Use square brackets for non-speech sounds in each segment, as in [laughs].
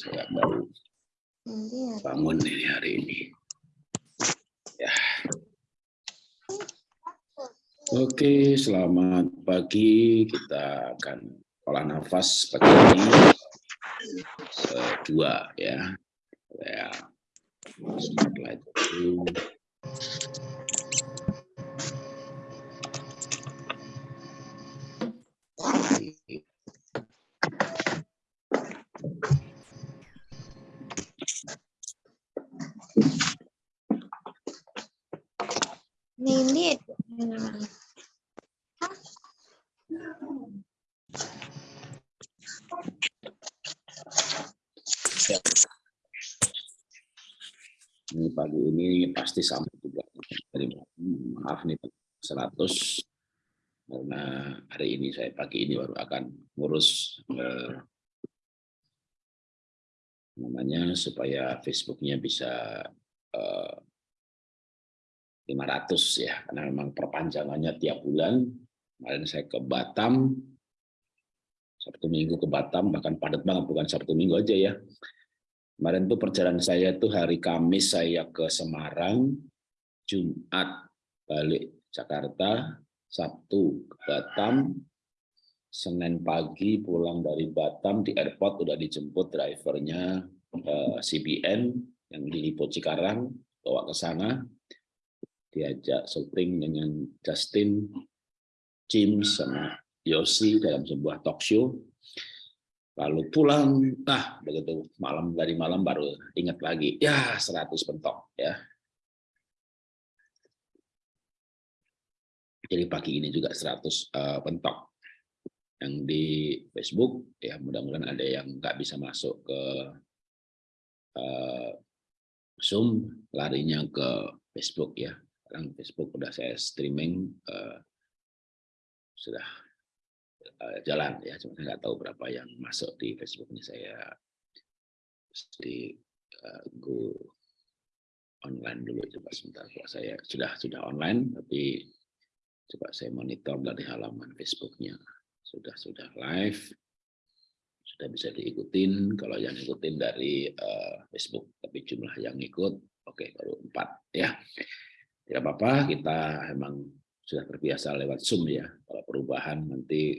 Saya baru bangun ini hari ini. Ya. Oke, selamat pagi. Kita akan olah nafas pagi ini dua ya. Ya. Spotlight dulu. Nindit. Ini pagi ini pasti sampai juga. Maaf nih 100 karena hari ini saya pagi ini baru akan ngurus eh, namanya supaya Facebooknya bisa eh, 500 ya. Karena memang perpanjangannya tiap bulan. Kemarin saya ke Batam. Sabtu Minggu ke Batam bahkan padat banget bukan Sabtu Minggu aja ya kemarin tuh perjalanan saya tuh hari Kamis saya ke Semarang Jumat balik Jakarta Sabtu ke Batam Senin pagi pulang dari Batam di airport udah dijemput drivernya eh, CBN yang di Lipo Cikarang bawa ke sana diajak syuting dengan Justin, James, sama Yosi dalam sebuah talk show. Lalu pulang, ah begitu. Malam dari malam baru ingat lagi, ya 100 pentok ya. Jadi pagi ini juga 100 uh, eh, yang di Facebook ya mudah-mudahan ada yang nggak bisa masuk ke uh, Zoom larinya ke Facebook ya. Sekarang Facebook udah saya streaming uh, sudah jalan ya. Cuma nggak tahu berapa yang masuk di Facebook ini saya di uh, go online dulu coba sebentar. Kalau saya sudah sudah online tapi coba saya monitor dari halaman Facebooknya. Sudah sudah live sudah bisa diikutin. Kalau yang ikutin dari uh, Facebook tapi jumlah yang ikut oke okay, baru empat ya. Tidak apa-apa, kita memang sudah terbiasa lewat Zoom ya. Kalau perubahan nanti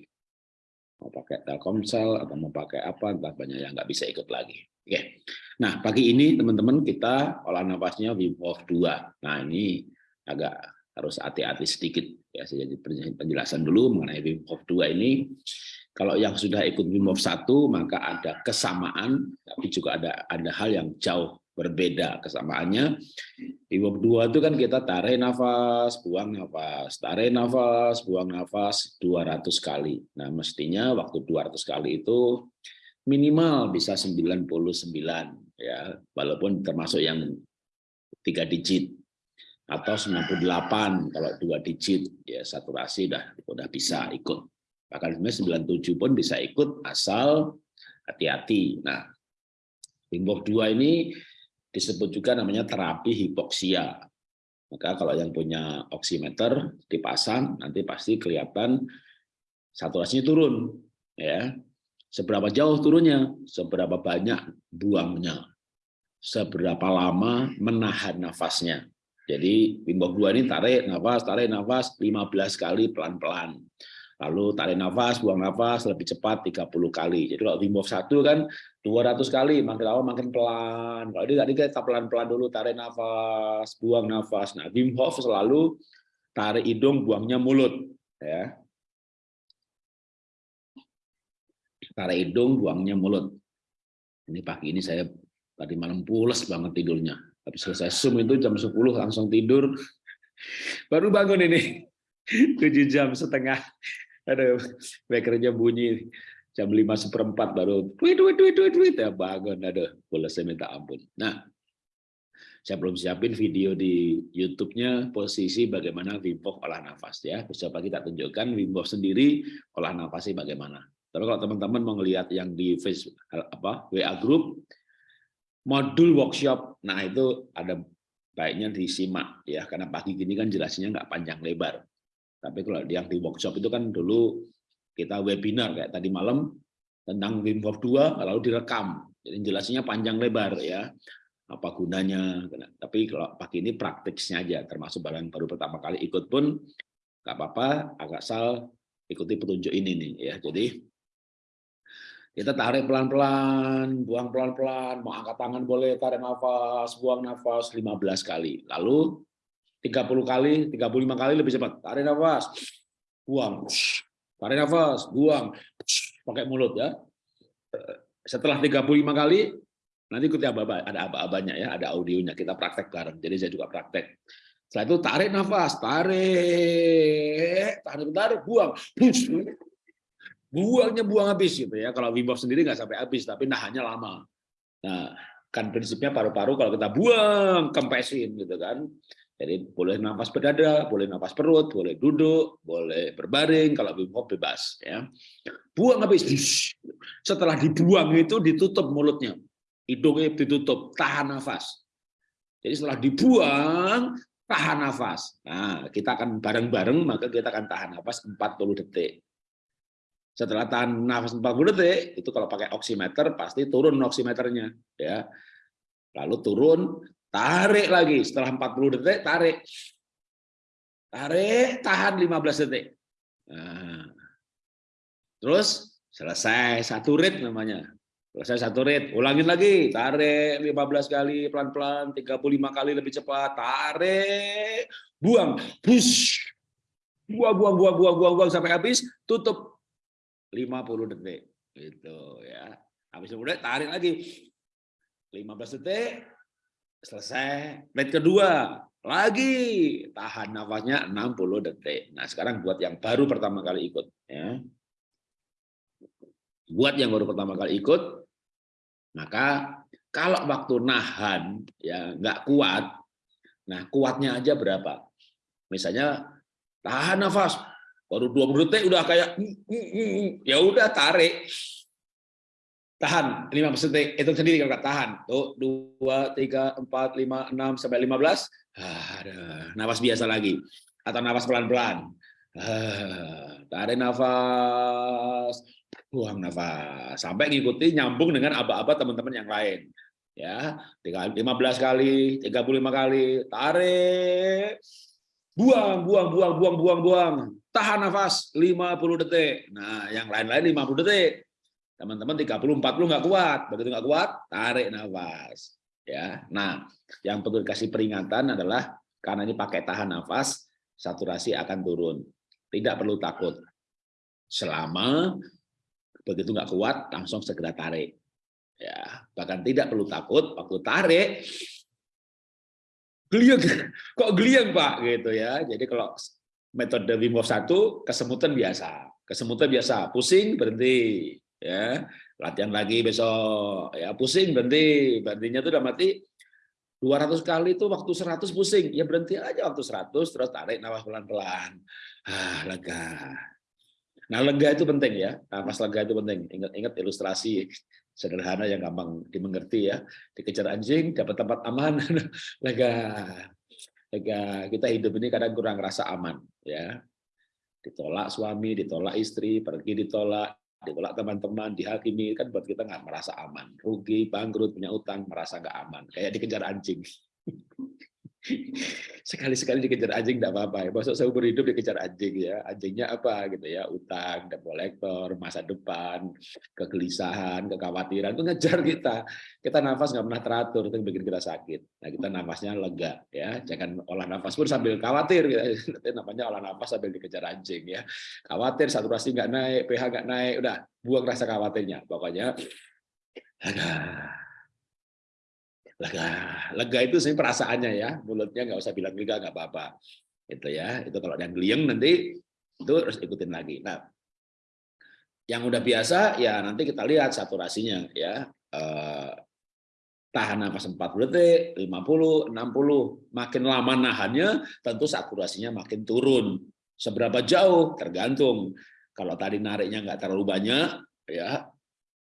mau pakai Telkomsel atau mau pakai apa, entah banyak yang nggak bisa ikut lagi. Oke. Nah, pagi ini teman-teman kita olah nafasnya Wim Hof 2. Nah, ini agak harus hati-hati sedikit ya saya jadi penjelasan dulu mengenai Wim Hof 2 ini. Kalau yang sudah ikut Wim Hof 1 maka ada kesamaan tapi juga ada ada hal yang jauh berbeda kesamaannya. Bab dua itu kan kita tarik nafas buang nafas tarik nafas buang nafas 200 kali. Nah mestinya waktu 200 kali itu minimal bisa 99 ya. Walaupun termasuk yang tiga digit atau 98 kalau dua digit ya saturasi udah udah bisa ikut. Bahkan 97 pun bisa ikut asal hati-hati. Nah Wim 2 ini disebut juga namanya terapi hipoksia. Maka kalau yang punya oximeter dipasang nanti pasti kelihatan saturasinya turun ya. Seberapa jauh turunnya, seberapa banyak buangnya, seberapa lama menahan nafasnya. Jadi Wim Hof 2 ini tarik nafas, tarik nafas 15 kali pelan-pelan lalu tarik nafas, buang nafas lebih cepat 30 kali. Jadi kalau Wim Hof 1 kan 200 kali, makin lama makin pelan. Kalau ini tadi kita pelan-pelan dulu, tarik nafas, buang nafas. Nah, Wim Hof selalu tarik hidung, buangnya mulut. ya Tarik hidung, buangnya mulut. Ini pagi ini saya tadi malam pulas banget tidurnya. Tapi selesai Zoom itu jam 10 langsung tidur. [laughs] Baru bangun ini. [laughs] 7 jam setengah Aduh, bekerja bunyi jam lima seperempat baru tweet tweet tweet tweet tweet. Ya bangun. Boleh saya minta ampun. Nah saya belum siapin video di YouTube-nya posisi bagaimana Wim olah nafas ya. Besok pagi tak tunjukkan Wim sendiri olah nafasnya bagaimana. Tapi kalau teman-teman mau ngelihat yang di Facebook apa WA group modul workshop. Nah itu ada baiknya disimak ya. Karena pagi gini kan jelasnya nggak panjang lebar tapi kalau yang di workshop itu kan dulu kita webinar kayak tadi malam tentang Wim Hof 2 lalu direkam. Jadi jelasnya panjang lebar ya. Apa gunanya? Tapi kalau pagi ini praktiknya aja, termasuk barang baru pertama kali ikut pun nggak apa-apa, agak sal ikuti petunjuk ini nih ya. Jadi kita tarik pelan-pelan, buang pelan-pelan, mau angkat tangan boleh, tarik nafas, buang nafas 15 kali. Lalu 30 kali, 35 kali lebih cepat. Tarik nafas, buang. Tarik nafas, buang. Pakai mulut ya. Setelah 35 kali, nanti ikuti aba ada aba-abanya ya, ada audionya. Kita praktek bareng. Jadi saya juga praktek. Setelah itu tarik nafas, tarik, tarik, tarik, buang. Buangnya buang habis gitu ya. Kalau Wim Hof sendiri nggak sampai habis, tapi nahannya lama. Nah, kan prinsipnya paru-paru kalau kita buang, kempesin gitu kan. Jadi boleh nafas berdada, boleh nafas perut, boleh duduk, boleh berbaring. Kalau Wim bebas, ya. Buang habis. Setelah dibuang itu ditutup mulutnya, hidungnya ditutup, tahan nafas. Jadi setelah dibuang, tahan nafas. Nah, kita akan bareng-bareng, maka kita akan tahan nafas 40 detik. Setelah tahan nafas 40 detik, itu kalau pakai oximeter pasti turun oximeternya, ya. Lalu turun, Tarik lagi setelah 40 detik, tarik. Tarik, tahan 15 detik. Nah. Terus selesai satu rit namanya. Selesai satu rit, ulangin lagi, tarik 15 kali pelan-pelan, 35 kali lebih cepat, tarik, buang, push. Buang, buang, buang, buang, buang, buang sampai habis, tutup 50 detik. Gitu ya. Habis itu tarik lagi. 15 detik, selesai. Red kedua. Lagi. Tahan nafasnya 60 detik. Nah sekarang buat yang baru pertama kali ikut ya. Buat yang baru pertama kali ikut maka kalau waktu nahan ya nggak kuat nah kuatnya aja berapa? Misalnya tahan nafas. Baru 20 detik udah kayak ya udah tarik tahan. 15 detik hitung sendiri kalau tahan. Tuh dua tiga empat lima enam sampai lima belas. Nafas biasa lagi. Atau nafas pelan pelan tarik nafas. Buang nafas. Sampai ngikuti nyambung dengan aba-aba teman-teman yang lain. Ya 15 kali 35 kali. Tarik. Buang buang buang buang buang buang. Tahan nafas 50 detik. Nah yang lain-lain 50 detik Teman-teman 30 40 nggak kuat. Begitu nggak kuat, tarik nafas. Ya. Nah, yang perlu dikasih peringatan adalah karena ini pakai tahan nafas, saturasi akan turun. Tidak perlu takut. Selama begitu nggak kuat, langsung segera tarik. Ya, bahkan tidak perlu takut waktu tarik geliang [laughs] kok geliang Pak gitu ya. Jadi kalau metode Wim Hof 1 kesemutan biasa. Kesemutan biasa, pusing berhenti ya latihan lagi besok. Ya pusing berhenti berhentinya tuh udah mati 200 kali itu waktu 100 pusing. Ya berhenti aja waktu 100 terus tarik nafas pelan-pelan. Ah lega. Nah lega itu penting ya. Nafas lega itu penting. Ingat-ingat ilustrasi sederhana yang gampang dimengerti ya. Dikejar anjing dapat tempat aman. [laughs] Lega. Lega. Kita hidup ini kadang kurang rasa aman ya. Ditolak suami ditolak istri pergi ditolak ditolak teman-teman, dihakimi, kan buat kita nggak merasa aman. Rugi, bangkrut, punya utang, merasa nggak aman. Kayak dikejar anjing. [laughs] sekali-sekali dikejar anjing tidak apa-apa ya. Masuk seumur hidup dikejar anjing ya. Anjingnya apa gitu ya? Utang, debt collector, masa depan, kegelisahan, kekhawatiran itu ngejar kita. Kita nafas nggak pernah teratur itu bikin kita sakit. Nah kita nafasnya lega ya. Jangan olah nafas pun sambil khawatir. Gitu. Itu namanya olah nafas sambil dikejar anjing ya. Khawatir saturasi nggak naik, pH nggak naik, udah buang rasa khawatirnya. Pokoknya lega. Lega itu sih perasaannya ya. Mulutnya nggak usah bilang lega nggak apa-apa. Itu ya. Itu kalau yang geliang nanti itu harus ikutin lagi. Nah yang udah biasa ya nanti kita lihat saturasinya ya. Eh, tahan nafas 40 detik 50 60 makin lama nahannya tentu saturasinya makin turun. Seberapa jauh? Tergantung. Kalau tadi nariknya nggak terlalu banyak ya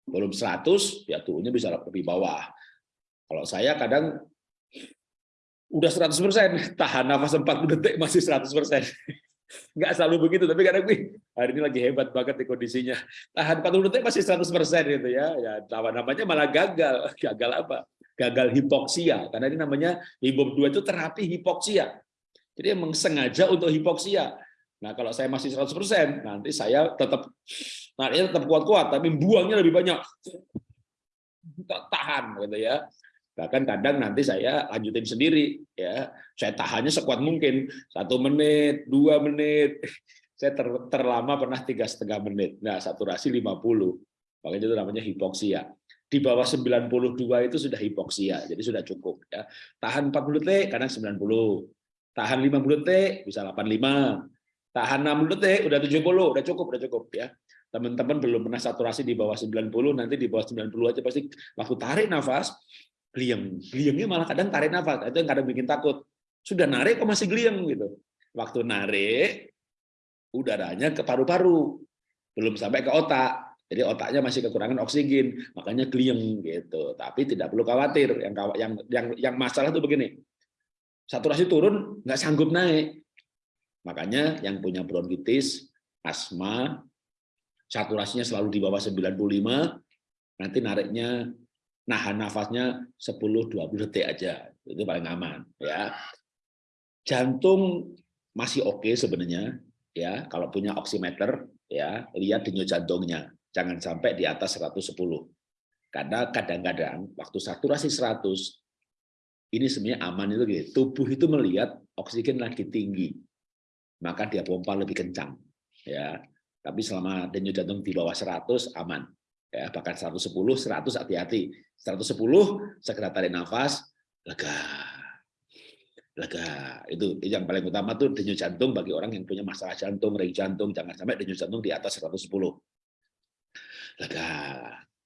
belum 100 ya turunnya bisa lebih bawah kalau saya kadang udah 100%, tahan nafas 40 detik masih 100%. [laughs] nggak selalu begitu tapi kadang wih hari ini lagi hebat banget nih kondisinya. Tahan 40 detik masih 100% gitu ya. Ya namanya malah gagal. [laughs] Gagal apa? Gagal hipoksia. Karena ini namanya hibok 2 itu terapi hipoksia. Jadi emang sengaja untuk hipoksia. Nah kalau saya masih 100% nanti saya tetap nariknya tetap kuat-kuat tapi buangnya lebih banyak. Tahan gitu ya bahkan kadang nanti saya lanjutin sendiri ya. Saya tahannya sekuat mungkin satu menit dua menit. [laughs] Saya ter, terlama pernah tiga setengah menit. Nah saturasi 50 makanya itu namanya hipoksia. Di bawah 92 itu sudah hipoksia jadi sudah cukup ya. Tahan 40 detik kadang 90 tahan 50 detik bisa 85 tahan 60 detik udah 70 udah cukup udah cukup ya. Teman-teman belum pernah saturasi di bawah 90 nanti di bawah 90 aja pasti waktu tarik nafas Gliang, gliangnya malah kadang tarik nafas, itu yang kadang bikin takut. Sudah narik kok masih gliang gitu. Waktu narik, udaranya ke paru-paru, belum sampai ke otak. Jadi otaknya masih kekurangan oksigen, makanya gliang gitu. Tapi tidak perlu khawatir. Yang yang yang yang masalah itu begini. Saturasi turun nggak sanggup naik. Makanya yang punya bronkitis, asma, saturasinya selalu di bawah 95, nanti nariknya nahan nafasnya 10-20 detik aja. Itu paling aman ya. Jantung masih oke okay sebenarnya ya. Kalau punya oximeter ya lihat denyut jantungnya. Jangan sampai di atas 110 karena kadang-kadang waktu saturasi 100 ini sebenarnya aman itu gitu. tubuh itu melihat oksigen lagi tinggi maka dia pompa lebih kencang ya. Tapi selama denyut jantung di bawah 100 aman ya bahkan 110 100 hati-hati. 110 segera tarik nafas lega. Lega. Itu yang paling utama tuh denyut jantung bagi orang yang punya masalah jantung reng jantung jangan sampai denyut jantung di atas 110 lega.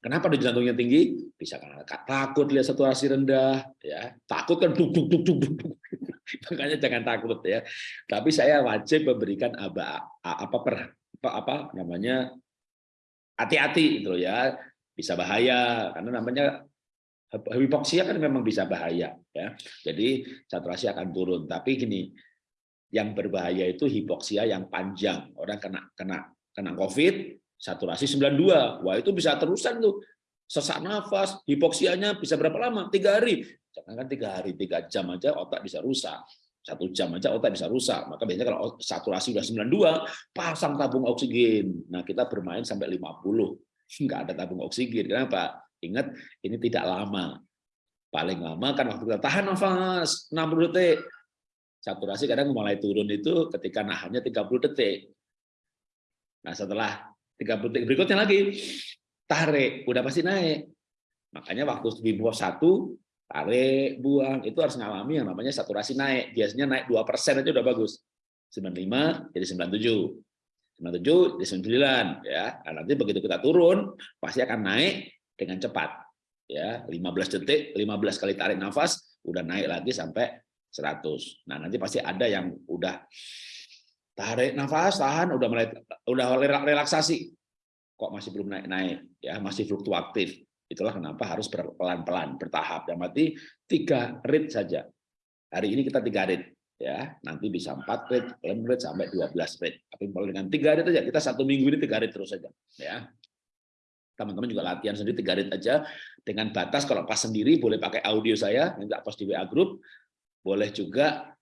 Kenapa denyut jantungnya tinggi? Bisa karena takut lihat saturasi rendah ya. Takut kan duk duk duk duk duk [laughs] makanya jangan takut ya. Tapi saya wajib memberikan apa apa per apa, apa namanya hati-hati gitu ya bisa bahaya. Karena namanya hipoksia kan memang bisa bahaya ya. Jadi saturasi akan turun. Tapi gini yang berbahaya itu hipoksia yang panjang. Orang kena kena kena covid saturasi 92 wah itu bisa terusan tuh. Sesak nafas hipoksianya bisa berapa lama? Tiga hari. Jangan kan tiga hari tiga jam aja otak bisa rusak satu jam aja otak bisa rusak. Maka biasanya kalau saturasi sudah 92, pasang tabung oksigen. Nah, kita bermain sampai 50. [laughs] Nggak ada tabung oksigen. Kenapa? Ingat, ini tidak lama. Paling lama kan waktu kita tahan nafas 60 detik. Saturasi kadang mulai turun itu ketika nahannya 30 detik. Nah, setelah 30 detik berikutnya lagi, tarik, udah pasti naik. Makanya waktu di bawah satu tarik, buang, itu harus ngalami yang namanya saturasi naik. Biasanya naik 2% aja udah bagus. 95 jadi 97. 97 jadi 9 ya. Nah, nanti begitu kita turun pasti akan naik dengan cepat. Ya, 15 detik, 15 kali tarik nafas udah naik lagi sampai 100. Nah, nanti pasti ada yang udah tarik nafas, tahan, udah mulai udah relaksasi. Kok masih belum naik-naik ya, masih fluktuatif Itulah kenapa harus pelan-pelan, bertahap. Dan mati tiga rit saja. Hari ini kita tiga rit. ya Nanti bisa empat rit, enam rit, sampai 12 rit. Tapi kalau dengan tiga rit saja, kita satu minggu ini tiga rit terus saja. ya Teman-teman juga latihan sendiri tiga rit aja. Dengan batas kalau pas sendiri boleh pakai audio saya, nanti post di WA Group. Boleh juga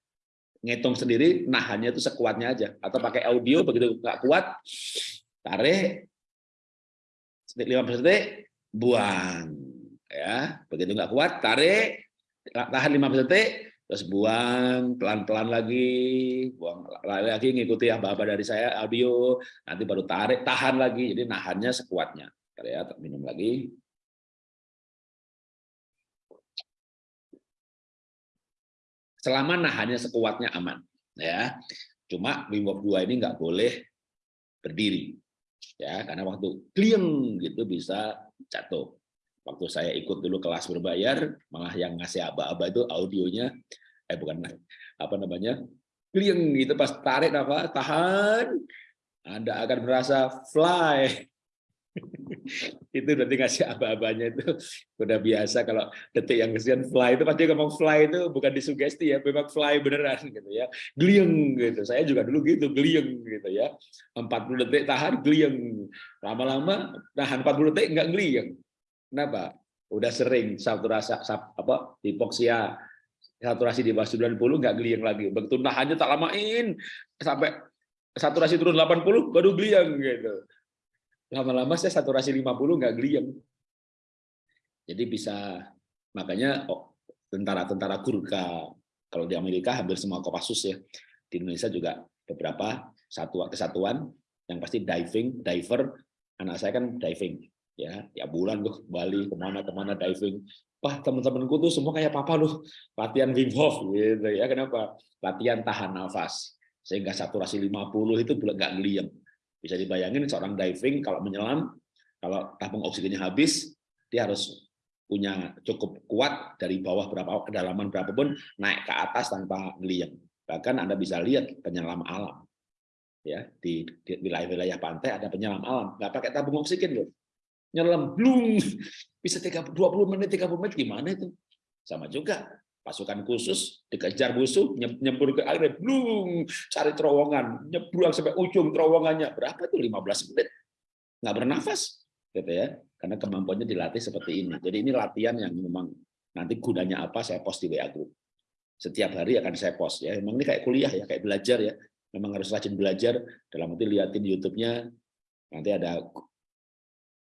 ngitung sendiri, nahannya itu sekuatnya aja. Atau pakai audio, begitu nggak kuat, tarik, 15 detik, buang ya. Begitu nggak kuat tarik tahan 15 detik terus buang pelan-pelan lagi buang lagi ngikuti apa-apa dari saya audio nanti baru tarik tahan lagi. Jadi nahannya sekuatnya. Ya minum lagi. Selama nahannya sekuatnya aman ya. Cuma Wim Hof 2 ini nggak boleh berdiri ya. Karena waktu klieng gitu bisa jatuh. Waktu saya ikut dulu kelas berbayar malah yang ngasih aba-aba itu audionya eh bukan apa namanya klieng gitu. Pas tarik apa tahan anda akan merasa fly itu nanti ngasih aba-abanya itu. Udah biasa kalau detik yang kesian fly. Itu pasti ngomong fly itu bukan disugesti ya memang fly beneran gitu ya. Glieng gitu. Saya juga dulu gitu glieng gitu ya. 40 detik tahan glieng lama-lama tahan 40 detik enggak glieng kenapa? Udah sering saturasi apa hipoksia saturasi di bawah 90 enggak glieng lagi. Begitu nahannya tak lamain. Sampai saturasi turun 80 baru glieng gitu lama-lama saya saturasi 50 nggak glieng. Jadi bisa makanya oh, tentara-tentara Gurkha kalau di Amerika hampir semua Kopassus ya. Di Indonesia juga beberapa satuan kesatuan yang pasti diving, diver. Anak saya kan diving ya, ya bulan tuh Bali ke mana ke mana diving. Wah teman-temanku tuh semua kayak papa loh latihan Wim Hof gitu ya. Kenapa? Latihan tahan nafas sehingga saturasi 50 itu nggak ngeliang bisa dibayangin seorang diving kalau menyelam, kalau tabung oksigennya habis, dia harus punya cukup kuat dari bawah berapa kedalaman berapapun naik ke atas tanpa ngeliat. Bahkan Anda bisa lihat penyelam alam. Ya, di wilayah-wilayah pantai ada penyelam alam, nggak pakai tabung oksigen loh. Nyelam blung bisa 30 20 menit 30 menit gimana itu? Sama juga pasukan khusus dikejar musuh nyembur ke air blung cari terowongan nyebrang sampai ujung terowongannya. Berapa itu? 15 menit. Nggak bernafas gitu ya. Karena kemampuannya dilatih seperti ini. Jadi ini latihan yang memang nanti gunanya apa saya post di WA group. Setiap hari akan saya post ya. Memang ini kayak kuliah ya kayak belajar ya. Memang harus rajin belajar. Dalam arti liatin YouTube-nya nanti ada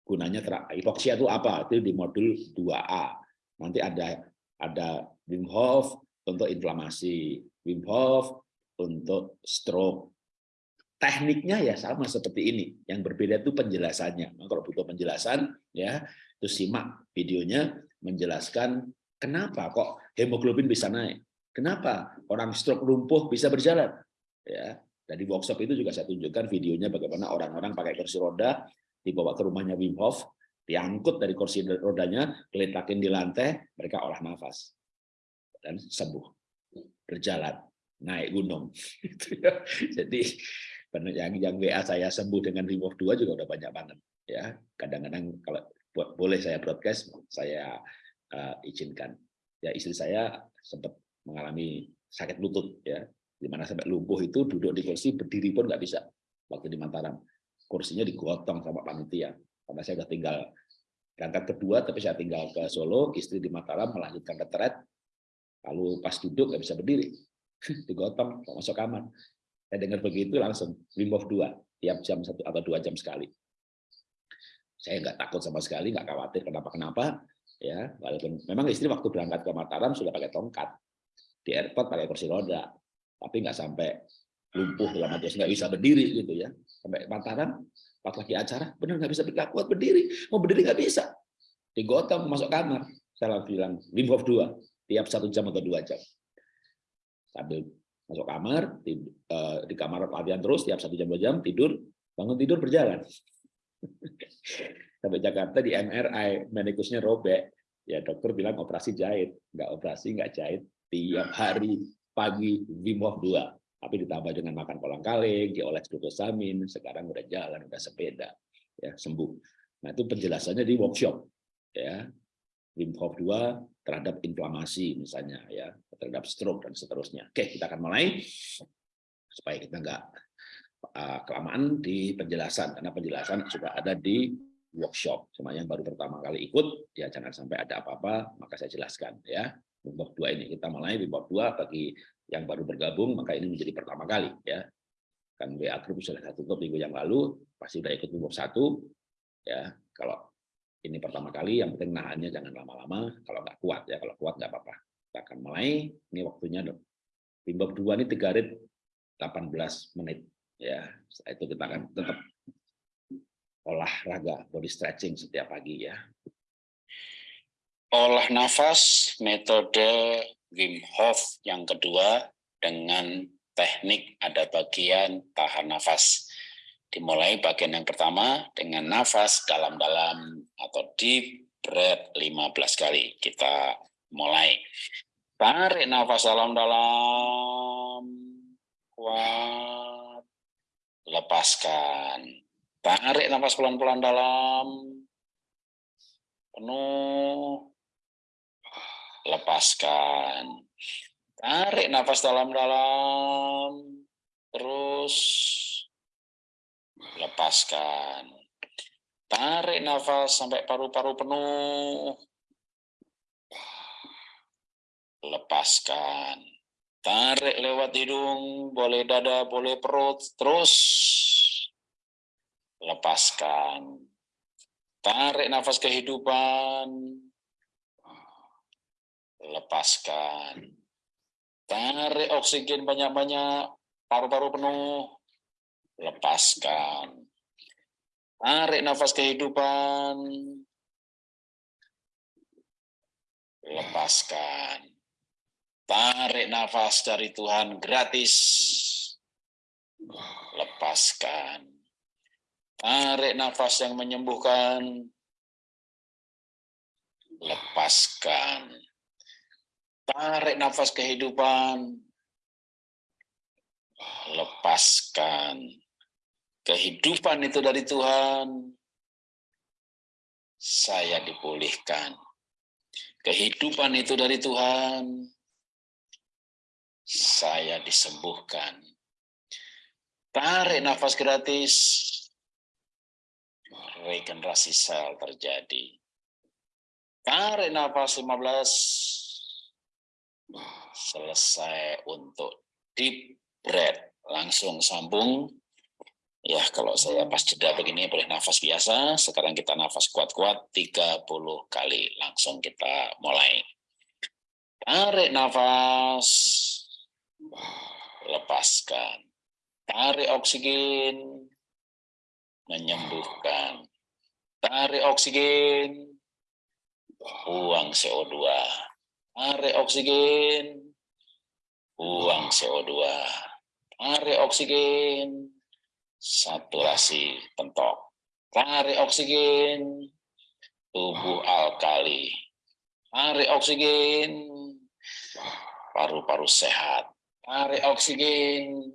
gunanya hipoksia itu apa? Itu di modul 2A nanti ada ada Wim Hof untuk inflamasi, Wim Hof untuk stroke. Tekniknya ya sama seperti ini. Yang berbeda itu penjelasannya. Nah, kalau butuh penjelasan, ya itu simak videonya menjelaskan kenapa kok hemoglobin bisa naik, kenapa orang stroke lumpuh bisa berjalan. Ya, dari workshop itu juga saya tunjukkan videonya bagaimana orang-orang pakai kursi roda dibawa ke rumahnya Wim Hof, diangkut dari kursi rodanya, keletakin di lantai, mereka olah nafas dan sembuh. Berjalan naik gunung. [laughs] Gitu ya. jadi yang yang WA saya sembuh dengan remove 2 juga udah banyak banget ya. Kadang-kadang kalau boleh saya broadcast saya uh, izinkan. Ya istri saya sempat mengalami sakit lutut ya. Di mana sampai lumpuh itu duduk di kursi berdiri pun nggak bisa. Waktu di Mataram kursinya digotong sama panitia. Karena saya udah tinggal berangkat kedua tapi saya tinggal ke Solo istri di Mataram melanjutkan retret Lalu pas duduk nggak bisa berdiri, digotong, masuk kamar. Saya dengar begitu langsung Wim Hof 2, tiap jam satu atau dua jam sekali. Saya nggak takut sama sekali, nggak khawatir kenapa-kenapa. ya Walaupun memang istri waktu berangkat ke Mataram sudah pakai tongkat, di airport pakai kursi roda, tapi nggak sampai lumpuh dalam arti nggak bisa berdiri gitu ya. Sampai Mataram, pas lagi acara, benar nggak bisa nggak kuat berdiri, mau berdiri nggak bisa. Digotong masuk kamar. Saya bilang Wim Hof 2, tiap satu jam atau dua jam. Sambil masuk kamar, di, uh, di kamar latihan terus, tiap satu jam dua jam, tidur, bangun tidur berjalan. [laughs] Sampai Jakarta di MRI, medikusnya robek, ya dokter bilang operasi jahit, nggak operasi, nggak jahit, tiap hari pagi Wim Hof 2, tapi ditambah dengan makan kolang kaling, dioles glukosamin, sekarang udah jalan, udah sepeda, ya sembuh. Nah itu penjelasannya di workshop, ya Wim Hof 2 terhadap inflamasi misalnya ya terhadap stroke dan seterusnya. Oke, kita akan mulai supaya kita nggak uh, kelamaan di penjelasan karena penjelasan sudah ada di workshop. Cuma yang baru pertama kali ikut ya jangan sampai ada apa-apa maka saya jelaskan ya. Hof 2 ini kita mulai Wim Hof 2 bagi yang baru bergabung maka ini menjadi pertama kali ya. Kan WA group sudah satu minggu yang lalu pasti sudah ikut Hof 1 ya. Kalau ini pertama kali, yang penting nahannya jangan lama-lama, kalau nggak kuat ya, kalau kuat nggak apa-apa. Kita akan mulai, ini waktunya Bimbab 2 ini 3 rit 18 menit. ya Setelah itu kita akan tetap olahraga, body stretching setiap pagi ya. Olah nafas metode Wim Hof yang kedua dengan teknik ada bagian tahan nafas. Dimulai bagian yang pertama dengan nafas dalam-dalam atau deep breath 15 kali. Kita mulai. Tarik nafas dalam-dalam. Kuat. Lepaskan. Tarik nafas pelan-pelan dalam. penuh. Lepaskan. Tarik nafas dalam-dalam. Terus lepaskan. Tarik nafas sampai paru-paru penuh. Lepaskan. Tarik lewat hidung, boleh dada, boleh perut, terus lepaskan. Tarik nafas kehidupan, lepaskan. Tarik oksigen banyak-banyak, paru-paru penuh, lepaskan. Tarik nafas kehidupan, lepaskan. Tarik nafas dari Tuhan gratis, lepaskan. Tarik nafas yang menyembuhkan, lepaskan. Tarik nafas kehidupan, lepaskan. Kehidupan itu dari Tuhan, saya dipulihkan. Kehidupan itu dari Tuhan, saya disembuhkan. Tarik nafas gratis, regenerasi sel terjadi. Tarik nafas 15, selesai untuk deep breath. Langsung sambung Ya, kalau saya pas jeda begini boleh nafas biasa. Sekarang kita nafas kuat-kuat 30 kali. Langsung kita mulai. Tarik nafas. Lepaskan. Tarik oksigen. Menyembuhkan. Tarik oksigen. Buang CO2. Tarik oksigen. Buang CO2. Tarik oksigen saturasi pentok. Tarik oksigen, tubuh alkali. Tarik oksigen, paru-paru sehat. Tarik oksigen,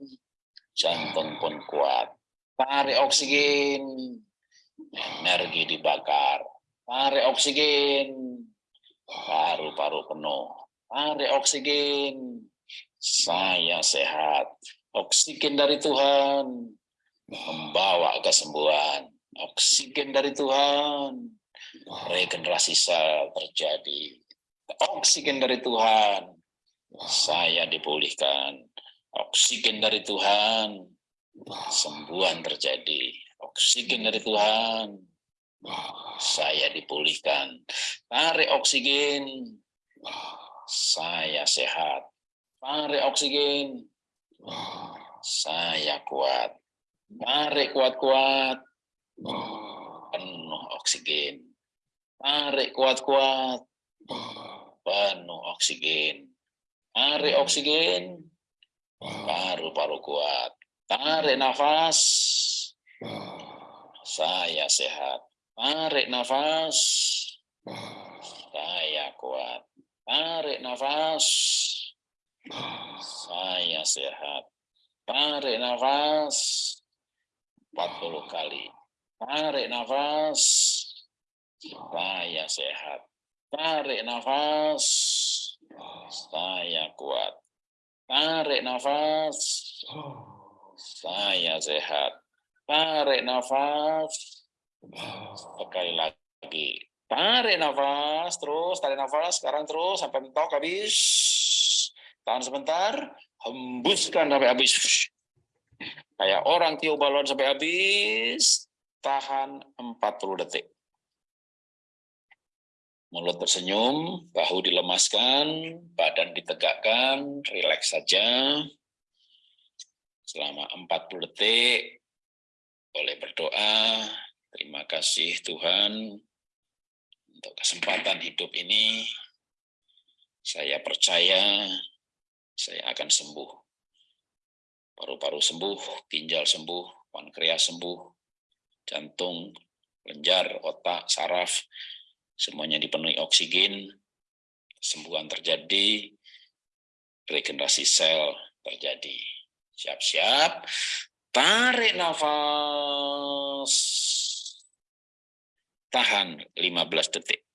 jantung pun kuat. Tarik oksigen, energi dibakar. Tarik oksigen, paru-paru penuh. Tarik oksigen, saya sehat. Oksigen dari Tuhan, membawa kesembuhan. Oksigen dari Tuhan, regenerasi sel terjadi. Oksigen dari Tuhan, saya dipulihkan. Oksigen dari Tuhan, sembuhan terjadi. Oksigen dari Tuhan, saya dipulihkan. Tarik oksigen, saya sehat. Tarik oksigen, saya kuat. Tarik kuat-kuat. Penuh oksigen. Tarik kuat-kuat. Penuh oksigen. Tarik oksigen. Paru-paru kuat. Tarik nafas. Saya sehat. Tarik nafas. Saya kuat. Tarik nafas. Saya sehat. Tarik nafas. 40 kali. Tarik nafas. Saya sehat. Tarik nafas. Saya kuat. Tarik nafas. Saya sehat. Tarik nafas. Sekali lagi. Tarik nafas. Terus tarik nafas. Sekarang terus sampai mentok habis. Tahan sebentar. Hembuskan sampai habis. Kayak orang tiup balon sampai habis, tahan 40 detik. Mulut tersenyum, bahu dilemaskan, badan ditegakkan, rileks saja. Selama 40 detik, boleh berdoa, terima kasih Tuhan untuk kesempatan hidup ini. Saya percaya saya akan sembuh paru-paru sembuh, ginjal sembuh, pankreas sembuh, jantung, lenjar, otak, saraf, semuanya dipenuhi oksigen, sembuhan terjadi, regenerasi sel terjadi. Siap-siap, tarik nafas, tahan 15 detik.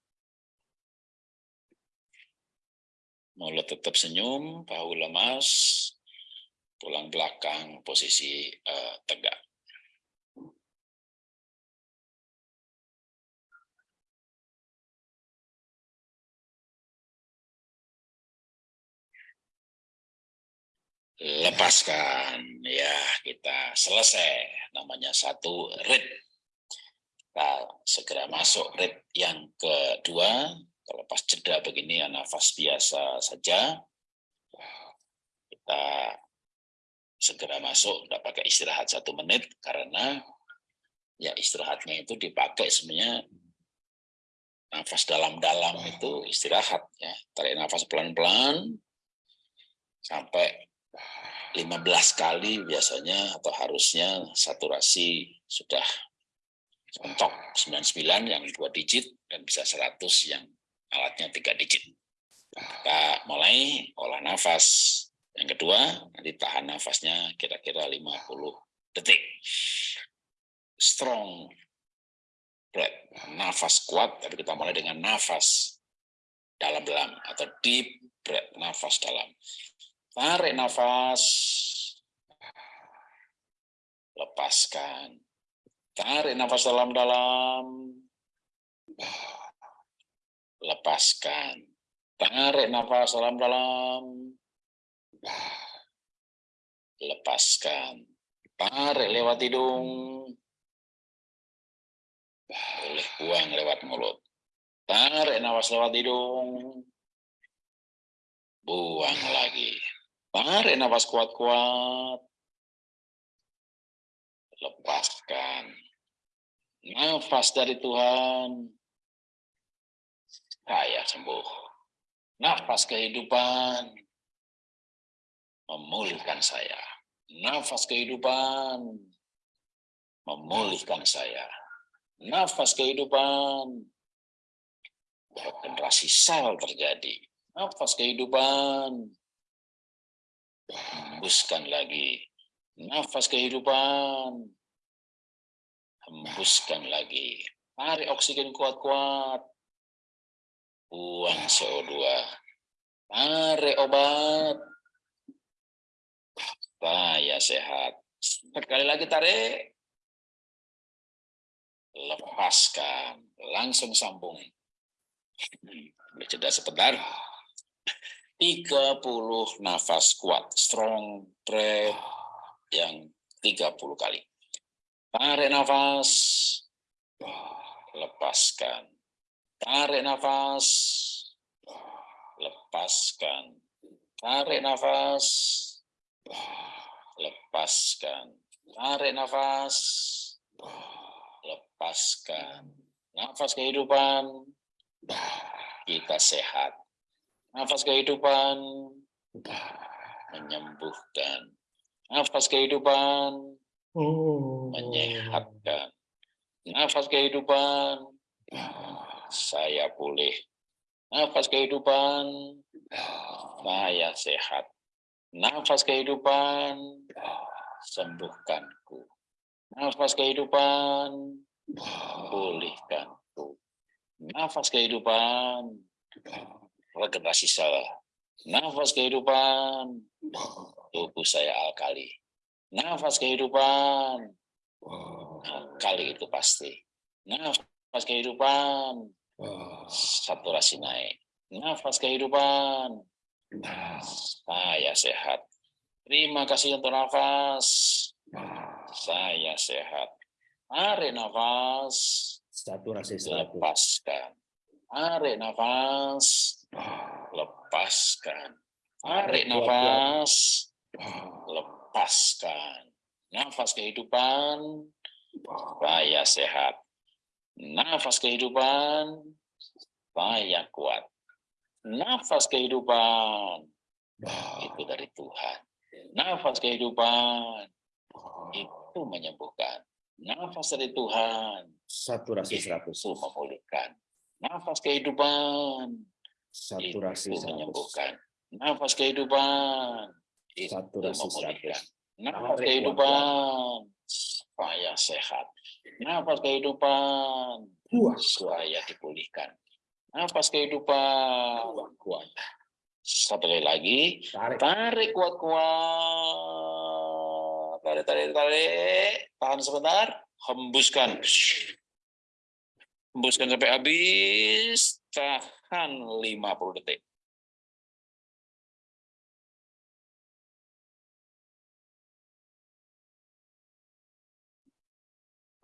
Mulut tetap senyum, bahu lemas, tulang belakang posisi uh, tegak. lepaskan ya kita selesai. Namanya satu rit kita segera masuk rit yang kedua. Kalau pas jeda begini ya nafas biasa saja. Kita segera masuk tidak pakai istirahat satu menit karena ya istirahatnya itu dipakai sebenarnya nafas dalam-dalam itu istirahat ya tarik nafas pelan-pelan sampai 15 kali biasanya atau harusnya saturasi sudah mentok 99 yang dua digit dan bisa 100 yang alatnya tiga digit. Kita mulai olah nafas. Yang kedua, nanti tahan nafasnya kira-kira 50 detik. Strong breath, nafas kuat, tapi kita mulai dengan nafas dalam-dalam atau deep breath, nafas dalam. Tarik nafas. Lepaskan. Tarik nafas dalam-dalam. Lepaskan. Tarik nafas dalam-dalam. Lepaskan. Tarik lewat hidung. Boleh buang lewat mulut. Tarik nafas lewat hidung. Buang lagi. Tarik nafas kuat-kuat. Lepaskan. Nafas dari Tuhan. Saya sembuh. Nafas kehidupan. Memulihkan saya. Nafas kehidupan. Memulihkan saya. Nafas kehidupan. Generasi sel terjadi. Nafas kehidupan hembuskan lagi nafas kehidupan hembuskan lagi tarik oksigen kuat-kuat buang CO2 tarik obat saya sehat. Sekali lagi tarik lepaskan. Langsung sambung. Jeda sebentar. 30 nafas kuat, strong breath yang 30 kali. Tarik nafas, lepaskan. Tarik nafas, lepaskan. Tarik nafas, lepaskan. Tarik nafas, lepaskan. Nafas kehidupan, kita sehat Nafas kehidupan menyembuhkan. Nafas kehidupan menyehatkan. Nafas kehidupan saya pulih. Nafas kehidupan saya sehat. Nafas kehidupan sembuhkanku. Nafas kehidupan pulihkanku. Nafas kehidupan regenerasi sel. Nafas kehidupan, tubuh saya alkali. Nafas kehidupan, alkali itu pasti. Nafas kehidupan, saturasi naik. Nafas kehidupan, saya sehat. Terima kasih untuk nafas. Saya sehat. Tarik nafas. Saturasi Lepaskan. Tarik nafas lepaskan. Tarik nafas, lepaskan. Nafas kehidupan, saya sehat. Nafas kehidupan, saya kuat. Nafas kehidupan, itu dari Tuhan. Nafas kehidupan, itu menyembuhkan. Nafas dari Tuhan, saturasi 100. itu memulihkan. Nafas kehidupan, Saturasi itu 100. menyembuhkan. Nafas kehidupan itu Saturasi memulihkan. 100. Nafas Tarik kehidupan supaya sehat. Nafas kehidupan supaya dipulihkan. Nafas kehidupan kuat Satu kali lagi. Tarik. Tarik kuat-kuat. Tarik, tarik, tarik. Tahan sebentar. Hembuskan. Hembuskan sampai habis. Tahan 50 detik.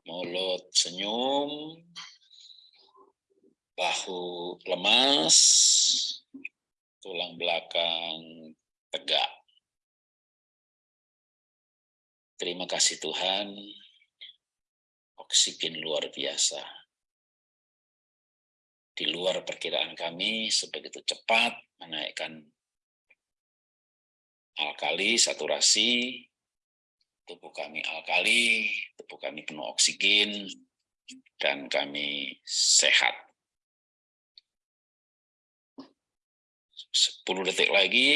Mulut senyum. Bahu lemas. Tulang belakang tegak. Terima kasih Tuhan. Oksigen luar biasa. Di luar perkiraan kami sebegitu cepat menaikkan alkali, saturasi, tubuh kami alkali, tubuh kami penuh oksigen, dan kami sehat. 10 detik lagi.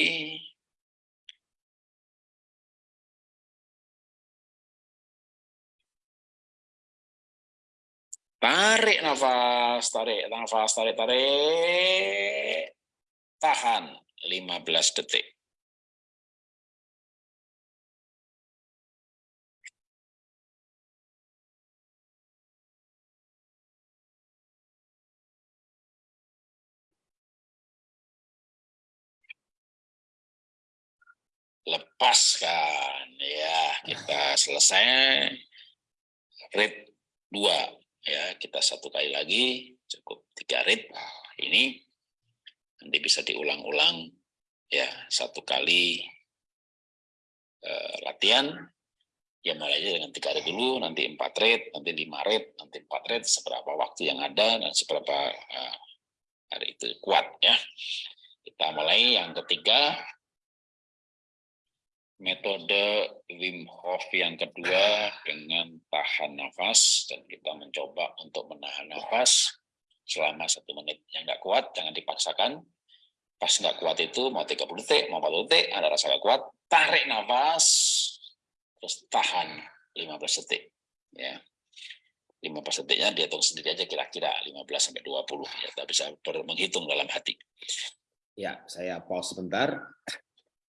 Tarik nafas, tarik nafas, tarik, tarik. Tahan 15 detik. Lepaskan ya. Kita selesai. Rit dua ya. Kita satu kali lagi. Cukup tiga rit. Nah, ini nanti bisa diulang-ulang ya. Satu kali eh, latihan. Ya mulai aja dengan tiga rit dulu. Nanti empat rit nanti lima rit nanti empat rit. Seberapa waktu yang ada dan seberapa eh, hari itu kuat ya. Kita mulai yang ketiga metode Wim Hof yang kedua dengan tahan nafas dan kita mencoba untuk menahan nafas selama satu menit. Yang nggak kuat jangan dipaksakan. Pas nggak kuat itu mau 30 detik mau 40 detik ada rasa nggak kuat tarik nafas terus tahan 15 detik ya. 15 detiknya dihitung sendiri aja kira-kira 15 sampai 20 ya. Kita bisa menghitung dalam hati. Ya, saya pause sebentar.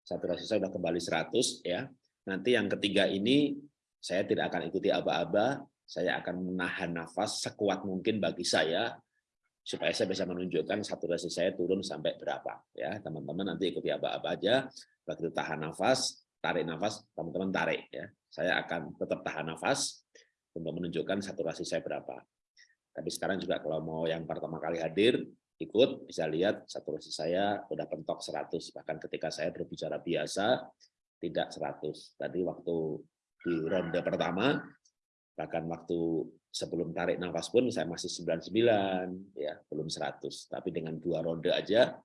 Saturasi saya sudah kembali 100 ya. Nanti yang ketiga ini saya tidak akan ikuti aba-aba, saya akan menahan nafas sekuat mungkin bagi saya supaya saya bisa menunjukkan saturasi saya turun sampai berapa ya. Teman-teman nanti ikuti aba-aba aja. Begitu tahan nafas, tarik nafas, teman-teman tarik ya. Saya akan tetap tahan nafas untuk menunjukkan saturasi saya berapa. Tapi sekarang juga kalau mau yang pertama kali hadir, ikut bisa lihat saturasi saya udah pentok 100 bahkan ketika saya berbicara biasa tidak 100 tadi waktu di ronde pertama bahkan waktu sebelum tarik nafas pun saya masih 99 ya belum 100 tapi dengan dua ronde aja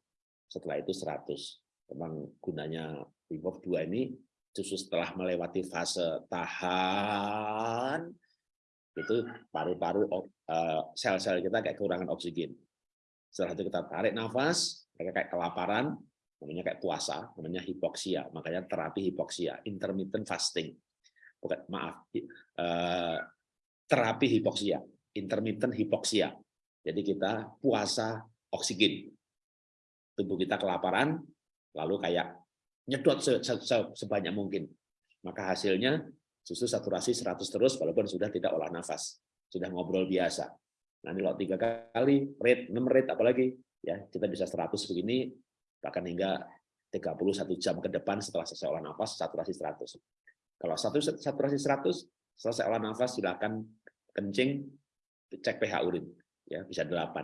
setelah itu 100 memang gunanya Wim Hof 2 ini justru setelah melewati fase tahan itu paru-paru eh, sel-sel kita kayak kekurangan oksigen setelah itu kita tarik nafas, mereka kayak kelaparan, namanya kayak puasa, namanya hipoksia. Makanya terapi hipoksia, intermittent fasting. Bukan, maaf, eh, terapi hipoksia, intermittent hipoksia. Jadi kita puasa oksigen. Tubuh kita kelaparan, lalu kayak nyedot se se se sebanyak mungkin. Maka hasilnya susu saturasi 100 terus walaupun sudah tidak olah nafas. Sudah ngobrol biasa. Nanti kalau tiga kali rate, 6 rate apalagi ya kita bisa 100 begini bahkan hingga 31 jam ke depan setelah selesai olah nafas saturasi 100. Kalau satu saturasi 100 selesai olah nafas silakan kencing cek pH urin ya bisa 8.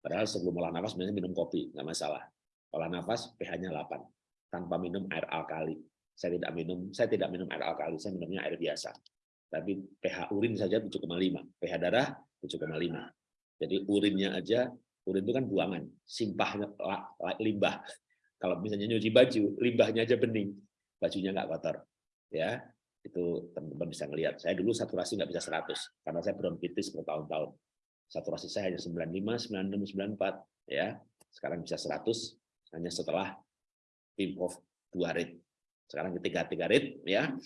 Padahal sebelum olah nafas sebenarnya minum kopi nggak masalah. Olah nafas pH-nya 8 tanpa minum air alkali. Saya tidak minum saya tidak minum air alkali, saya minumnya air biasa tapi pH urin saja 7,5, pH darah 7,5. Jadi urinnya aja, urin itu kan buangan, simpahnya limbah. Kalau misalnya nyuci baju, limbahnya aja bening, bajunya nggak kotor. Ya, itu teman-teman bisa ngelihat. Saya dulu saturasi nggak bisa 100 karena saya bronkitis bertahun-tahun. Saturasi saya hanya 95, 96, 94 ya. Sekarang bisa 100 hanya setelah Hof 2 rit. Sekarang ketiga tiga rit ya.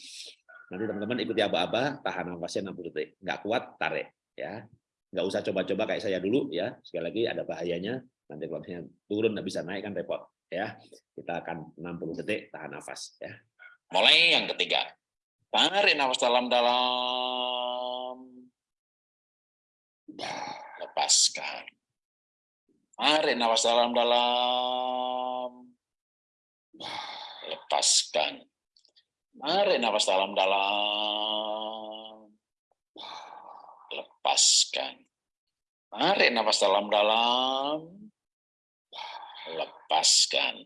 Nanti teman-teman ikuti aba-aba, tahan nafasnya 60 detik. Nggak kuat, tarik. ya Nggak usah coba-coba kayak saya dulu. ya Sekali lagi ada bahayanya. Nanti kalau misalnya turun nggak bisa naik kan repot ya. Kita akan 60 detik tahan nafas ya. Mulai yang ketiga. Tarik nafas dalam-dalam. Lepaskan. Tarik nafas dalam-dalam. Lepaskan. Tarik nafas dalam-dalam. Lepaskan. Tarik nafas dalam-dalam. Lepaskan.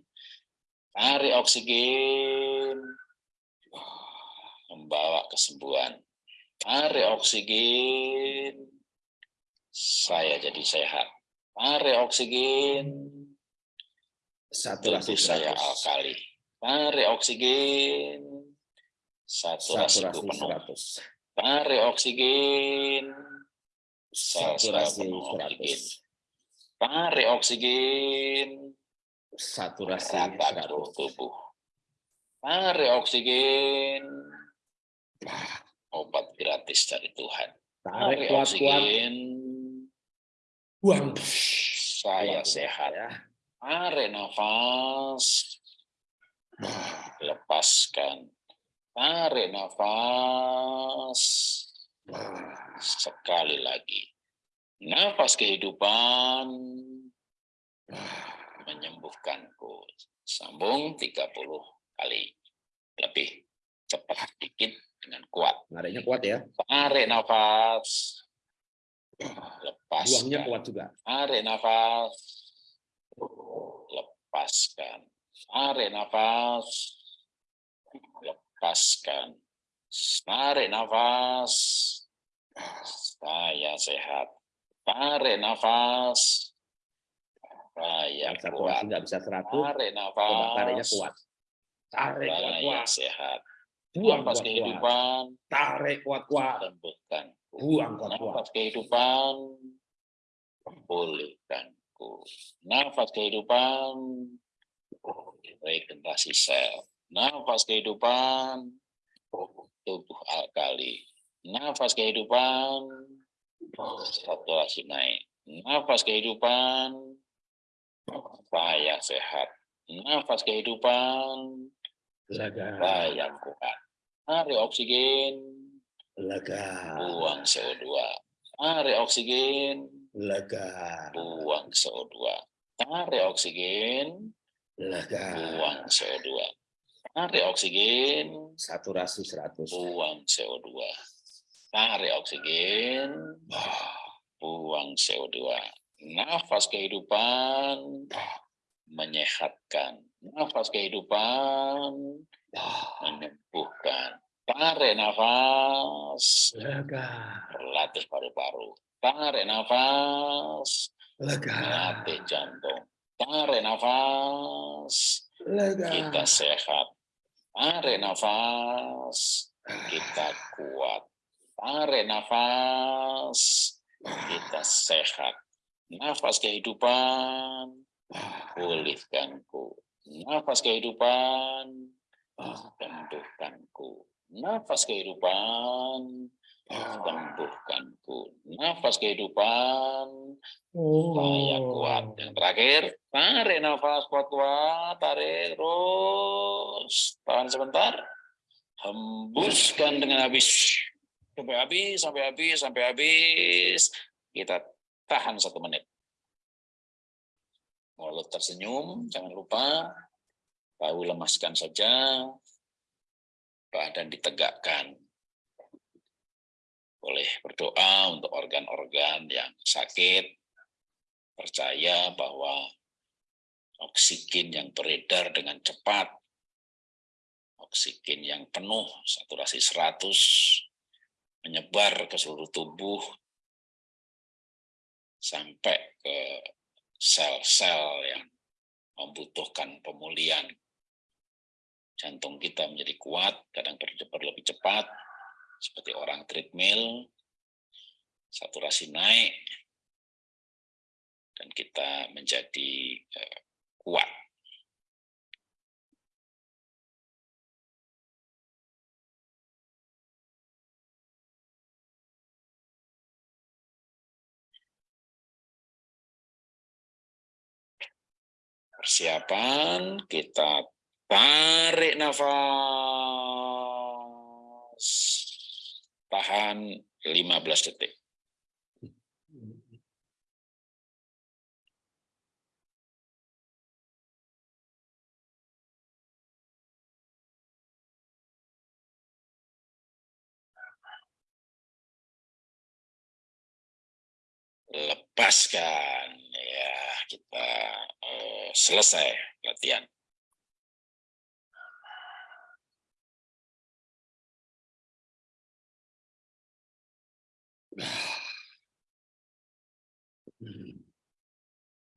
Tarik oksigen. Membawa kesembuhan. Tarik oksigen. Saya jadi sehat. Tarik oksigen. Saturasi Tubuh saya 100. alkali. Tarik oksigen. Saturasi Saturasi penuh. 100. Tarik oksigen. Saturasi penuh oksigen. 100. Tarik oksigen. Saturasi Rata seluruh 100. tubuh. Tarik oksigen. Obat gratis dari Tuhan. Tarik oksigen. Buang. Saya sehat. ya. Tarik nafas. Lepaskan. Tarik nafas. Sekali lagi. Nafas kehidupan menyembuhkanku. Sambung 30 kali. Lebih cepat dikit dengan kuat. Nariknya kuat ya. Tarik nafas. Buangnya Lepaskan. kuat juga. Tarik nafas. Lepaskan. Tarik nafas. Lepaskan. Tarik nafas. Saya sehat. Tarik nafas. Saya kuat. nggak bisa 100. Tarik Coba tariknya nafas. kuat. Tarik kuat-kuat. sehat. Buang Nafas kuat-kuat. kehidupan. Tarik kuat-kuat. Sembuhkan. Buang kuat-kuat. Nafas kehidupan. Pulihkanku. Nafas kehidupan. Regenerasi sel. Nafas kehidupan. Tubuh alkali. Nafas kehidupan. Saturasi naik. Nafas kehidupan. Saya sehat. Nafas kehidupan. Lega. Saya kuat. Tarik oksigen. Lega. Buang CO2. Tarik oksigen. Lega. Buang CO2. Tarik oksigen. Lega. Buang CO2. Tarik oksigen. Saturasi 100. Buang CO2. Tarik oksigen. Buang CO2. Nafas kehidupan menyehatkan. Nafas kehidupan menyembuhkan. Tarik nafas, Lega. berlatih paru-paru. Tarik nafas, Lega. melatih jantung. Tarik nafas, Lega. kita sehat. Tarik nafas, kita kuat. Tarik nafas, kita sehat. Nafas kehidupan, pulihkanku. Nafas kehidupan, sembuhkanku. Nafas kehidupan, sembuhkanku. Nafas kehidupan, saya kuat. Yang terakhir, tarik nafas kuat-kuat, tarik terus. Tahan sebentar. Hembuskan dengan habis. Sampai habis, sampai habis, sampai habis. Kita tahan satu menit. Mulut tersenyum, jangan lupa. Bahu lemaskan saja. Badan ditegakkan. Boleh berdoa untuk organ-organ yang sakit. Percaya bahwa oksigen yang beredar dengan cepat, oksigen yang penuh, saturasi 100, menyebar ke seluruh tubuh, sampai ke sel-sel yang membutuhkan pemulihan. Jantung kita menjadi kuat, kadang berdebar lebih cepat, seperti orang treadmill, saturasi naik, dan kita menjadi eh, kuat. Persiapan, kita tarik nafas. Tahan 15 detik. Lepaskan ya kita eh, selesai latihan. [sighs]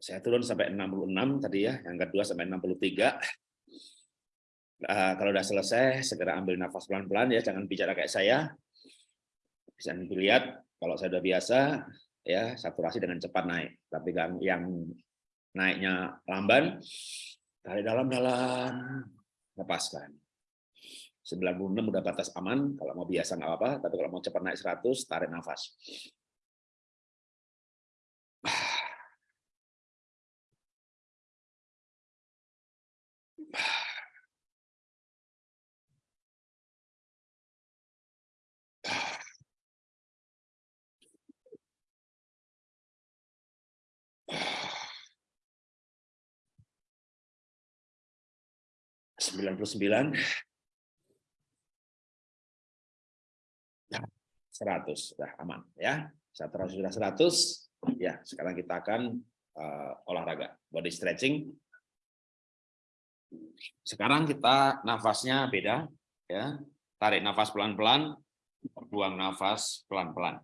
Saya turun sampai 66 tadi ya, yang kedua sampai 63. Nah, kalau udah selesai, segera ambil nafas pelan-pelan ya, jangan bicara kayak saya. Bisa dilihat, kalau saya udah biasa, ya saturasi dengan cepat naik. Tapi kan yang naiknya lamban, tarik dalam-dalam, lepaskan. 96 udah batas aman, kalau mau biasa nggak apa-apa, tapi kalau mau cepat naik 100, tarik nafas. Sembilan puluh sembilan. Seratus sudah aman ya. Satu sudah seratus. Ya sekarang kita akan uh, olahraga body stretching. Sekarang kita nafasnya beda ya. Tarik nafas pelan-pelan buang nafas pelan-pelan.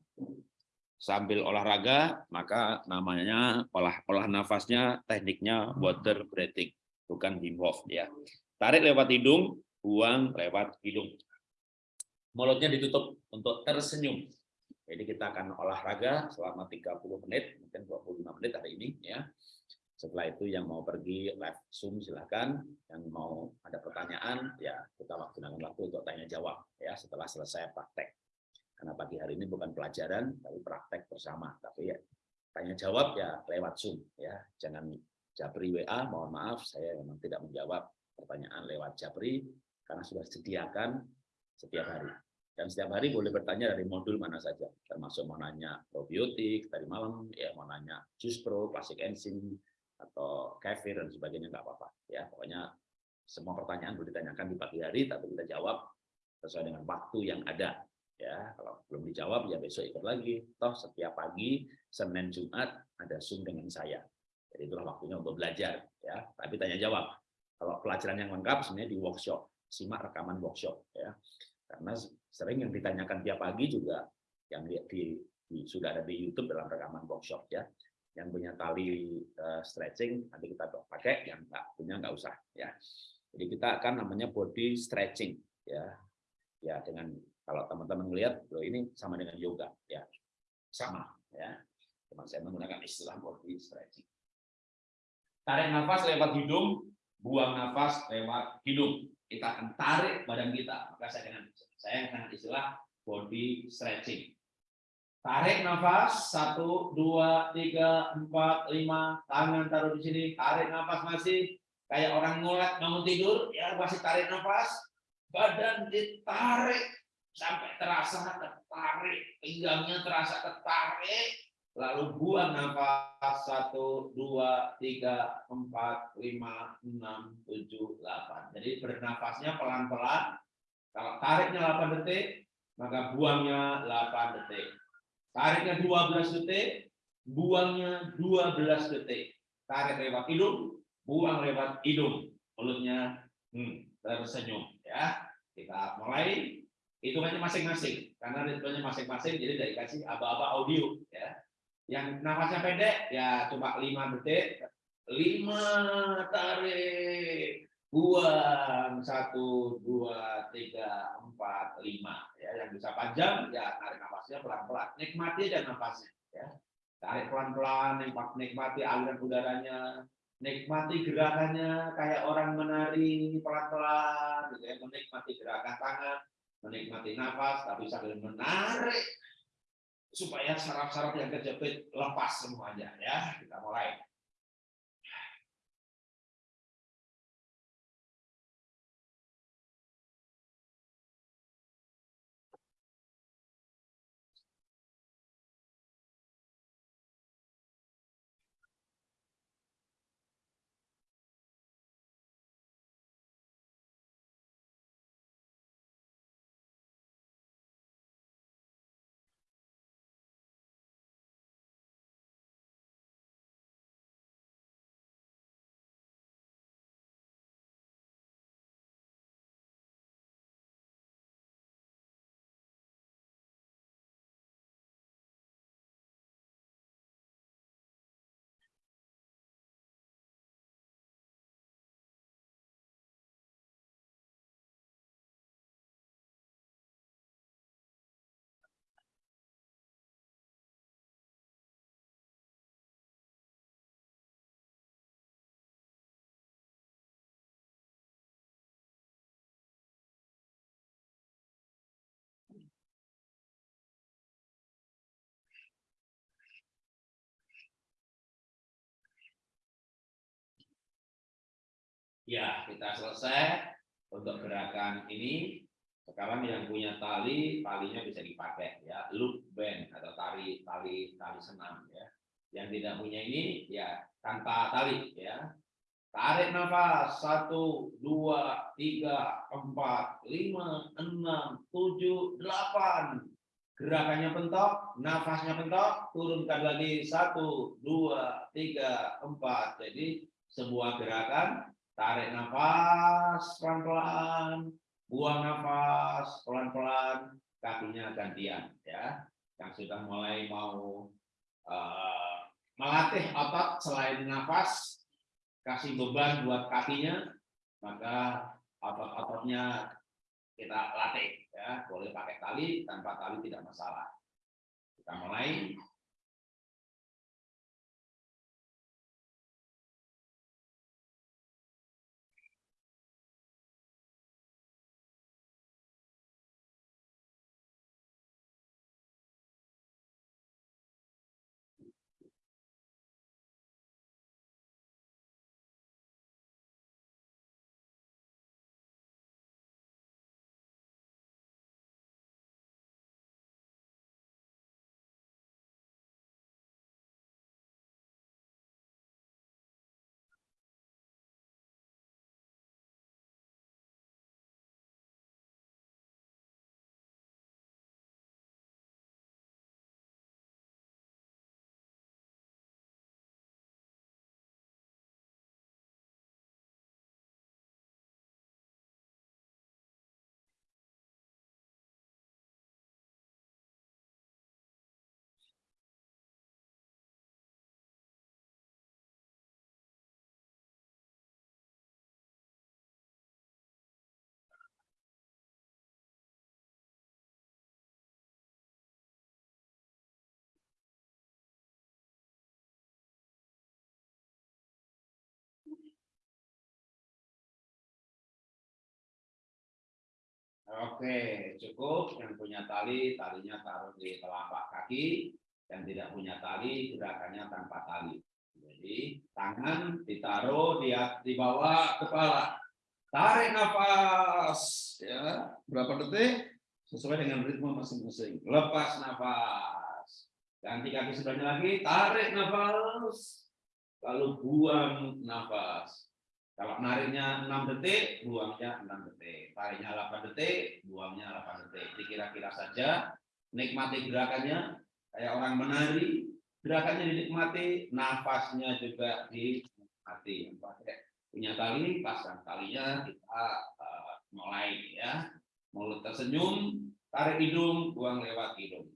Sambil olahraga maka namanya olah olah nafasnya tekniknya water breathing bukan Wim Hof ya Tarik lewat hidung, buang lewat hidung. Mulutnya ditutup untuk tersenyum. Jadi kita akan olahraga selama 30 menit, mungkin 25 menit hari ini ya. Setelah itu yang mau pergi live Zoom silahkan, yang mau ada pertanyaan ya kita gunakan waktu untuk tanya jawab ya setelah selesai praktek. Karena pagi hari ini bukan pelajaran tapi praktek bersama, tapi ya tanya jawab ya lewat Zoom ya. Jangan japri WA, mohon maaf saya memang tidak menjawab pertanyaan lewat Japri karena sudah disediakan setiap hari. Dan setiap hari boleh bertanya dari modul mana saja, termasuk mau nanya probiotik tadi malam, ya mau nanya jus pro, plastik enzim, atau kefir dan sebagainya nggak apa-apa. Ya pokoknya semua pertanyaan boleh ditanyakan di pagi hari, tapi kita jawab sesuai dengan waktu yang ada. Ya kalau belum dijawab ya besok ikut lagi. Toh setiap pagi Senin Jumat ada zoom dengan saya. Jadi itulah waktunya untuk belajar. Ya tapi tanya jawab kalau pelajaran yang lengkap sebenarnya di workshop, simak rekaman workshop ya. Karena sering yang ditanyakan tiap pagi juga yang di, di, di sudah ada di YouTube dalam rekaman workshop ya. Yang punya tali uh, stretching nanti kita pakai, yang nggak punya nggak usah ya. Jadi kita akan namanya body stretching ya. Ya dengan kalau teman-teman melihat loh ini sama dengan yoga ya. Sama ya. Cuma saya menggunakan istilah body stretching. Tarik nafas lewat hidung, buang nafas lewat hidung. Kita akan tarik badan kita. Maka saya dengan saya dengan istilah body stretching. Tarik nafas, satu, dua, tiga, empat, lima, tangan taruh di sini, tarik nafas masih, kayak orang ngulet bangun tidur, ya masih tarik nafas, badan ditarik. Sampai terasa tertarik, pinggangnya terasa tertarik, Lalu buang nafas satu, dua, tiga, empat, lima, enam, tujuh, delapan. Jadi bernafasnya pelan-pelan. Kalau tariknya 8 detik, maka buangnya 8 detik. Tariknya 12 detik, buangnya 12 detik. Tarik lewat hidung, buang lewat hidung. Mulutnya hmm, tersenyum. Ya, kita mulai hitungannya masing-masing karena ritmenya masing-masing jadi dari kasih aba-aba audio ya yang nafasnya pendek ya cuma 5 detik. 5 tarik, buang 1 2 3 4 5 ya. Yang bisa panjang ya tarik nafasnya pelan-pelan. Nikmati aja nafasnya ya. Tarik pelan-pelan, nikmati aliran udaranya, nikmati gerakannya kayak orang menari pelan-pelan gitu ya, menikmati gerakan tangan, menikmati nafas tapi sambil menarik supaya saraf-saraf yang kejepit lepas semuanya ya. Kita mulai Ya, kita selesai untuk gerakan ini. Sekarang yang punya tali, talinya bisa dipakai ya, loop band atau tali tali tali senam ya. Yang tidak punya ini ya tanpa tali ya. Tarik nafas satu, dua, tiga, empat, lima, enam, tujuh, delapan. Gerakannya pentok, nafasnya pentok, turunkan lagi satu, dua, tiga, empat. Jadi sebuah gerakan tarik nafas pelan-pelan, buang nafas pelan-pelan, kakinya gantian ya. Yang sudah mulai mau uh, melatih otot selain nafas, kasih beban buat kakinya, maka otot-ototnya kita latih ya. Boleh pakai tali, tanpa tali tidak masalah. Kita mulai Oke, cukup. Yang punya tali, talinya taruh di telapak kaki. Yang tidak punya tali, gerakannya tanpa tali. Jadi, tangan ditaruh di, di bawah kepala. Tarik nafas. ya Berapa detik? Sesuai dengan ritme masing-masing. Lepas nafas. Ganti kaki sebelahnya lagi. Tarik nafas. Lalu buang nafas. Kalau nariknya 6 detik, buangnya 6 detik. Tariknya 8 detik, buangnya 8 detik. Dikira-kira saja, nikmati gerakannya, kayak orang menari, gerakannya dinikmati, nafasnya juga dinikmati. Pakai punya tali, pasang talinya, kita uh, mulai ya. Mulut tersenyum, tarik hidung, buang lewat hidung.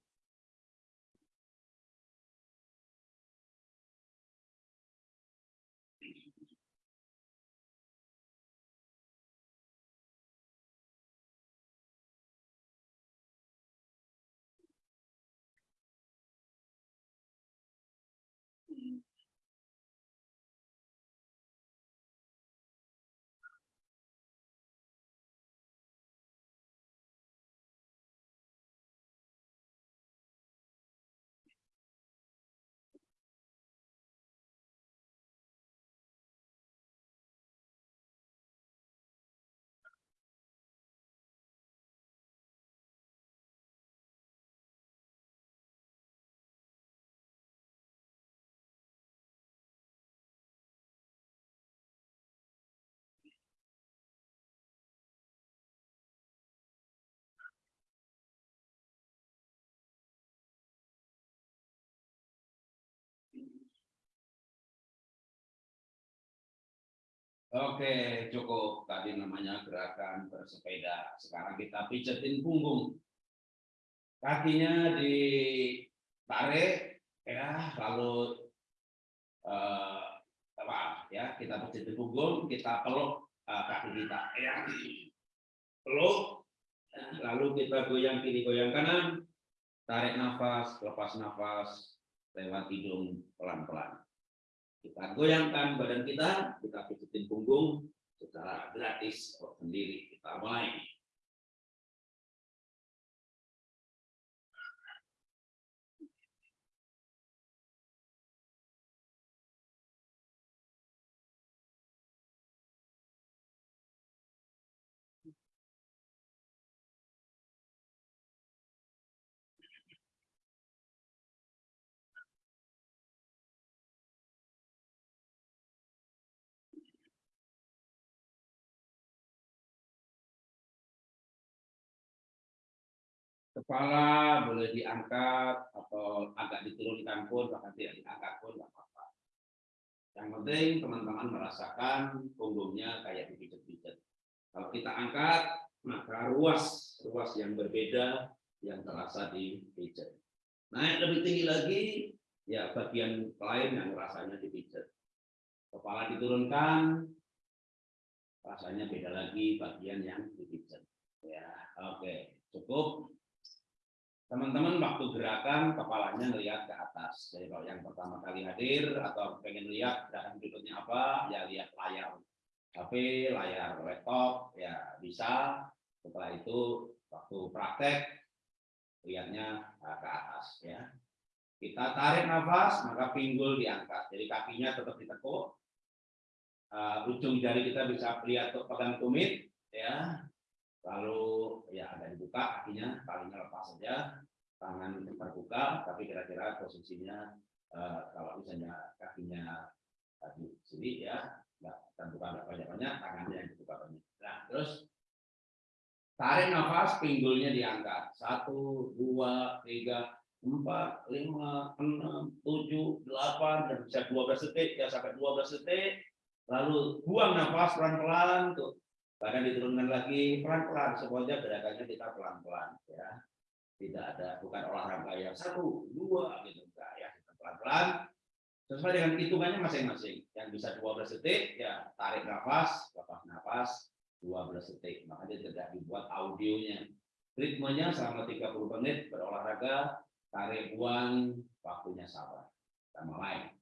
Oke, cukup. Tadi namanya gerakan bersepeda. Sekarang kita pijetin punggung. Kakinya ditarik, ya, lalu eh, apa ya? Kita pijetin punggung, kita peluk eh, kaki kita, ya, peluk. Lalu kita goyang kiri, goyang kanan, tarik nafas, lepas nafas, lewat hidung pelan-pelan. Kita goyangkan badan kita, kita pijitin punggung secara gratis sendiri. Kita mulai. Kepala boleh diangkat atau agak diturunkan pun bahkan tidak diangkat pun nggak apa-apa. Yang penting teman-teman merasakan punggungnya kayak dipijat-pijat. Kalau kita angkat, maka ruas ruas yang berbeda yang terasa dipijat. Naik lebih tinggi lagi, ya bagian lain yang rasanya dipijat. Kepala diturunkan, rasanya beda lagi bagian yang dipijat. Ya, oke, cukup. Teman-teman waktu gerakan kepalanya melihat ke atas. Jadi kalau yang pertama kali hadir atau pengen lihat gerakan berikutnya apa, ya lihat layar HP, layar laptop, ya bisa. Setelah itu waktu praktek lihatnya ke atas ya. Kita tarik nafas, maka pinggul diangkat. Jadi kakinya tetap ditekuk. Uh, ujung jari kita bisa lihat pegang tumit ya. Lalu ya ada dibuka kakinya, talinya lepas saja, tangan terbuka, tapi kira-kira posisinya uh, kalau misalnya kakinya uh, di sini ya, nggak terbuka nggak banyak-banyak, tangannya yang dibuka banyak. Nah, terus tarik nafas, pinggulnya diangkat. Satu, dua, tiga, empat, lima, enam, tujuh, delapan, dan bisa 12 detik, ya sampai 12 detik. Lalu buang nafas pelan-pelan, tuh. Bahkan diturunkan lagi pelan-pelan, semuanya gerakannya kita pelan-pelan. ya Tidak ada, bukan olahraga yang satu, dua, gitu. Enggak, ya kita pelan-pelan. Sesuai dengan hitungannya masing-masing. Yang bisa 12 detik, ya tarik nafas, lepas nafas, 12 detik. Makanya tidak dibuat audionya. Ritmenya selama 30 menit berolahraga, tarik buang, waktunya sabar. Kita mulai.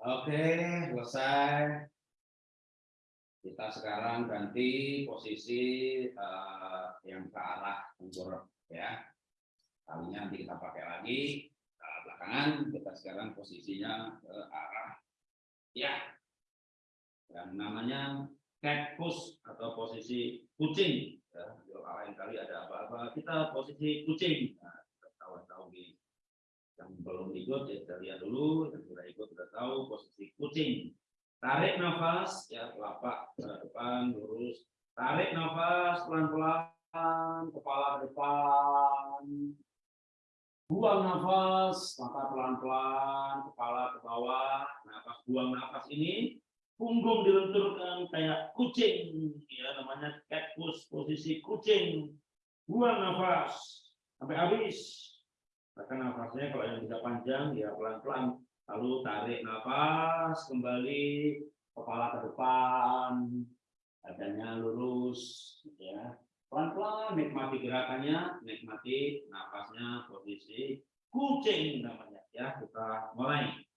Oke, selesai. Kita sekarang ganti posisi eh, yang ke arah tenggorok ya. Kalinya nanti kita pakai lagi arah belakangan. Kita sekarang posisinya ke arah ya. Yang namanya cat push atau posisi kucing. Ya, kali ada apa-apa, kita posisi kucing. Yang belum ikut ya kita lihat dulu. Yang sudah ikut sudah tahu posisi kucing. Tarik nafas ya telapak ke depan lurus. Tarik nafas pelan-pelan kepala ke depan. Buang nafas mata pelan-pelan kepala ke bawah. Nafas buang nafas ini punggung dilenturkan kayak kucing. Ya namanya cat push posisi kucing. Buang nafas sampai habis Tekan nafasnya kalau yang tidak panjang ya pelan-pelan. Lalu tarik nafas kembali kepala ke depan, badannya lurus ya. Pelan-pelan nikmati gerakannya, nikmati nafasnya posisi kucing namanya ya. Kita mulai.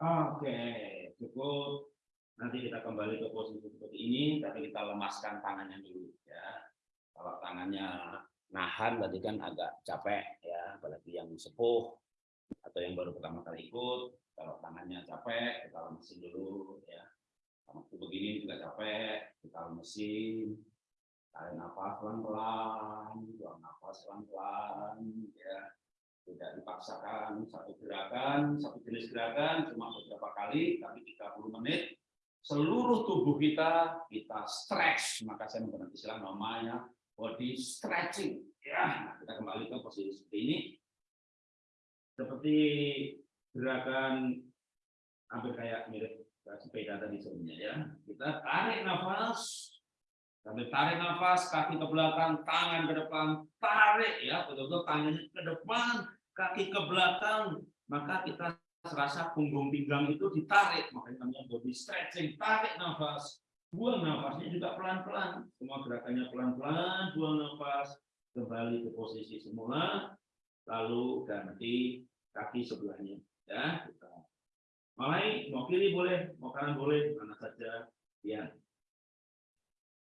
Oke, cukup. Nanti kita kembali ke posisi seperti ini, tapi kita lemaskan tangannya dulu ya. Kalau tangannya nahan tadi kan agak capek ya, apalagi yang sepuh atau yang baru pertama kali ikut. Kalau tangannya capek, kita lemesin dulu ya. Waktu begini juga capek, kita lemesin. Tarik nafas pelan-pelan, buang nafas pelan-pelan ya tidak dipaksakan satu gerakan, satu jenis gerakan cuma beberapa kali, tapi 30 menit seluruh tubuh kita kita stretch, maka saya menggunakan istilah namanya body stretching. Ya, nah, kita kembali ke posisi seperti ini. Seperti gerakan hampir kayak mirip sepeda tadi sebelumnya ya. Kita tarik nafas, Sambil tarik nafas, kaki ke belakang, tangan ke depan, tarik ya, betul-betul tangannya ke depan, kaki ke belakang, maka kita serasa punggung pinggang itu ditarik, makanya namanya body stretching, tarik nafas, buang nafasnya juga pelan-pelan, semua gerakannya pelan-pelan, buang nafas, kembali ke posisi semula, lalu ganti kaki sebelahnya, ya. Kita mulai, mau kiri boleh, mau kanan boleh, mana saja, ya.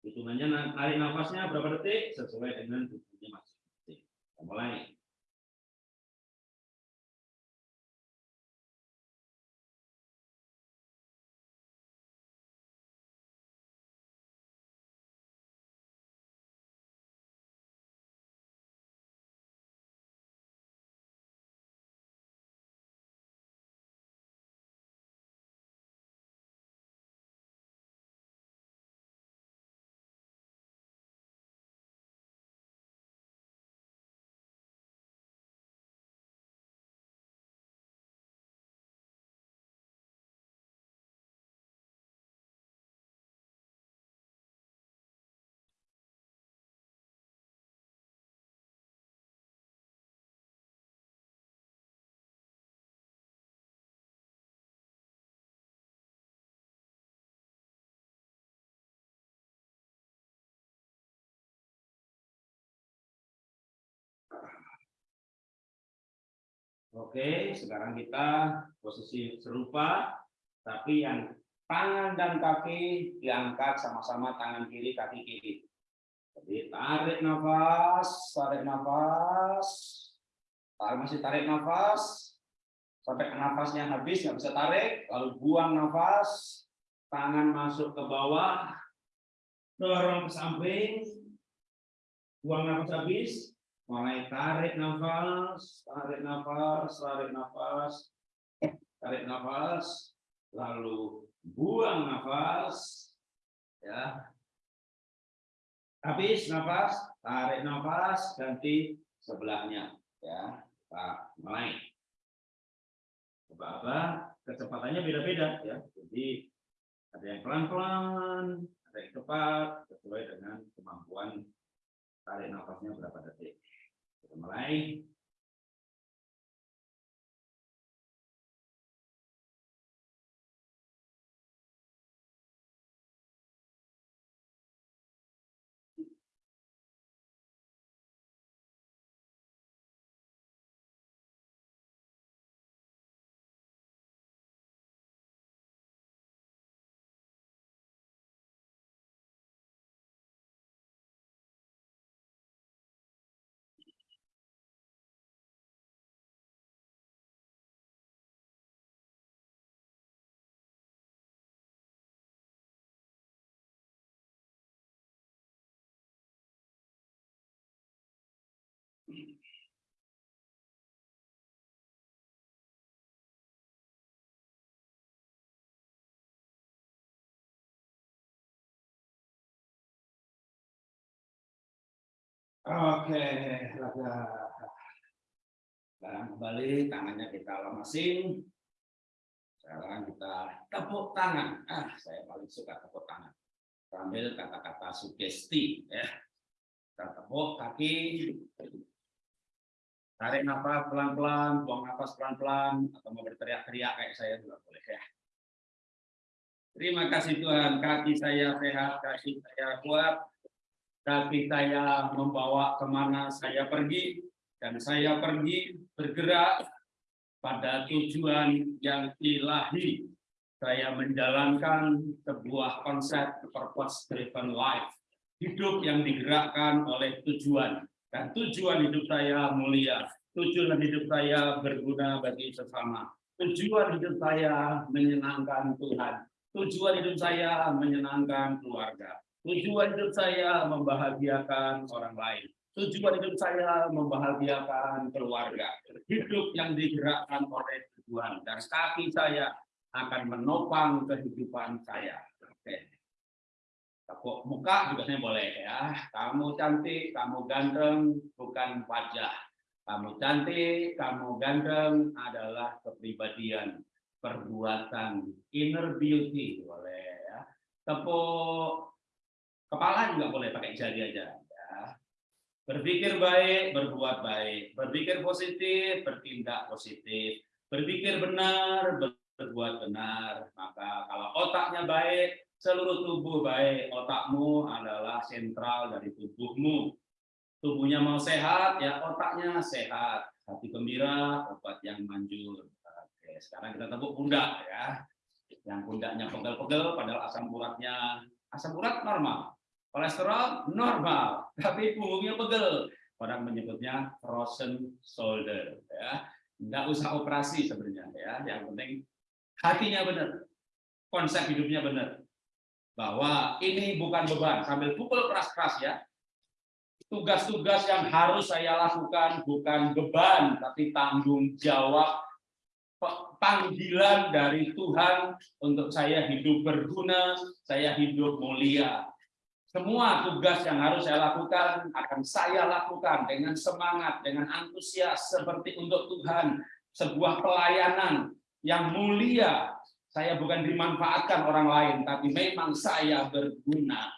Hitungannya tarik nafasnya berapa detik sesuai dengan tubuhnya masing-masing. Mulai. Oke, sekarang kita posisi serupa, tapi yang tangan dan kaki diangkat sama-sama tangan kiri, kaki kiri. Jadi tarik nafas, tarik nafas, tarik masih tarik nafas, sampai nafasnya habis nggak bisa tarik, lalu buang nafas, tangan masuk ke bawah, dorong ke samping, buang nafas habis, mulai tarik nafas, tarik nafas, tarik nafas, tarik nafas, lalu buang nafas, ya. Habis nafas, tarik nafas, ganti sebelahnya, ya. Kita mulai. Coba-coba kecepatannya beda-beda, ya. Jadi ada yang pelan-pelan, ada yang cepat, sesuai dengan kemampuan tarik nafasnya berapa detik. Kita mulai. Oke, laga. Sekarang kembali tangannya kita lemesin. Sekarang kita tepuk tangan. Ah, saya paling suka tepuk tangan. Sambil kata-kata sugesti ya. Kita tepuk kaki. Tarik nafas pelan-pelan, buang nafas pelan-pelan, atau mau berteriak-teriak kayak saya juga boleh ya. Terima kasih Tuhan, kaki saya sehat, kaki saya kuat, kaki saya membawa ke mana saya pergi, dan saya pergi bergerak pada tujuan yang ilahi. Saya menjalankan sebuah konsep purpose driven life. Hidup yang digerakkan oleh tujuan. Dan tujuan hidup saya mulia. Tujuan hidup saya berguna bagi sesama. Tujuan hidup saya menyenangkan Tuhan. Tujuan hidup saya menyenangkan keluarga. Tujuan hidup saya membahagiakan orang lain. Tujuan hidup saya membahagiakan keluarga. Hidup yang digerakkan oleh tujuan. Dan kaki saya akan menopang kehidupan saya. Oke. Tepuk muka juga saya boleh ya. Kamu cantik, kamu ganteng, bukan wajah. Kamu cantik, kamu ganteng adalah kepribadian, perbuatan, inner beauty boleh ya. Tepuk kepala juga boleh pakai jari aja. Ya. Berpikir baik, berbuat baik. Berpikir positif, bertindak positif. Berpikir benar, berbuat benar. Maka kalau otaknya baik, seluruh tubuh baik. Otakmu adalah sentral dari tubuhmu. Tubuhnya mau sehat, ya otaknya sehat. Hati gembira, obat yang manjur. Oke, sekarang kita tepuk pundak ya. Yang pundaknya pegel-pegel, padahal asam uratnya asam urat normal. Kolesterol normal, tapi punggungnya pegel. Orang menyebutnya frozen shoulder. Ya, nggak usah operasi sebenarnya ya. Yang penting hatinya benar, konsep hidupnya benar. Bahwa ini bukan beban, sambil pukul keras-keras ya. Tugas-tugas yang harus saya lakukan bukan beban, tapi tanggung jawab panggilan dari Tuhan untuk saya hidup berguna, saya hidup mulia. Semua tugas yang harus saya lakukan akan saya lakukan dengan semangat, dengan antusias seperti untuk Tuhan, sebuah pelayanan yang mulia. Saya bukan dimanfaatkan orang lain, tapi memang saya berguna.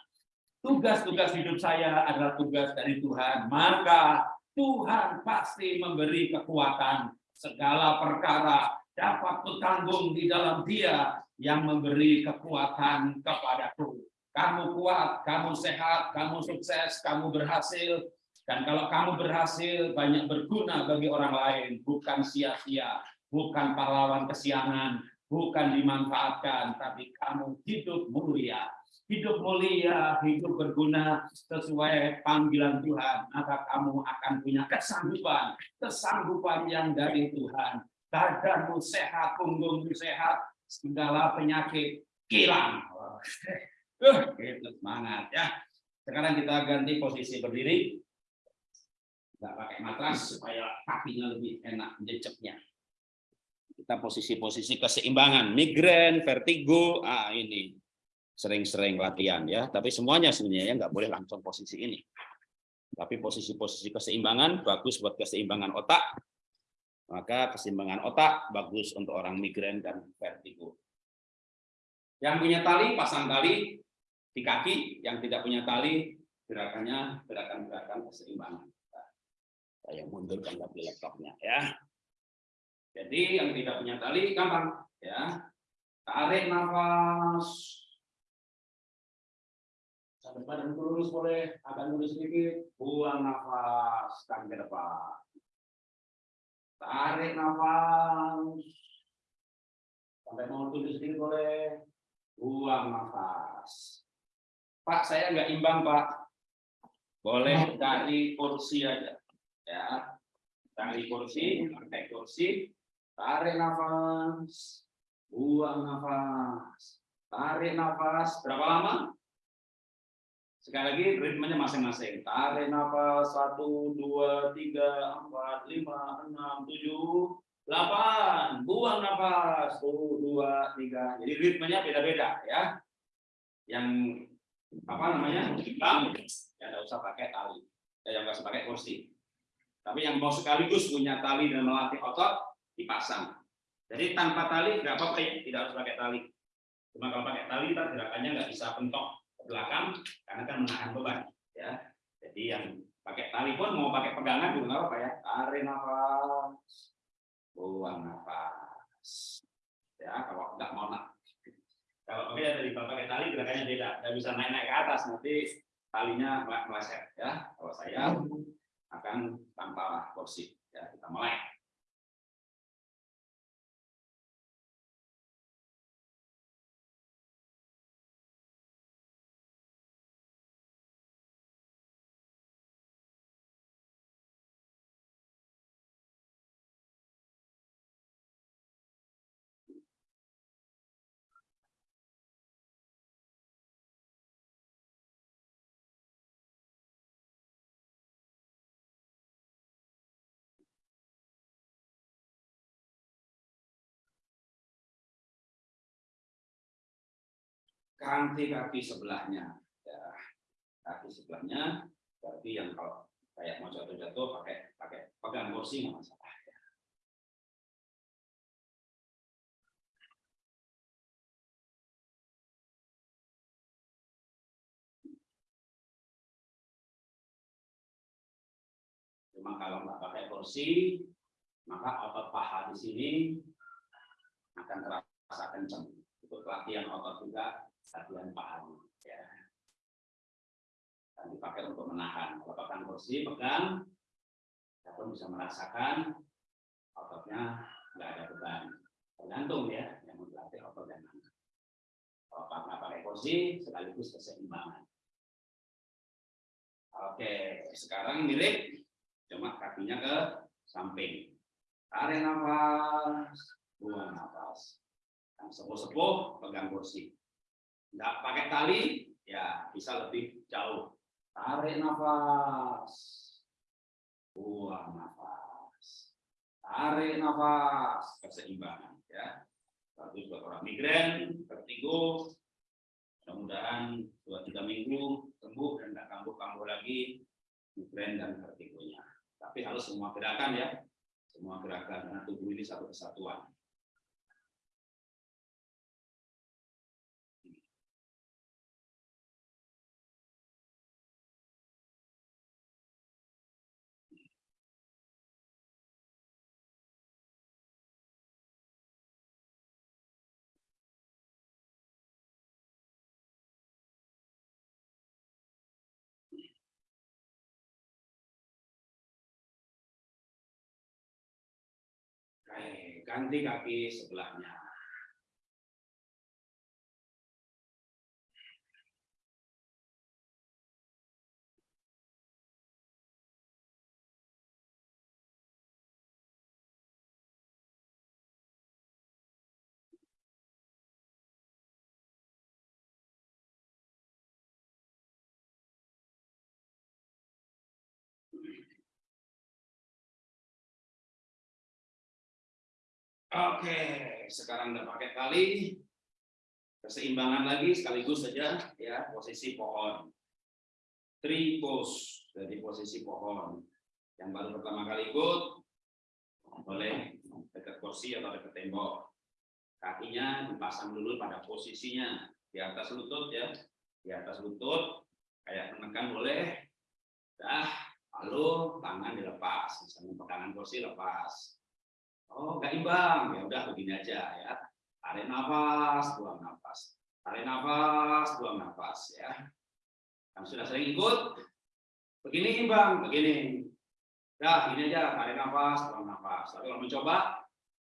Tugas-tugas hidup saya adalah tugas dari Tuhan. Maka Tuhan pasti memberi kekuatan segala perkara dapat kutanggung di dalam Dia yang memberi kekuatan kepadaku. Kamu kuat, kamu sehat, kamu sukses, kamu berhasil. Dan kalau kamu berhasil, banyak berguna bagi orang lain, bukan sia-sia bukan pahlawan kesiangan, bukan dimanfaatkan, tapi kamu hidup mulia. Hidup mulia, hidup berguna sesuai panggilan Tuhan, maka kamu akan punya kesanggupan, kesanggupan yang dari Tuhan. Dadamu sehat, punggungmu sehat, segala penyakit hilang. [laughs] Uh, itu semangat ya. Sekarang kita ganti posisi berdiri. Nggak pakai matras supaya kakinya lebih enak jejeknya kita posisi-posisi keseimbangan, migrain, vertigo, ah ini sering-sering latihan ya. Tapi semuanya sebenarnya ya nggak boleh langsung posisi ini. Tapi posisi-posisi keseimbangan bagus buat keseimbangan otak. Maka keseimbangan otak bagus untuk orang migrain dan vertigo. Yang punya tali pasang tali di kaki, yang tidak punya tali gerakannya gerakan-gerakan keseimbangan. Saya mundurkan lagi laptopnya ya. Jadi yang tidak punya tali gampang ya. Tarik nafas. Sampai badan lurus boleh, agak lurus sedikit, buang nafas kan ke depan. Tarik nafas. Sampai mau tunduk sedikit boleh, buang nafas. Pak, saya nggak imbang, Pak. Boleh dari kursi aja. Ya. Dari kursi, pakai kursi, Tarik nafas, buang nafas. Tarik nafas, berapa lama? Sekali lagi ritmenya masing-masing. Tarik nafas, satu, dua, tiga, empat, lima, enam, tujuh, delapan. Buang nafas, satu, dua, tiga. Jadi ritmenya beda-beda ya. Yang apa namanya? Bang, ya tidak usah pakai tali. Ya, yang nggak usah pakai kursi. Tapi yang mau sekaligus punya tali dan melatih otot, dipasang. Jadi tanpa tali nggak apa-apa ya, tidak harus pakai tali. Cuma kalau pakai tali, tak gerakannya nggak bisa pentok ke belakang karena kan menahan beban. Ya, jadi yang pakai tali pun mau pakai pegangan juga nggak apa-apa ya. Tarik nafas, buang nafas. Ya, kalau nggak mau nak. Kalau pakai dari pakai tali gerakannya beda, nggak bisa naik-naik ke atas nanti talinya meleset ya. Kalau saya akan tanpa kursi. Ya, kita mulai. Ganti kaki sebelahnya. Ya, kaki sebelahnya, berarti yang kalau kayak mau jatuh-jatuh pakai pakai pegang kursi nggak masalah. ya. Cuma kalau nggak pakai kursi, maka otot paha di sini akan terasa kencang. Itu latihan otot juga, latihan paha. Ya. Dan dipakai untuk menahan. Kalau pakai kursi, pegang, kita pun bisa merasakan ototnya nggak ada beban. Tergantung ya, yang mau dilatih otot dan mana. Kalau nggak pakai kursi, sekaligus keseimbangan. Oke, sekarang mirip, cuma kakinya ke samping. Tarik nafas, buang nafas. Yang sepuh-sepuh pegang kursi. Nggak pakai tali, ya bisa lebih jauh. Tarik nafas, buang nafas. Tarik nafas, keseimbangan. Ya, bagus buat orang migren, vertigo. Mudah-mudahan dua tiga minggu sembuh dan nggak kambuh-kambuh lagi migren dan vertigonya. Tapi harus semua gerakan ya, semua gerakan karena tubuh ini satu kesatuan. Ganti kaki sebelahnya. Oke, sekarang udah pakai tali. Keseimbangan lagi sekaligus saja ya posisi pohon. Three pose dari posisi pohon. Yang baru pertama kali ikut boleh dekat kursi atau dekat tembok. Kakinya dipasang dulu pada posisinya di atas lutut ya, di atas lutut kayak menekan boleh. Dah, lalu tangan dilepas, misalnya pegangan kursi lepas. Oh, nggak imbang. Ya udah begini aja ya. Tarik nafas, buang nafas. Tarik nafas, buang nafas ya. Yang sudah sering ikut, begini imbang, begini. Ya, ini aja, tarik nafas, buang nafas. Tapi kalau mencoba,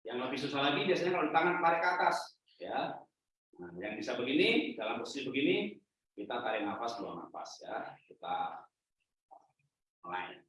yang lebih susah lagi biasanya kalau di tangan tarik ke atas, ya. Nah, yang bisa begini, dalam posisi begini, kita tarik nafas, buang nafas ya. Kita mulai.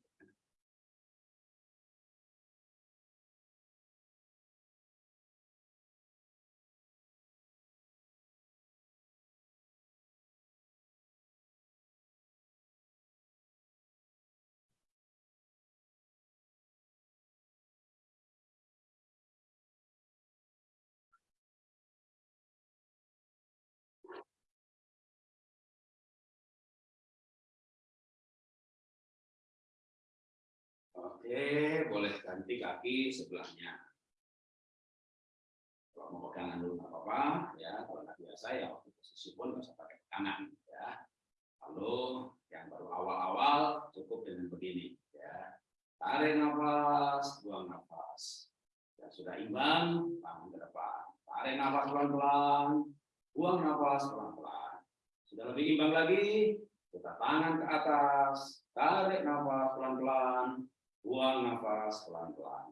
Oke, boleh ganti kaki sebelahnya. Kalau mau pegangan dulu nggak apa-apa, ya. Kalau nggak biasa ya waktu posisi pun nggak usah pakai pegangan, ya. Lalu yang baru awal-awal cukup dengan begini, ya. Tarik nafas, buang nafas. Yang sudah imbang, tangan ke depan. Tarik nafas pelan-pelan, buang nafas pelan-pelan. Sudah lebih imbang lagi, kita tangan ke atas, tarik nafas pelan-pelan, buang nafas pelan-pelan.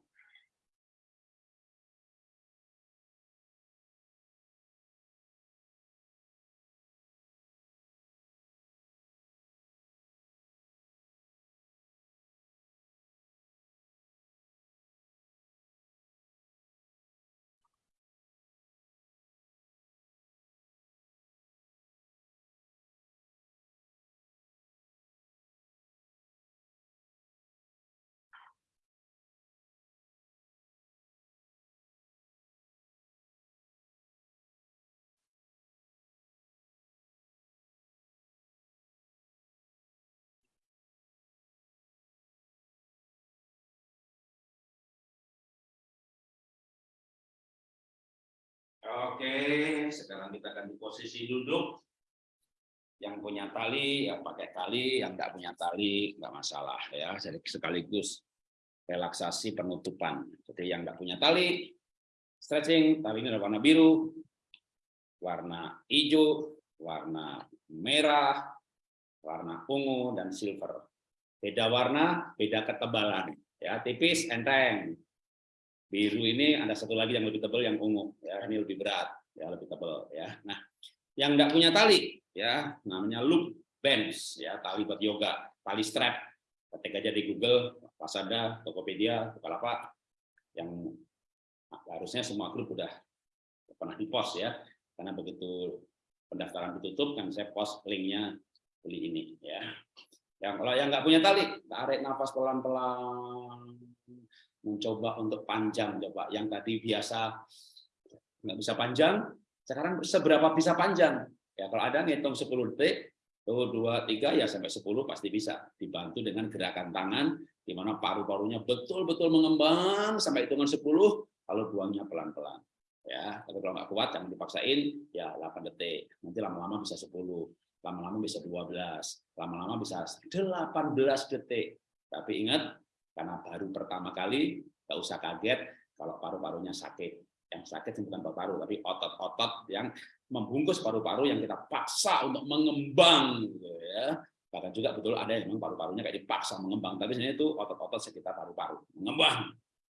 Oke, sekarang kita akan di posisi duduk. Yang punya tali, ya pakai tali. Yang nggak punya tali, nggak masalah ya. Jadi sekaligus relaksasi penutupan. Jadi yang nggak punya tali, stretching. Tali ini ada warna biru, warna hijau, warna merah, warna ungu, dan silver. Beda warna, beda ketebalan. Ya, tipis, enteng. Biru ini ada satu lagi yang lebih tebal yang ungu. Ya, ini lebih berat, ya lebih tebal. Ya, nah yang nggak punya tali, ya namanya loop bands, ya tali buat yoga, tali strap. Ketik aja di Google, Lazada, Tokopedia, Bukalapak, yang harusnya semua grup udah pernah di post ya, karena begitu pendaftaran ditutup kan saya post linknya beli ini ya. Yang kalau yang nggak punya tali, tarik nafas pelan-pelan, mencoba untuk panjang coba. Yang tadi biasa nggak bisa panjang, sekarang seberapa bisa panjang? Ya kalau ada ngitung 10 detik, tuh dua tiga ya sampai 10 pasti bisa dibantu dengan gerakan tangan di mana paru-parunya betul-betul mengembang sampai hitungan 10 kalau buangnya pelan-pelan ya tapi kalau nggak kuat jangan dipaksain ya 8 detik nanti lama-lama bisa 10 lama-lama bisa 12 lama-lama bisa 18 detik tapi ingat karena baru pertama kali nggak usah kaget kalau paru-parunya sakit. Yang sakit bukan paru-paru tapi otot-otot yang membungkus paru-paru yang kita paksa untuk mengembang gitu ya. Bahkan juga betul ada yang memang paru-parunya kayak dipaksa mengembang tapi sebenarnya itu otot-otot sekitar paru-paru. Mengembang.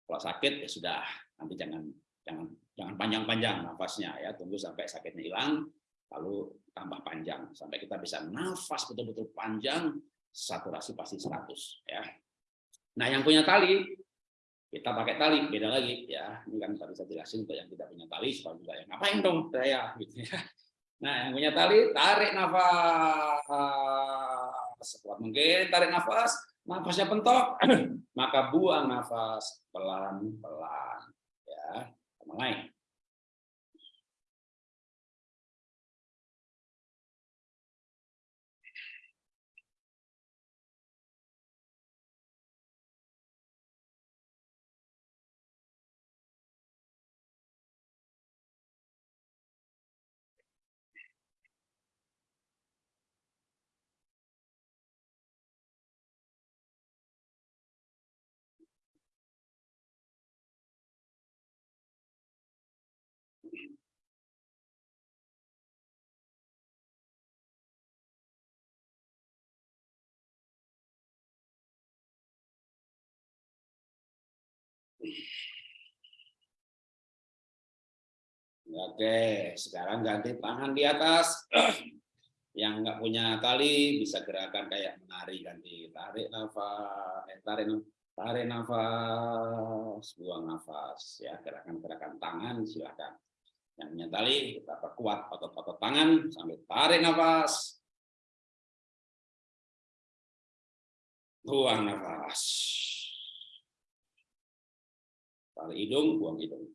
Kalau sakit ya sudah. Nanti jangan jangan jangan panjang-panjang nafasnya ya. Tunggu sampai sakitnya hilang lalu tambah panjang. Sampai kita bisa nafas betul-betul panjang saturasi pasti 100 ya nah yang punya tali kita pakai tali beda lagi. Ya ini kan tadi saya jelasin untuk yang tidak punya tali supaya juga yang ngapain dong? Saya gitu ya. Nah yang punya tali tarik nafas. Sekuat mungkin tarik nafas nafasnya pentok [clears throat] maka buang nafas pelan-pelan. Ya mulai Oke, sekarang ganti tangan di atas. [clears throat] Yang nggak punya tali bisa gerakan kayak menari ganti tarik nafas, eh, tarik tarik nafas, buang nafas ya gerakan-gerakan tangan silakan. Yang punya tali kita perkuat otot-otot tangan sambil tarik nafas, buang nafas. Tarik hidung, buang hidung.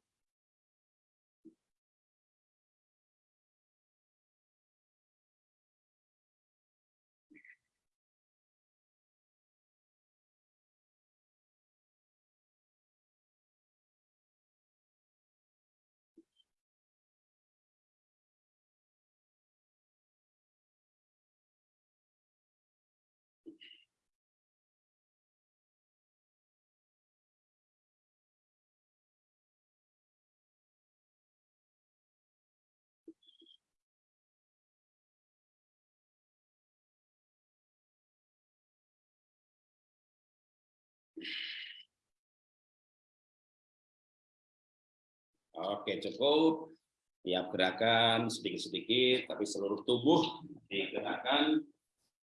Oke, cukup. Tiap gerakan sedikit-sedikit, tapi seluruh tubuh digerakkan,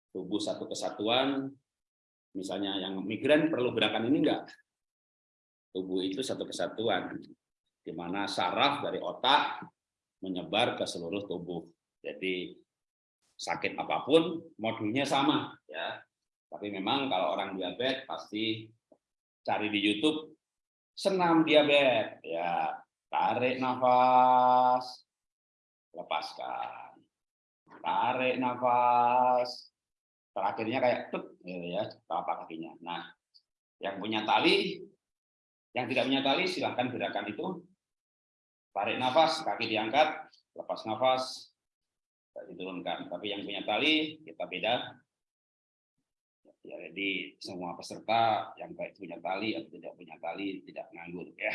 tubuh satu kesatuan. Misalnya yang migran perlu gerakan ini enggak? Tubuh itu satu kesatuan, di mana saraf dari otak menyebar ke seluruh tubuh. Jadi sakit apa pun modulnya sama ya. Tapi memang kalau orang diabetes pasti cari di YouTube senam diabetes ya Tarik nafas, lepaskan. Tarik nafas. Terakhirnya kayak tut gitu ya, telapak kakinya. Nah, yang punya tali, yang tidak punya tali silahkan gerakan itu tarik nafas, kaki diangkat, lepas nafas, diturunkan. Tapi yang punya tali kita beda. Ya, jadi semua peserta yang baik punya tali atau tidak punya tali tidak nganggur ya.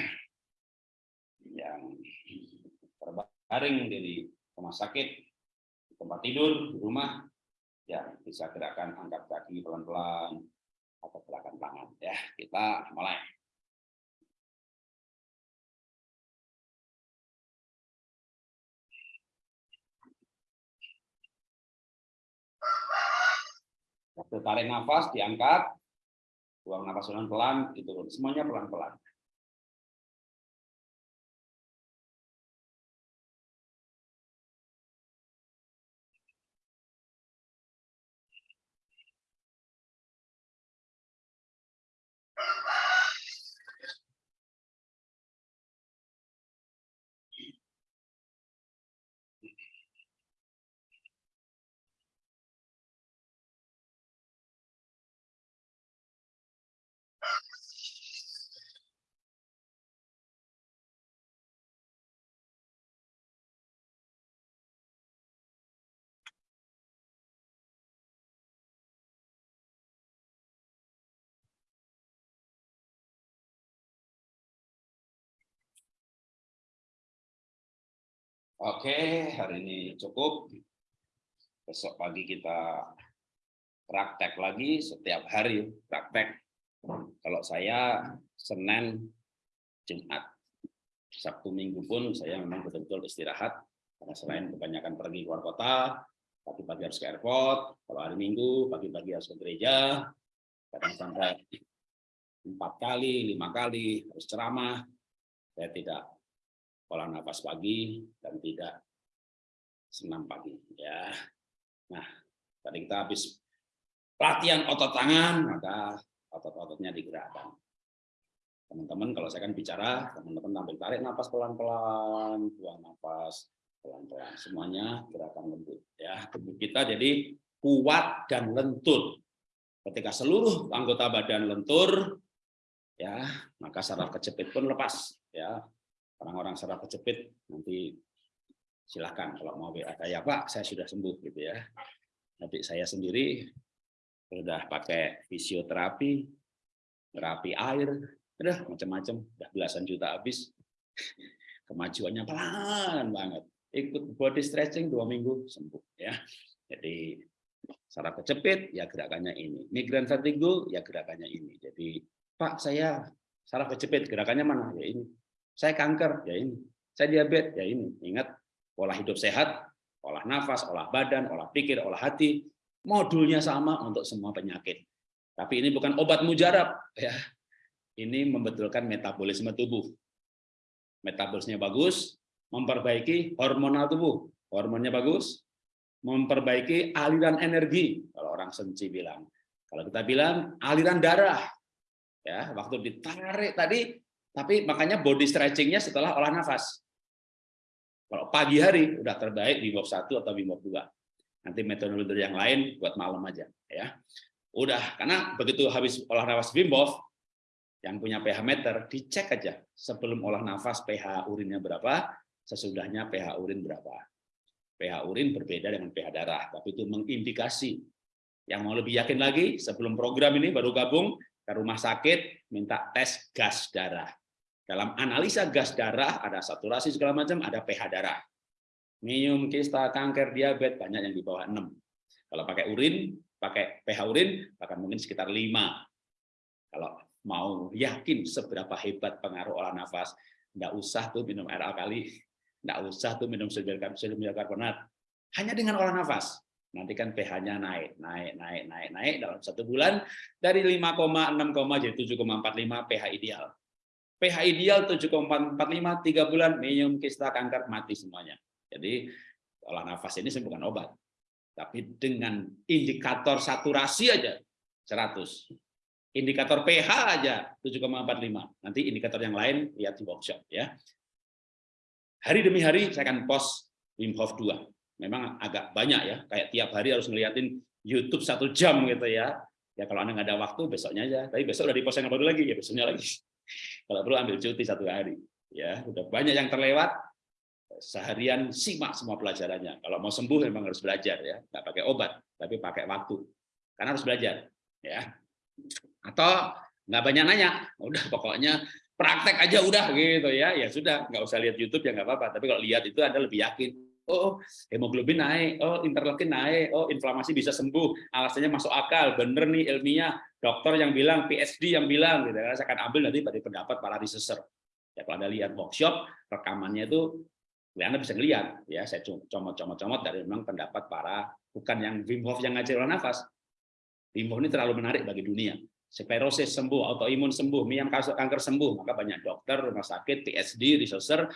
Yang terbaring dari rumah sakit, tempat tidur, di rumah, ya bisa gerakan angkat kaki pelan-pelan atau gerakan tangan ya. Kita mulai. Waktu tarik nafas, diangkat, buang nafas pelan-pelan, diturun. Semuanya pelan-pelan. Oke, hari ini cukup. Besok pagi kita praktek lagi setiap hari praktek. Kalau saya Senin, Jumat, Sabtu Minggu pun saya memang betul-betul istirahat karena selain kebanyakan pergi keluar kota, pagi-pagi harus ke airport, kalau hari Minggu pagi-pagi harus ke gereja, kadang sampai empat kali, lima kali harus ceramah. Saya tidak olah nafas pagi dan tidak senam pagi ya. Nah, tadi kita habis latihan otot tangan, maka otot-ototnya digerakkan. Teman-teman, kalau saya kan bicara, teman-teman tampil tarik nafas pelan-pelan, buang nafas pelan-pelan. Semuanya gerakan lembut ya. Tubuh kita jadi kuat dan lentur. Ketika seluruh anggota badan lentur, ya maka saraf kejepit pun lepas ya orang-orang saraf kejepit nanti silahkan kalau mau WA saya Pak saya sudah sembuh gitu ya. Nanti saya sendiri sudah pakai fisioterapi terapi air udah macam-macam udah belasan juta habis. [laughs] Kemajuannya pelan banget. Ikut body stretching dua minggu sembuh ya. Jadi saraf kejepit ya gerakannya ini. Migran vertigo ya gerakannya ini. Jadi Pak saya saraf kejepit gerakannya mana? Ya ini saya kanker, ya ini. Saya diabetes, ya ini. Ingat, pola hidup sehat, olah nafas, olah badan, olah pikir, olah hati, modulnya sama untuk semua penyakit. Tapi ini bukan obat mujarab, ya. Ini membetulkan metabolisme tubuh. Metabolisme bagus, memperbaiki hormonal tubuh. Hormonnya bagus, memperbaiki aliran energi. Kalau orang senci bilang. Kalau kita bilang aliran darah. Ya, waktu ditarik tadi tapi makanya body stretchingnya setelah olah nafas. Kalau pagi hari udah terbaik di Bob 1 atau di Bob 2. Nanti metode-metode yang lain buat malam aja ya. Udah, karena begitu habis olah nafas Wim Hof yang punya pH meter dicek aja sebelum olah nafas pH urinnya berapa, sesudahnya pH urin berapa. pH urin berbeda dengan pH darah, tapi itu mengindikasi. Yang mau lebih yakin lagi, sebelum program ini baru gabung ke rumah sakit minta tes gas darah dalam analisa gas darah, ada saturasi segala macam, ada pH darah. Minum, kista, kanker, diabetes, banyak yang di bawah 6. Kalau pakai urin, pakai pH urin, bahkan mungkin sekitar 5. Kalau mau yakin seberapa hebat pengaruh olah nafas, nggak usah tuh minum air alkali, nggak usah tuh minum sodium karbonat. Hanya dengan olah nafas, nanti kan pH-nya naik, naik, naik, naik, naik dalam satu bulan dari 5,6, jadi 7,45 pH ideal pH ideal 7,45 3 bulan minum kista kanker mati semuanya. Jadi olah nafas ini bukan obat. Tapi dengan indikator saturasi aja 100. Indikator pH aja 7,45. Nanti indikator yang lain lihat di workshop ya. Hari demi hari saya akan post Wim Hof 2. Memang agak banyak ya, kayak tiap hari harus ngeliatin YouTube satu jam gitu ya. Ya kalau Anda nggak ada waktu besoknya aja. Tapi besok udah di post yang baru lagi ya besoknya lagi. Kalau perlu ambil cuti satu hari. Ya, udah banyak yang terlewat, seharian simak semua pelajarannya. Kalau mau sembuh memang harus belajar ya, nggak pakai obat, tapi pakai waktu. Karena harus belajar, ya. Atau nggak banyak nanya, udah pokoknya praktek aja udah gitu ya, ya sudah, nggak usah lihat YouTube ya nggak apa-apa. Tapi kalau lihat itu Anda lebih yakin, oh hemoglobin naik, oh interleukin naik, oh inflamasi bisa sembuh, alasannya masuk akal, bener nih ilmiah, dokter yang bilang, PhD yang bilang, gitu. Saya akan ambil nanti dari pendapat para researcher. Ya kalau Anda lihat workshop, rekamannya itu ya Anda bisa lihat ya saya comot-comot-comot dari memang pendapat para bukan yang Wim Hof yang ngajar nafas. Wim Hof ini terlalu menarik bagi dunia. Sklerosis sembuh, autoimun sembuh, miam kanker sembuh, maka banyak dokter, rumah sakit, PhD, researcher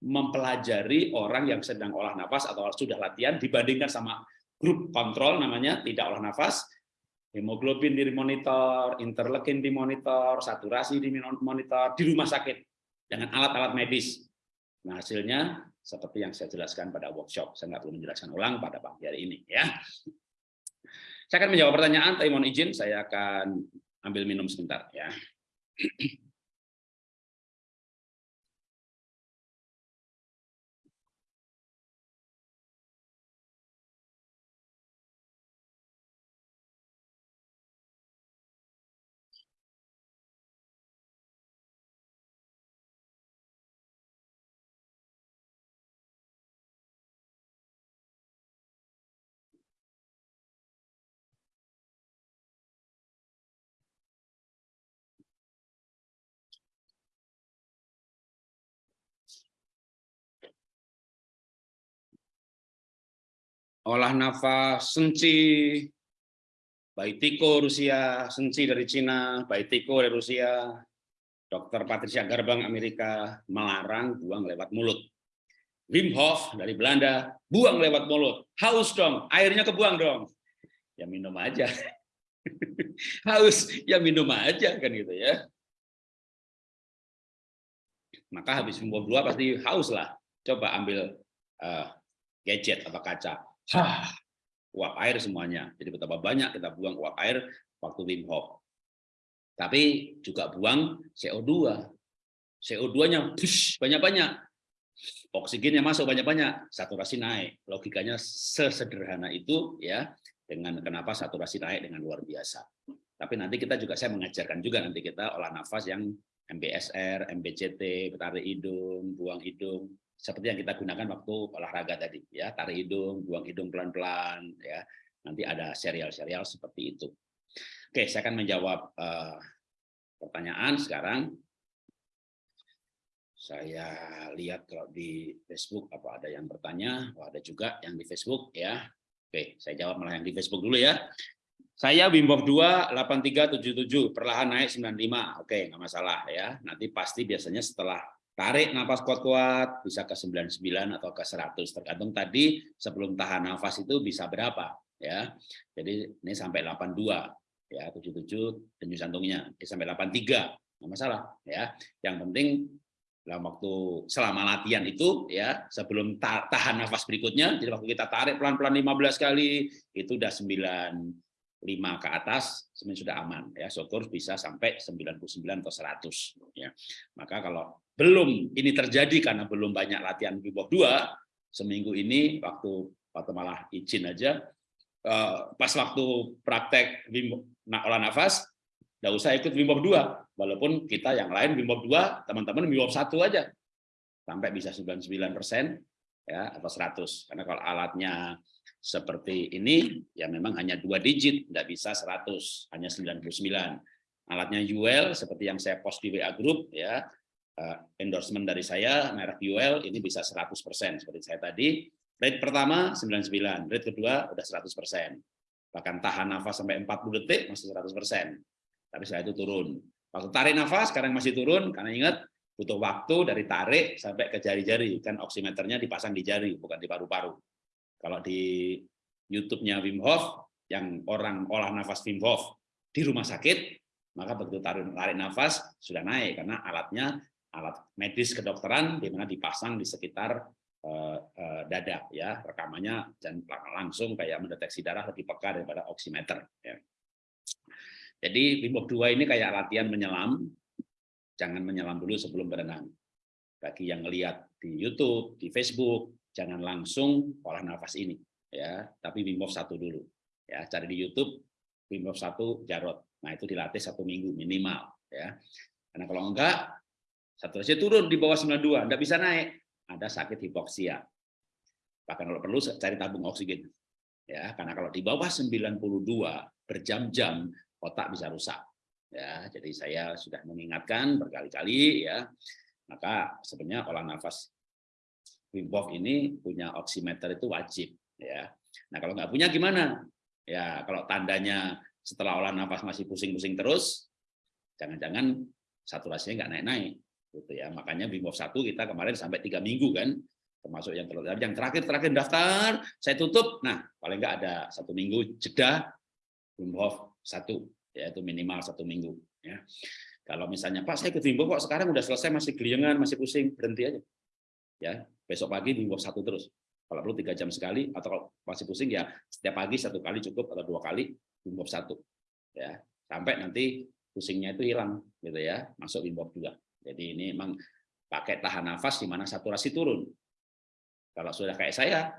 mempelajari orang yang sedang olah nafas atau sudah latihan dibandingkan sama grup kontrol namanya tidak olah nafas, hemoglobin dimonitor, interleukin dimonitor, saturasi dimonitor di rumah sakit dengan alat-alat medis. Nah, hasilnya seperti yang saya jelaskan pada workshop. Saya nggak perlu menjelaskan ulang pada pagi hari ini. ya. Saya akan menjawab pertanyaan, tapi mohon izin saya akan ambil minum sebentar. ya. Olah nafas senci Baitiko Rusia, Senci dari Cina, Baitiko dari Rusia, Dr. Patricia Garbang Amerika melarang buang lewat mulut. Wim Hof dari Belanda, buang lewat mulut. Haus dong, airnya kebuang dong. Ya minum aja. [laughs] Haus, ya minum aja kan gitu ya. Maka habis minum dua pasti haus lah. Coba ambil uh, gadget atau kaca. Hah, uap air semuanya. Jadi betapa banyak kita buang uap air waktu Wim Hof. Tapi juga buang CO2. CO2-nya banyak-banyak. Oksigennya masuk banyak-banyak, saturasi naik. Logikanya sesederhana itu ya dengan kenapa saturasi naik dengan luar biasa. Tapi nanti kita juga saya mengajarkan juga nanti kita olah nafas yang MBSR, MBCT, tarik hidung, buang hidung, seperti yang kita gunakan waktu olahraga tadi ya. Tarik hidung buang hidung pelan-pelan ya. Nanti ada serial-serial seperti itu. Oke saya akan menjawab uh, pertanyaan sekarang. Saya lihat kalau di Facebook apa ada yang bertanya. Oh, ada juga yang di Facebook ya. Oke saya jawab malah yang di Facebook dulu ya. Saya Wim Hof 2 8377 perlahan naik 95 oke nggak masalah ya. Nanti pasti biasanya setelah Tarik nafas kuat-kuat bisa ke 99 atau ke 100 tergantung tadi sebelum tahan nafas itu bisa berapa ya. Jadi ini sampai 82 ya 77 denyut jantungnya ini sampai 83 nggak masalah ya. Yang penting dalam waktu selama latihan itu ya sebelum tahan nafas berikutnya jadi waktu kita tarik pelan-pelan 15 kali itu udah 9 5 ke atas sebenarnya sudah aman ya. Syukur bisa sampai 99 atau 100 ya. Maka kalau belum ini terjadi karena belum banyak latihan Wim 2 seminggu ini waktu waktu malah izin aja eh, pas waktu praktek Wim olah nafas nggak usah ikut Wim 2 walaupun kita yang lain Wim 2 teman-teman Wim 1 aja. Sampai bisa 99 persen ya atau 100 karena kalau alatnya seperti ini ya memang hanya dua digit tidak bisa 100 hanya 99 alatnya UL seperti yang saya post di WA group ya. Eh, endorsement dari saya merek UL ini bisa 100% seperti saya tadi. Rate pertama 99 rate kedua udah 100% bahkan tahan nafas sampai 40 detik masih 100% tapi saya itu turun. Waktu tarik nafas sekarang masih turun karena ingat butuh waktu dari tarik sampai ke jari-jari. Kan oximeternya dipasang di jari bukan di paru-paru kalau di YouTube-nya Wim Hof, yang orang olah nafas Wim Hof di rumah sakit, maka begitu tarik, tarik nafas sudah naik. Karena alatnya alat medis kedokteran di mana dipasang di sekitar uh, uh, dada ya. Rekamannya dan langsung kayak mendeteksi darah lebih peka daripada oximeter ya. Jadi Wim Hof 2 ini kayak latihan menyelam. Jangan menyelam dulu sebelum berenang. Bagi yang melihat di YouTube, di Facebook, jangan langsung olah nafas ini ya, tapi Wim Hof satu dulu. Ya, cari di YouTube Wim Hof satu Jarot. Nah, itu dilatih satu minggu minimal ya. Karena kalau enggak saturasi turun di bawah 92, enggak bisa naik, ada sakit hipoksia. Bahkan kalau perlu cari tabung oksigen. Ya, karena kalau di bawah 92 berjam-jam otak bisa rusak. Ya, jadi saya sudah mengingatkan berkali-kali ya. Maka sebenarnya olah nafas Wim Hof ini punya oximeter itu wajib ya. Nah, kalau nggak punya gimana? Ya, kalau tandanya setelah olah nafas masih pusing-pusing terus, jangan-jangan saturasinya nggak naik-naik gitu ya. Makanya Wim Hof 1 kita kemarin sampai tiga minggu kan, termasuk yang terlebih yang terakhir terakhir daftar, saya tutup. Nah, paling nggak ada satu minggu jeda Wim Hof 1 yaitu minimal satu minggu ya. Kalau misalnya Pak saya ke Wim Hof kok sekarang udah selesai masih geliangan, masih pusing, berhenti aja. Ya, besok pagi Hof 1 terus. Kalau perlu tiga jam sekali atau kalau masih pusing ya setiap pagi satu kali cukup atau dua kali Hof 1. Ya, sampai nanti pusingnya itu hilang gitu ya, masuk Hof 2. Jadi ini memang pakai tahan nafas di mana saturasi turun. Kalau sudah kayak saya,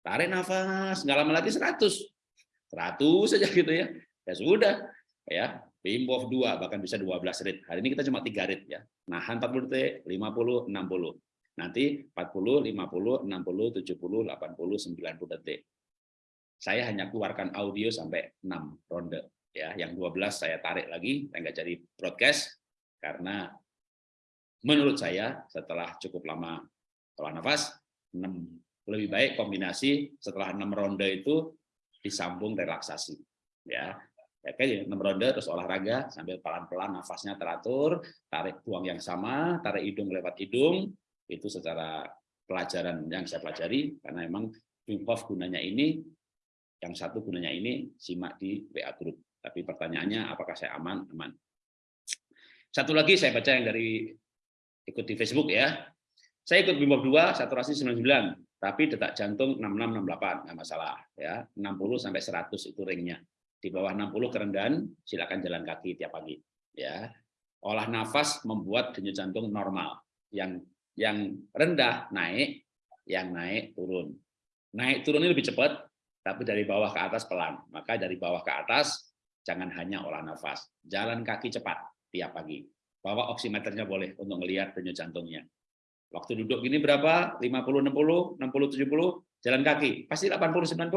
tarik nafas, nggak lama lagi 100. 100 saja gitu ya. Ya sudah, ya Hof 2 bahkan bisa 12 rit. Hari ini kita cuma 3 rit ya. Nahan 40 detik, 50, 60. Nanti 40, 50, 60, 70, 80, 90 detik. Saya hanya keluarkan audio sampai 6 ronde ya. Yang 12 saya tarik lagi, saya nggak jadi broadcast karena menurut saya setelah cukup lama olah nafas 6 lebih baik kombinasi setelah 6 ronde itu disambung relaksasi ya Oke, 6 ronde terus olahraga sambil pelan-pelan nafasnya teratur, tarik buang yang sama, tarik hidung lewat hidung, itu secara pelajaran yang saya pelajari karena memang Wim gunanya ini, yang satu gunanya ini simak di WA group. Tapi pertanyaannya apakah saya aman? Aman. Satu lagi saya baca yang dari ikut di Facebook ya. Saya ikut Wim Hof 2 saturasi 99, tapi detak jantung 6668 nggak masalah ya. 60 sampai 100 itu ringnya di bawah 60 kerendahan silakan jalan kaki tiap pagi ya olah nafas membuat denyut jantung normal yang yang rendah naik yang naik turun. Naik turun ini lebih cepat tapi dari bawah ke atas pelan. Maka dari bawah ke atas jangan hanya olah nafas. Jalan kaki cepat tiap pagi. Bawa oximeternya boleh untuk melihat denyut jantungnya. Waktu duduk gini berapa? 50 60 60 70 jalan kaki. Pasti 80 90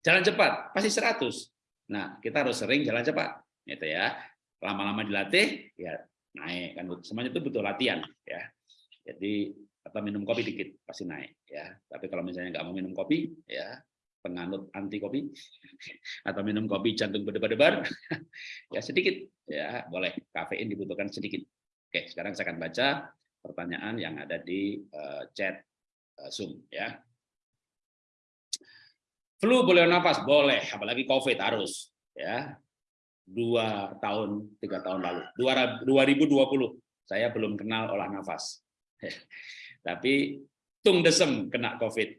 Jalan cepat. Pasti 100. Nah, kita harus sering jalan cepat, gitu ya. Lama-lama dilatih, ya naik. Kan. Semuanya itu butuh latihan, ya. Jadi atau minum kopi dikit pasti naik, ya. Tapi kalau misalnya nggak mau minum kopi, ya penganut anti kopi [laughs] atau minum kopi jantung berdebar-debar, [laughs] ya sedikit, ya boleh. Kafein dibutuhkan sedikit. Oke, sekarang saya akan baca pertanyaan yang ada di uh, chat uh, Zoom, ya. Flu boleh nafas? Boleh, apalagi COVID harus. ya Dua tahun, tiga tahun lalu. 2020, saya belum kenal olah nafas. [laughs] Tapi Tung Desem kena COVID.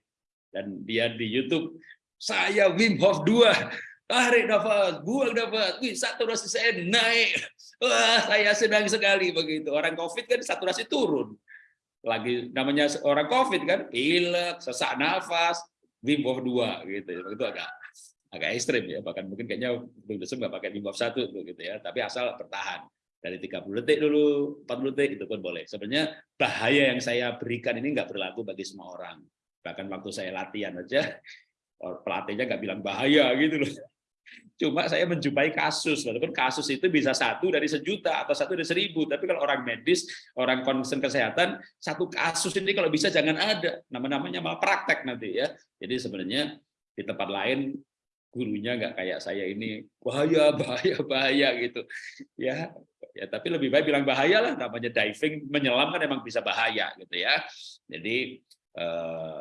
Dan dia di Youtube, saya Wim Hof 2, tarik nafas, buang nafas, wih saturasi saya naik. [laughs] Wah, saya senang sekali begitu. Orang COVID kan saturasi turun. Lagi namanya orang COVID kan, pilek, sesak nafas, Wim Hof 2 gitu itu agak agak ekstrim ya bahkan mungkin kayaknya belum Desem nggak pakai Wim Hof 1 gitu ya tapi asal bertahan dari 30 detik dulu 40 detik itu pun boleh. Sebenarnya bahaya yang saya berikan ini nggak berlaku bagi semua orang. Bahkan waktu saya latihan aja pelatihnya nggak bilang bahaya gitu loh. Cuma saya menjumpai kasus walaupun kasus itu bisa satu dari sejuta atau satu dari seribu tapi kalau orang medis orang concern kesehatan satu kasus ini kalau bisa jangan ada. Nama-namanya malah praktek nanti ya. Jadi sebenarnya di tempat lain gurunya nggak kayak saya ini bahaya [laughs] bahaya bahaya gitu. Ya ya tapi lebih baik bilang bahaya lah namanya diving menyelam kan emang bisa bahaya gitu ya. Jadi eh,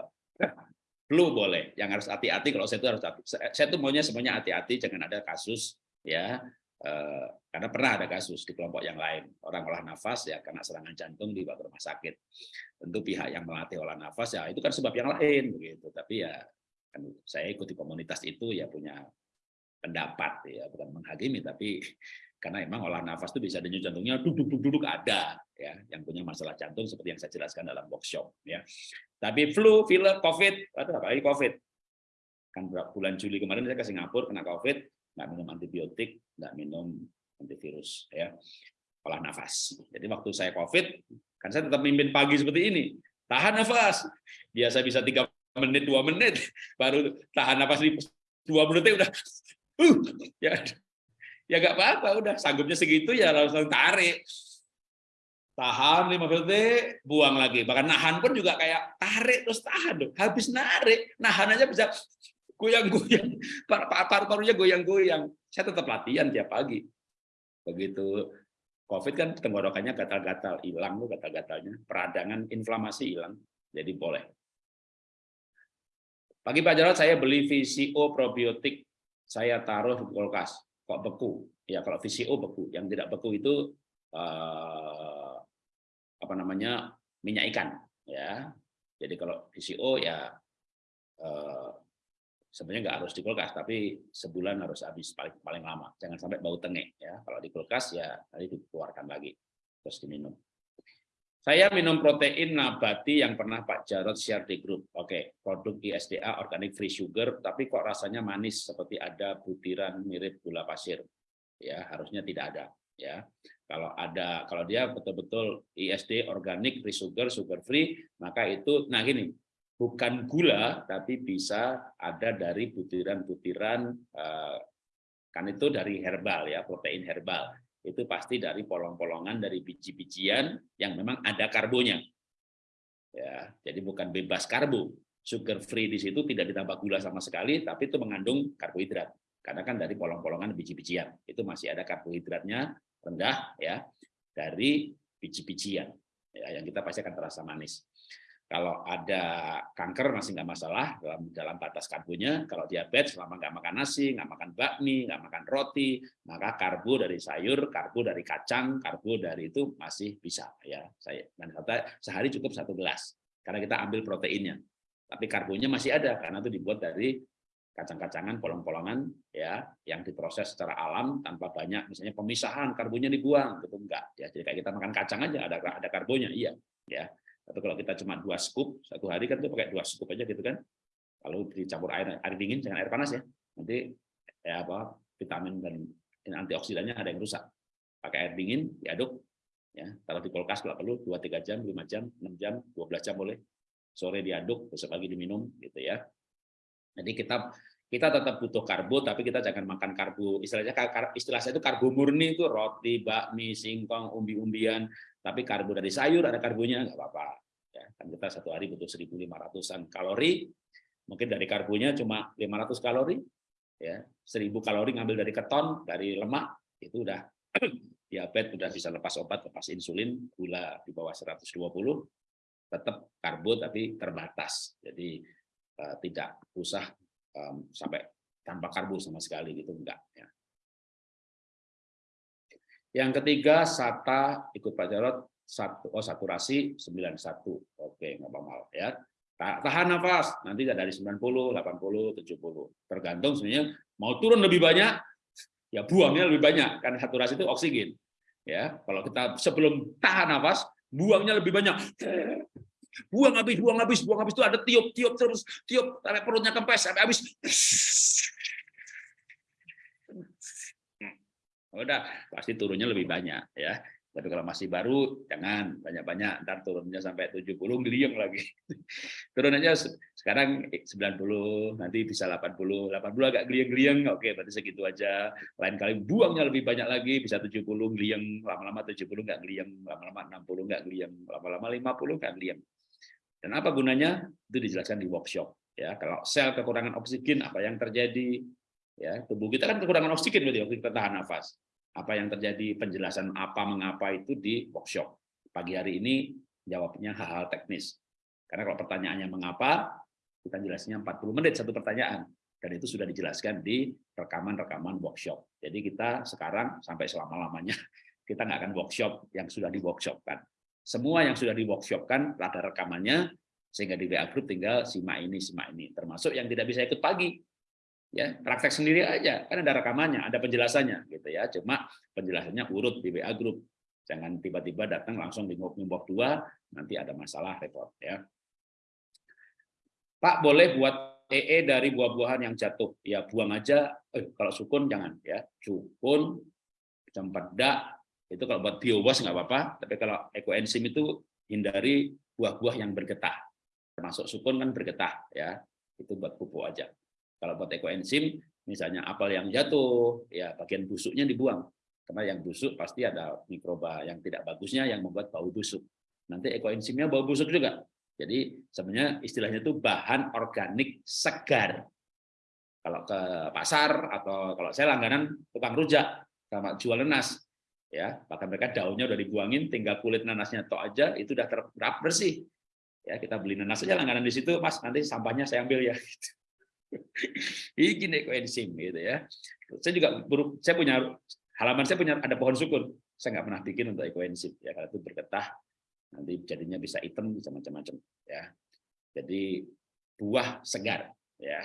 flu boleh yang harus hati-hati kalau saya itu harus hati saya tuh maunya semuanya hati-hati jangan ada kasus ya eh, karena pernah ada kasus di kelompok yang lain. Orang olah nafas ya karena serangan jantung di rumah sakit. Tentu pihak yang melatih olah nafas ya itu kan sebab yang lain begitu tapi ya kan saya ikuti komunitas itu ya punya pendapat ya bukan menghakimi tapi [laughs] karena emang olah nafas itu bisa denyut jantungnya duduk-duduk ada ya yang punya masalah jantung seperti yang saya jelaskan dalam workshop ya. Tapi flu pilek covid atau apalagi covid. Kan bulan Juli kemarin saya ke Singapura kena covid nggak minum antibiotik nggak minum antivirus ya olah nafas. Jadi waktu saya covid kan saya tetap mimpin pagi seperti ini tahan nafas. Biasa bisa tiga menit dua menit. [laughs] Baru tahan nafas di dua menitnya udah. [laughs] Uh ya ya nggak apa-apa udah. Sanggupnya segitu ya langsung tarik. Tahan lima detik buang lagi. Bahkan nahan pun juga kayak tarik terus tahan dong. Habis narik nahan aja bisa goyang-goyang. Paru-parunya goyang-goyang. Saya tetap latihan tiap pagi. Begitu. Covid kan tenggorokannya gatal-gatal hilang tuh gatal-gatalnya. Peradangan inflamasi hilang. Jadi boleh pagi Pak Jarod saya beli VCO probiotik. Saya taruh di kulkas. Kok beku? Ya kalau VCO beku. Yang tidak beku itu eh, apa namanya minyak ikan. Ya. Jadi kalau VCO ya eh, sebenarnya nggak harus di kulkas tapi sebulan harus habis paling paling lama. Jangan sampai bau tengek ya. Kalau di kulkas ya nanti dikeluarkan lagi. Terus diminum saya minum protein nabati yang pernah Pak Jarod share di grup. Oke, produk ISDA organic free sugar, tapi kok rasanya manis seperti ada butiran mirip gula pasir. Ya, harusnya tidak ada. Ya, kalau ada, kalau dia betul-betul ISD organic free sugar, sugar free, maka itu, nah gini, bukan gula, tapi bisa ada dari butiran-butiran, eh, kan itu dari herbal ya, protein herbal itu pasti dari polong-polongan dari biji-bijian yang memang ada karbonya. Ya, jadi bukan bebas karbo. Sugar free di situ tidak ditambah gula sama sekali, tapi itu mengandung karbohidrat. Karena kan dari polong-polongan biji-bijian itu masih ada karbohidratnya rendah ya dari biji-bijian ya, yang kita pasti akan terasa manis. Kalau ada kanker masih nggak masalah dalam dalam batas karbonya. Kalau diabetes selama nggak makan nasi, nggak makan bakmi, nggak makan roti, maka karbo dari sayur, karbo dari kacang, karbo dari itu masih bisa ya. Saya dan sehari cukup satu gelas karena kita ambil proteinnya. Tapi karbonya masih ada karena itu dibuat dari kacang-kacangan, polong-polongan ya yang diproses secara alam tanpa banyak misalnya pemisahan karbonya dibuang gitu enggak ya. Jadi kayak kita makan kacang aja ada ada karbonya iya ya atau kalau kita cuma dua scoop satu hari kan itu pakai dua scoop aja gitu kan. Kalau dicampur air air dingin jangan air panas ya. Nanti ya apa vitamin dan antioksidannya ada yang rusak. Pakai air dingin diaduk ya. Taruh di kulkas kalau perlu dua tiga jam lima jam enam jam 12 jam boleh. Sore diaduk besok pagi diminum gitu ya. Jadi kita kita tetap butuh karbo tapi kita jangan makan karbo. Istilahnya istilah saya itu karbo murni itu roti bakmi singkong umbi-umbian. Tapi karbo dari sayur ada karbonya nggak apa-apa. Ya kan kita satu hari butuh 1.500an kalori. Mungkin dari karbonya cuma 500 kalori. Ya 1000 kalori ngambil dari keton dari lemak itu udah [clears throat] diabetes udah bisa lepas obat lepas insulin gula di bawah 120 tetap karbo tapi terbatas. Jadi uh, tidak usah um, sampai tanpa karbo sama sekali gitu enggak ya. Yang ketiga SATA ikut Pak Jarot satu oh saturasi 91. Oke, nggak apa-apa ya. Tahan nafas, nanti dari 90, 80, 70. Tergantung sebenarnya mau turun lebih banyak, ya buangnya lebih banyak karena saturasi itu oksigen. Ya, kalau kita sebelum tahan nafas, buangnya lebih banyak buang habis, buang habis, buang habis itu ada tiup, tiup terus, tiup sampai perutnya kempes sampai habis. Udah pasti turunnya lebih banyak ya. Tapi kalau masih baru jangan banyak-banyak, ntar turunnya sampai 70 geliung lagi. [laughs] Turun aja sekarang 90, nanti bisa 80, 80 agak geliang-geliang, oke berarti segitu aja. Lain kali buangnya lebih banyak lagi, bisa 70 geliang, lama-lama 70 nggak geliang, lama-lama 60 nggak geliang, lama-lama 50 nggak geliang. Dan apa gunanya? Itu dijelaskan di workshop. Ya, kalau sel kekurangan oksigen, apa yang terjadi? Ya, tubuh kita kan kekurangan oksigen berarti waktu kita tahan nafas. Apa yang terjadi? Penjelasan apa mengapa itu di workshop. Pagi hari ini jawabnya hal-hal teknis. Karena kalau pertanyaannya mengapa, kita jelasnya 40 menit satu pertanyaan. Dan itu sudah dijelaskan di rekaman-rekaman workshop. Jadi kita sekarang sampai selama-lamanya [laughs] kita nggak akan workshop yang sudah di workshop kan. Semua yang sudah di workshopkan ada rekamannya, sehingga di WA Group tinggal simak ini, simak ini. Termasuk yang tidak bisa ikut pagi. Ya, praktek sendiri aja, kan ada rekamannya, ada penjelasannya gitu ya. Cuma penjelasannya urut di WA group. Jangan tiba-tiba datang langsung di ngop dua, nanti ada masalah repot ya. Pak boleh buat EE dari buah-buahan yang jatuh. Ya buang aja. Eh, kalau sukun jangan ya. Sukun, cempedak itu kalau buat biowas nggak apa-apa. Tapi kalau ekoenzim itu hindari buah-buah yang bergetah. Termasuk sukun kan bergetah ya. Itu buat pupuk aja. Kalau buat ekoenzim, misalnya apel yang jatuh, ya bagian busuknya dibuang. Karena yang busuk pasti ada mikroba yang tidak bagusnya yang membuat bau busuk. Nanti ekoenzimnya bau busuk juga. Jadi sebenarnya istilahnya itu bahan organik segar. Kalau ke pasar atau kalau saya langganan tukang rujak sama jual nanas, ya bahkan mereka daunnya udah dibuangin, tinggal kulit nanasnya tok aja itu udah terap bersih. Ya kita beli nanas aja langganan di situ, mas nanti sampahnya saya ambil ya. [laughs] Ini ekoenzim gitu ya. Saya juga saya punya halaman saya punya ada pohon sukun. Saya nggak pernah bikin untuk ekoenzim ya kalau itu bergetah nanti jadinya bisa hitam bisa macam-macam ya. Jadi buah segar ya.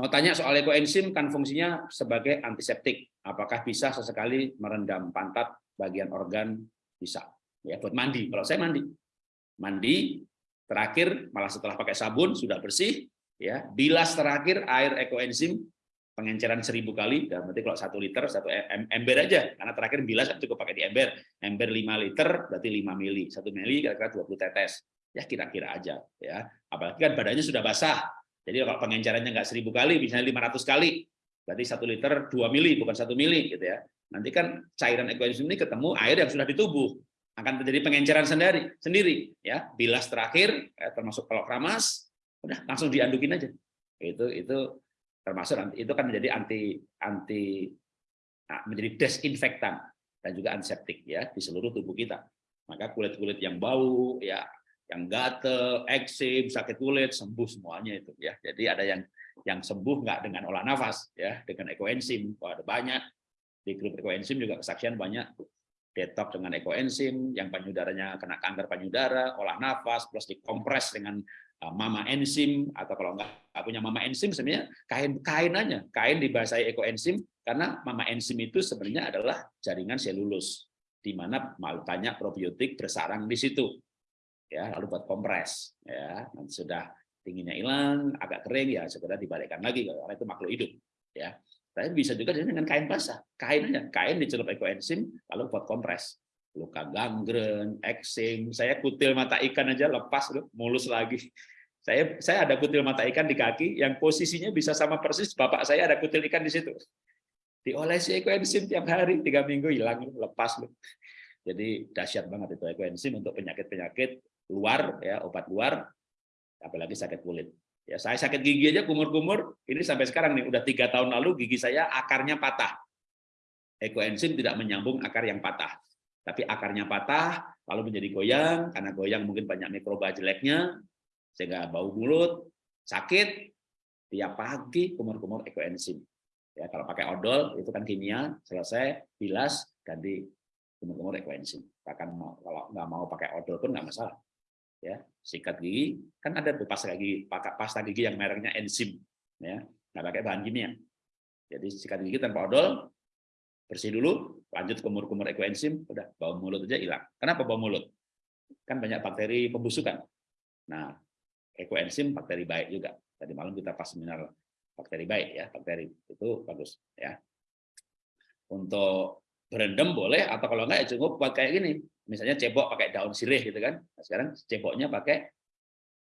Mau tanya soal ekoenzim kan fungsinya sebagai antiseptik. Apakah bisa sesekali merendam pantat bagian organ bisa ya buat mandi. Kalau saya mandi. Mandi Terakhir, malah setelah pakai sabun sudah bersih, ya. Bilas terakhir air ekoenzim pengenceran seribu kali, dan berarti kalau satu liter satu ember aja, karena terakhir bilas cukup pakai di ember, ember 5 liter berarti 5 mili, satu mili kira-kira 20 tetes, ya kira-kira aja, ya. Apalagi kan badannya sudah basah, jadi kalau pengencerannya nggak seribu kali, misalnya 500 kali, berarti satu liter 2 mili bukan satu mili, gitu ya. Nanti kan cairan ekoenzim ini ketemu air yang sudah di tubuh, akan terjadi pengenceran sendiri sendiri ya bilas terakhir eh, termasuk kalau keramas udah langsung diandukin aja itu itu termasuk itu kan menjadi anti anti nah, menjadi desinfektan dan juga antiseptik ya di seluruh tubuh kita maka kulit-kulit yang bau ya yang gatel, eksim, sakit kulit sembuh semuanya itu ya. Jadi ada yang yang sembuh nggak dengan olah nafas ya, dengan ekoenzim. Ada banyak di grup ekoenzim juga kesaksian banyak detox dengan ekoenzim, yang payudaranya kena kanker payudara, olah nafas, plus dikompres dengan uh, mama enzim, atau kalau nggak punya mama enzim, sebenarnya kain kain aja, kain dibasahi ekoenzim, karena mama enzim itu sebenarnya adalah jaringan selulus, di mana banyak probiotik bersarang di situ. Ya, lalu buat kompres, ya, sudah dinginnya hilang, agak kering ya segera dibalikkan lagi karena itu makhluk hidup, ya. Tapi bisa juga dengan kain basah. Kain aja, kain dicelup ekoenzim lalu buat kompres. Luka gangren, eksing, saya kutil mata ikan aja lepas mulus lagi. Saya saya ada kutil mata ikan di kaki yang posisinya bisa sama persis bapak saya ada kutil ikan di situ. Diolesi ekoenzim tiap hari, tiga minggu hilang lepas loh. Jadi dahsyat banget itu ekoenzim untuk penyakit-penyakit luar ya, obat luar apalagi sakit kulit. Ya, saya sakit gigi aja kumur-kumur, ini sampai sekarang nih udah tiga tahun lalu gigi saya akarnya patah. Ekoenzim tidak menyambung akar yang patah, tapi akarnya patah lalu menjadi goyang karena goyang mungkin banyak mikroba jeleknya sehingga bau mulut, sakit tiap pagi kumur-kumur ekoenzim. Ya, kalau pakai odol itu kan kimia, selesai bilas ganti kumur-kumur ekoenzim. Bahkan kalau nggak mau pakai odol pun nggak masalah ya sikat gigi. Kan ada tuh pasta gigi pakai pasta gigi yang mereknya enzim ya. Nggak pakai bahan kimia. Jadi sikat gigi tanpa odol bersih dulu lanjut kumur-kumur ekoenzim udah bau mulut aja hilang. Kenapa bau mulut? Kan banyak bakteri pembusukan. Nah ekoenzim bakteri baik juga. Tadi malam kita pas seminar bakteri baik ya bakteri. Itu bagus ya. Untuk berendam boleh atau kalau enggak ya cukup kayak gini. Misalnya cebok pakai daun sirih gitu kan. Nah, sekarang ceboknya pakai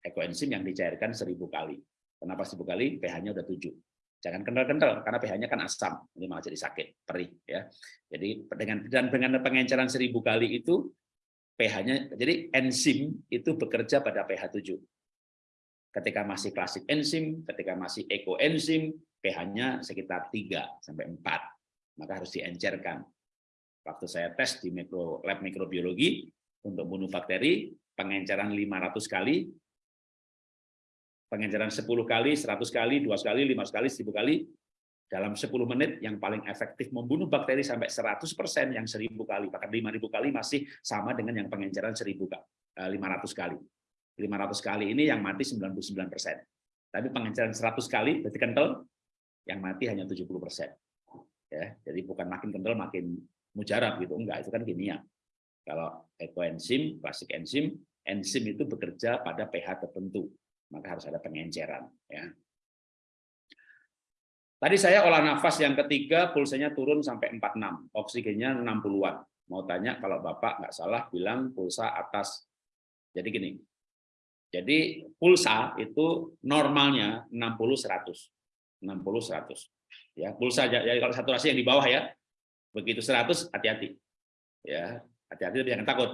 ekoenzim yang dicairkan seribu kali. Kenapa seribu kali? pH-nya udah tujuh. Jangan kental-kental karena pH-nya kan asam. Ini malah jadi sakit perih ya. Jadi dengan dan dengan pengenceran seribu kali itu pH-nya jadi enzim itu bekerja pada pH 7 ketika masih klasik enzim ketika masih ekoenzim pH-nya sekitar 3 sampai 4 maka harus diencerkan Waktu saya tes di mikro, lab mikrobiologi untuk bunuh bakteri, pengenceran 500 kali, pengenceran 10 kali, 100 kali, 200 kali, 500 kali, 1000 kali, dalam 10 menit yang paling efektif membunuh bakteri sampai 100% yang 1000 kali, bahkan 5000 kali masih sama dengan yang pengenceran 1000 500 kali. 500 kali ini yang mati 99%. Tapi pengenceran 100 kali berarti kental, yang mati hanya 70 persen. Ya, jadi bukan makin kental makin mujarab gitu, enggak itu kan kimia. Kalau ekoenzim, klasik enzim, enzim itu bekerja pada pH tertentu, maka harus ada pengenceran. Ya. Tadi saya olah nafas yang ketiga, pulsanya turun sampai 46, oksigennya 60-an. Mau tanya kalau Bapak nggak salah bilang pulsa atas. Jadi gini, jadi pulsa itu normalnya 60-100. 60-100. Ya, pulsa jadi kalau saturasi yang di bawah ya, begitu 100 hati-hati. Ya, hati-hati jangan takut.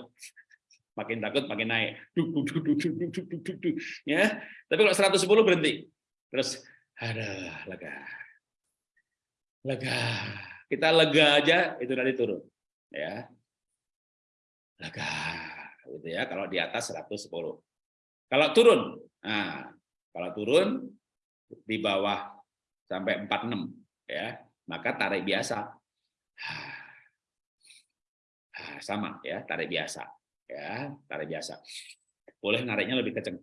[laughs] Makin takut makin naik. Duk, duk, duk, duk, duk, duk, duk. Ya, tapi kalau 110 berhenti. Terus ada lega lega kita lega aja itu nanti turun ya lega gitu ya kalau di atas 110 kalau turun nah kalau turun di bawah sampai 46 ya maka tarik biasa sama ya tarik biasa ya tarik biasa. Boleh nariknya lebih kenceng.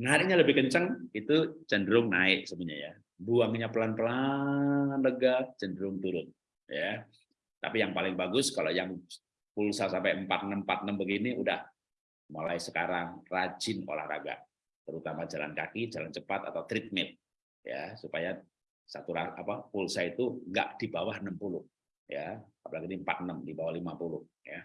Nariknya lebih kencang itu cenderung naik sebenarnya ya. Buangnya pelan-pelan lega cenderung turun ya. Tapi yang paling bagus kalau yang pulsa sampai 4646 begini udah mulai sekarang rajin olahraga terutama jalan kaki jalan cepat atau treadmill ya supaya satu apa pulsa itu enggak di bawah 60 ya apalagi ini 46 di bawah 50 ya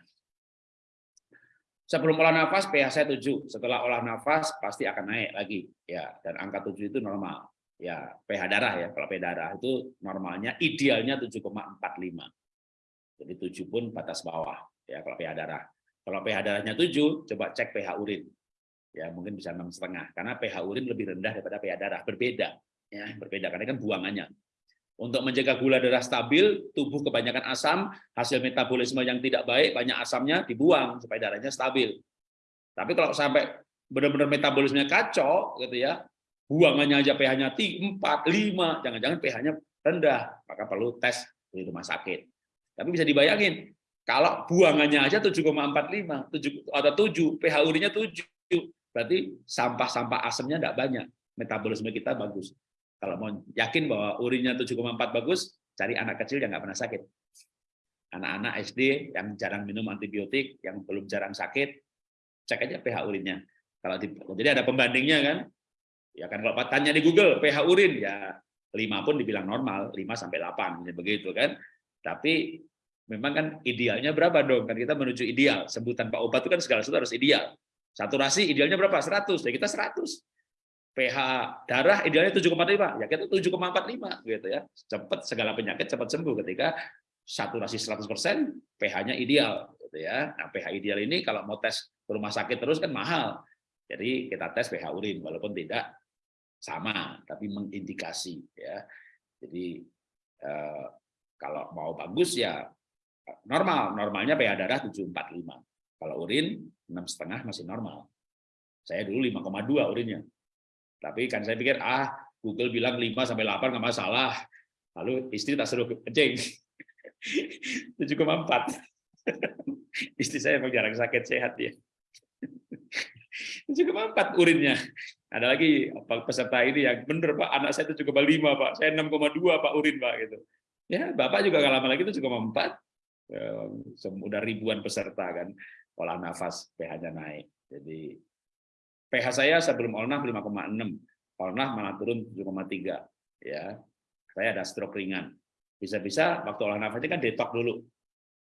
Sebelum olah nafas pH saya 7, setelah olah nafas pasti akan naik lagi ya dan angka 7 itu normal. Ya, pH darah ya. Kalau pH darah itu normalnya idealnya 7,45. Jadi 7 pun batas bawah ya kalau pH darah. Kalau pH darahnya 7, coba cek pH urin. Ya, mungkin bisa enam setengah karena pH urin lebih rendah daripada pH darah. Berbeda ya, berbeda karena kan buangannya. Untuk menjaga gula darah stabil, tubuh kebanyakan asam, hasil metabolisme yang tidak baik, banyak asamnya dibuang supaya darahnya stabil. Tapi kalau sampai benar-benar metabolismenya kacau, gitu ya, buangannya aja pH-nya 4, 5, jangan-jangan pH-nya rendah, maka perlu tes di rumah sakit. Tapi bisa dibayangin, kalau buangannya aja 7,45 7 atau 7, pH urinnya 7, berarti sampah-sampah asamnya tidak banyak, metabolisme kita bagus. Kalau mau yakin bahwa urinnya 7,4 bagus, cari anak kecil yang nggak pernah sakit. Anak-anak SD yang jarang minum antibiotik, yang belum jarang sakit, cek aja pH urinnya. Kalau di, jadi ada pembandingnya kan? Ya kan kalau tanya di Google pH urin ya 5 pun dibilang normal, 5 sampai 8 begitu kan. Tapi memang kan idealnya berapa dong? Kan kita menuju ideal. Sebutan Pak obat itu kan segala sesuatu harus ideal. Saturasi idealnya berapa? 100. Ya kita 100 pH darah idealnya 7,45 ya kita 7,45 gitu ya. Cepat segala penyakit cepat sembuh ketika saturasi 100% pH-nya ideal gitu ya. Nah pH ideal ini kalau mau tes ke rumah sakit terus kan mahal. Jadi kita tes pH urin walaupun tidak sama tapi mengindikasi ya. Jadi eh, kalau mau bagus ya normal. Normalnya pH darah 745 kalau urin enam setengah masih normal. Saya dulu 5,2 urinnya tapi kan saya pikir, ah Google bilang 5 sampai 8 nggak masalah. Lalu istri tak suruh kencing. 7,4. [laughs] [laughs] istri saya memang jarang sakit sehat ya. 7,4 [laughs] urinnya. Ada lagi peserta ini yang benar Pak, anak saya itu 7,5 Pak, saya 6,2 Pak urin Pak gitu. Ya, Bapak juga nggak lama lagi itu 7,4. Udah ribuan peserta kan, pola nafas pH-nya naik. Jadi pH saya sebelum Olnah 5,6, Olnah malah turun 7,3. Ya, saya ada stroke ringan. Bisa-bisa waktu olah nafasnya kan detok dulu.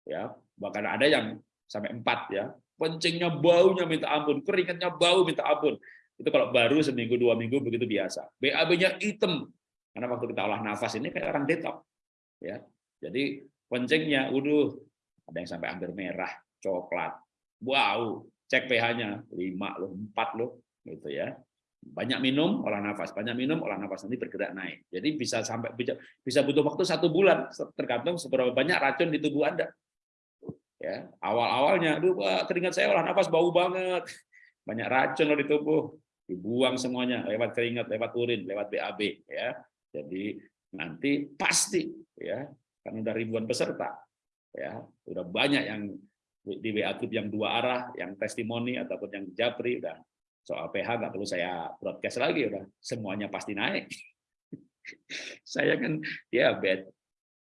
Ya, bahkan ada yang sampai 4 ya. Kencingnya baunya minta ampun, keringatnya bau minta ampun. Itu kalau baru seminggu dua minggu begitu biasa. BAB-nya hitam. Karena waktu kita olah nafas ini kayak orang detok. Ya. Jadi kencingnya, udah ada yang sampai hampir merah, coklat, bau, cek pH-nya 5 loh, 4 loh gitu ya. Banyak minum, olah nafas, banyak minum, olah nafas nanti bergerak naik. Jadi bisa sampai bisa butuh waktu satu bulan tergantung seberapa banyak racun di tubuh Anda. Ya, awal-awalnya, aduh keringat saya olah nafas bau banget. Banyak racun loh di tubuh. Dibuang semuanya lewat keringat, lewat urin, lewat BAB ya. Jadi nanti pasti ya, kan udah ribuan peserta. Ya, udah banyak yang di WA group yang dua arah, yang testimoni ataupun yang japri udah. Soal PH nggak perlu saya broadcast lagi udah. Semuanya pasti naik. [laughs] saya kan ya bed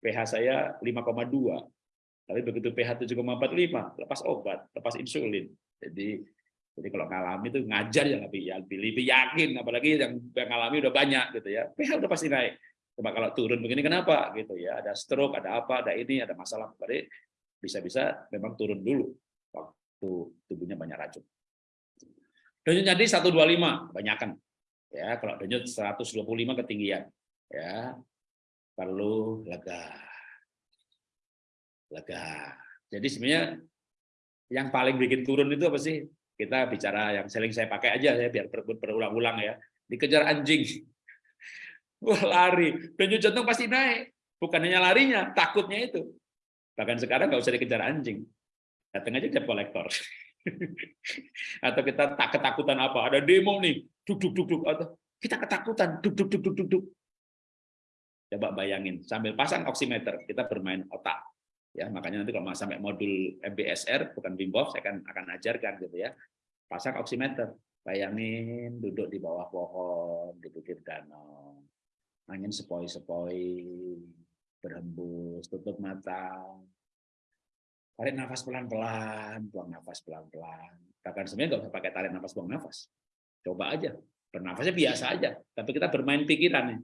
PH saya 5,2 tapi begitu pH 7,45 lepas obat lepas insulin. Jadi jadi kalau ngalami itu ngajar ya lebih ya lebih, lebih yakin apalagi yang, yang ngalami udah banyak gitu ya. pH udah pasti naik. Coba kalau turun begini kenapa? Gitu ya. Ada stroke ada apa ada ini ada masalah. Berarti bisa-bisa memang turun dulu waktu tubuhnya banyak racun. Denyut nadi 125 banyakkan ya kalau denyut 125 ketinggian ya. Perlu lega. Lega. Jadi sebenarnya yang paling bikin turun itu apa sih? Kita bicara yang sering saya pakai aja ya biar berulang-ulang ya. Dikejar anjing. [laughs] Wah lari. Denyut jantung pasti naik. Bukan hanya larinya takutnya itu bahkan sekarang nggak usah dikejar anjing. Datang aja debt kolektor. [laughs] Atau kita tak ketakutan apa ada demo nih duk duk duk duk atau kita ketakutan duk duk duk duk duk duk. Coba bayangin sambil pasang oximeter kita bermain otak. Ya makanya nanti kalau sampai modul MBSR bukan Wim saya akan akan ajarkan gitu ya. Pasang oximeter bayangin duduk di bawah pohon di pinggir danau angin sepoi-sepoi berhembus tutup mata tarik nafas pelan-pelan, buang nafas pelan-pelan. Bahkan sebenarnya nggak usah pakai tarik nafas, buang nafas. Coba aja, bernafasnya biasa aja. Tapi kita bermain pikiran.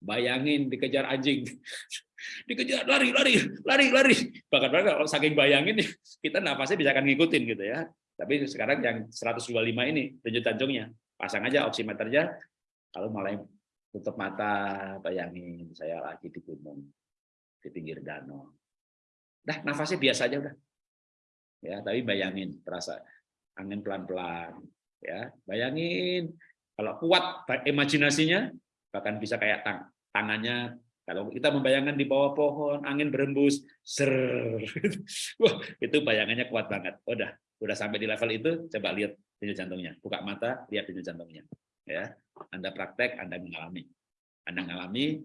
Bayangin dikejar anjing, [laughs] dikejar lari, lari, lari, lari. Bahkan kalau saking bayangin, kita nafasnya bisa akan ngikutin gitu ya. Tapi sekarang yang 125 ini denyut jantungnya, pasang aja oximeternya. Kalau mulai tutup mata, bayangin saya lagi di gunung, di pinggir danau. Dah nafasnya biasa aja udah. Ya, tapi bayangin terasa angin pelan-pelan ya. Bayangin kalau kuat imajinasinya bahkan bisa kayak tang tangannya kalau kita membayangkan di bawah pohon angin berembus ser wah itu bayangannya kuat banget. Udah udah sampai di level itu coba lihat denyut jantungnya. Buka mata lihat denyut jantungnya ya anda praktek anda mengalami anda mengalami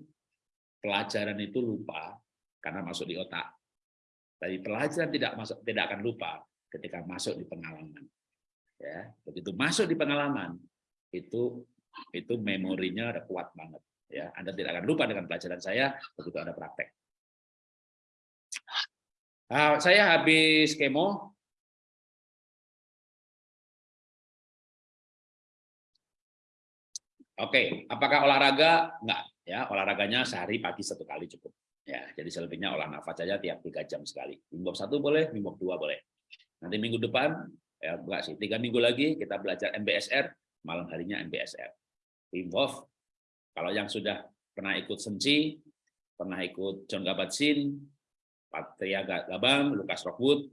pelajaran itu lupa karena masuk di otak tapi pelajaran tidak masuk tidak akan lupa ketika masuk di pengalaman. Ya, begitu masuk di pengalaman itu itu memorinya ada kuat banget. Ya, Anda tidak akan lupa dengan pelajaran saya begitu ada praktek. Nah, saya habis kemo. Oke, apakah olahraga? Enggak, ya. Olahraganya sehari pagi satu kali cukup. Ya, jadi selebihnya olah nafas saja tiap tiga jam sekali. Minggu satu boleh, minggu dua boleh. Nanti minggu depan, ya enggak sih, tiga minggu lagi kita belajar MBSR, malam harinya MBSR. Wim kalau yang sudah pernah ikut Senci, pernah ikut John Kabat-Zinn, Patria Gabang, Lukas Rockwood,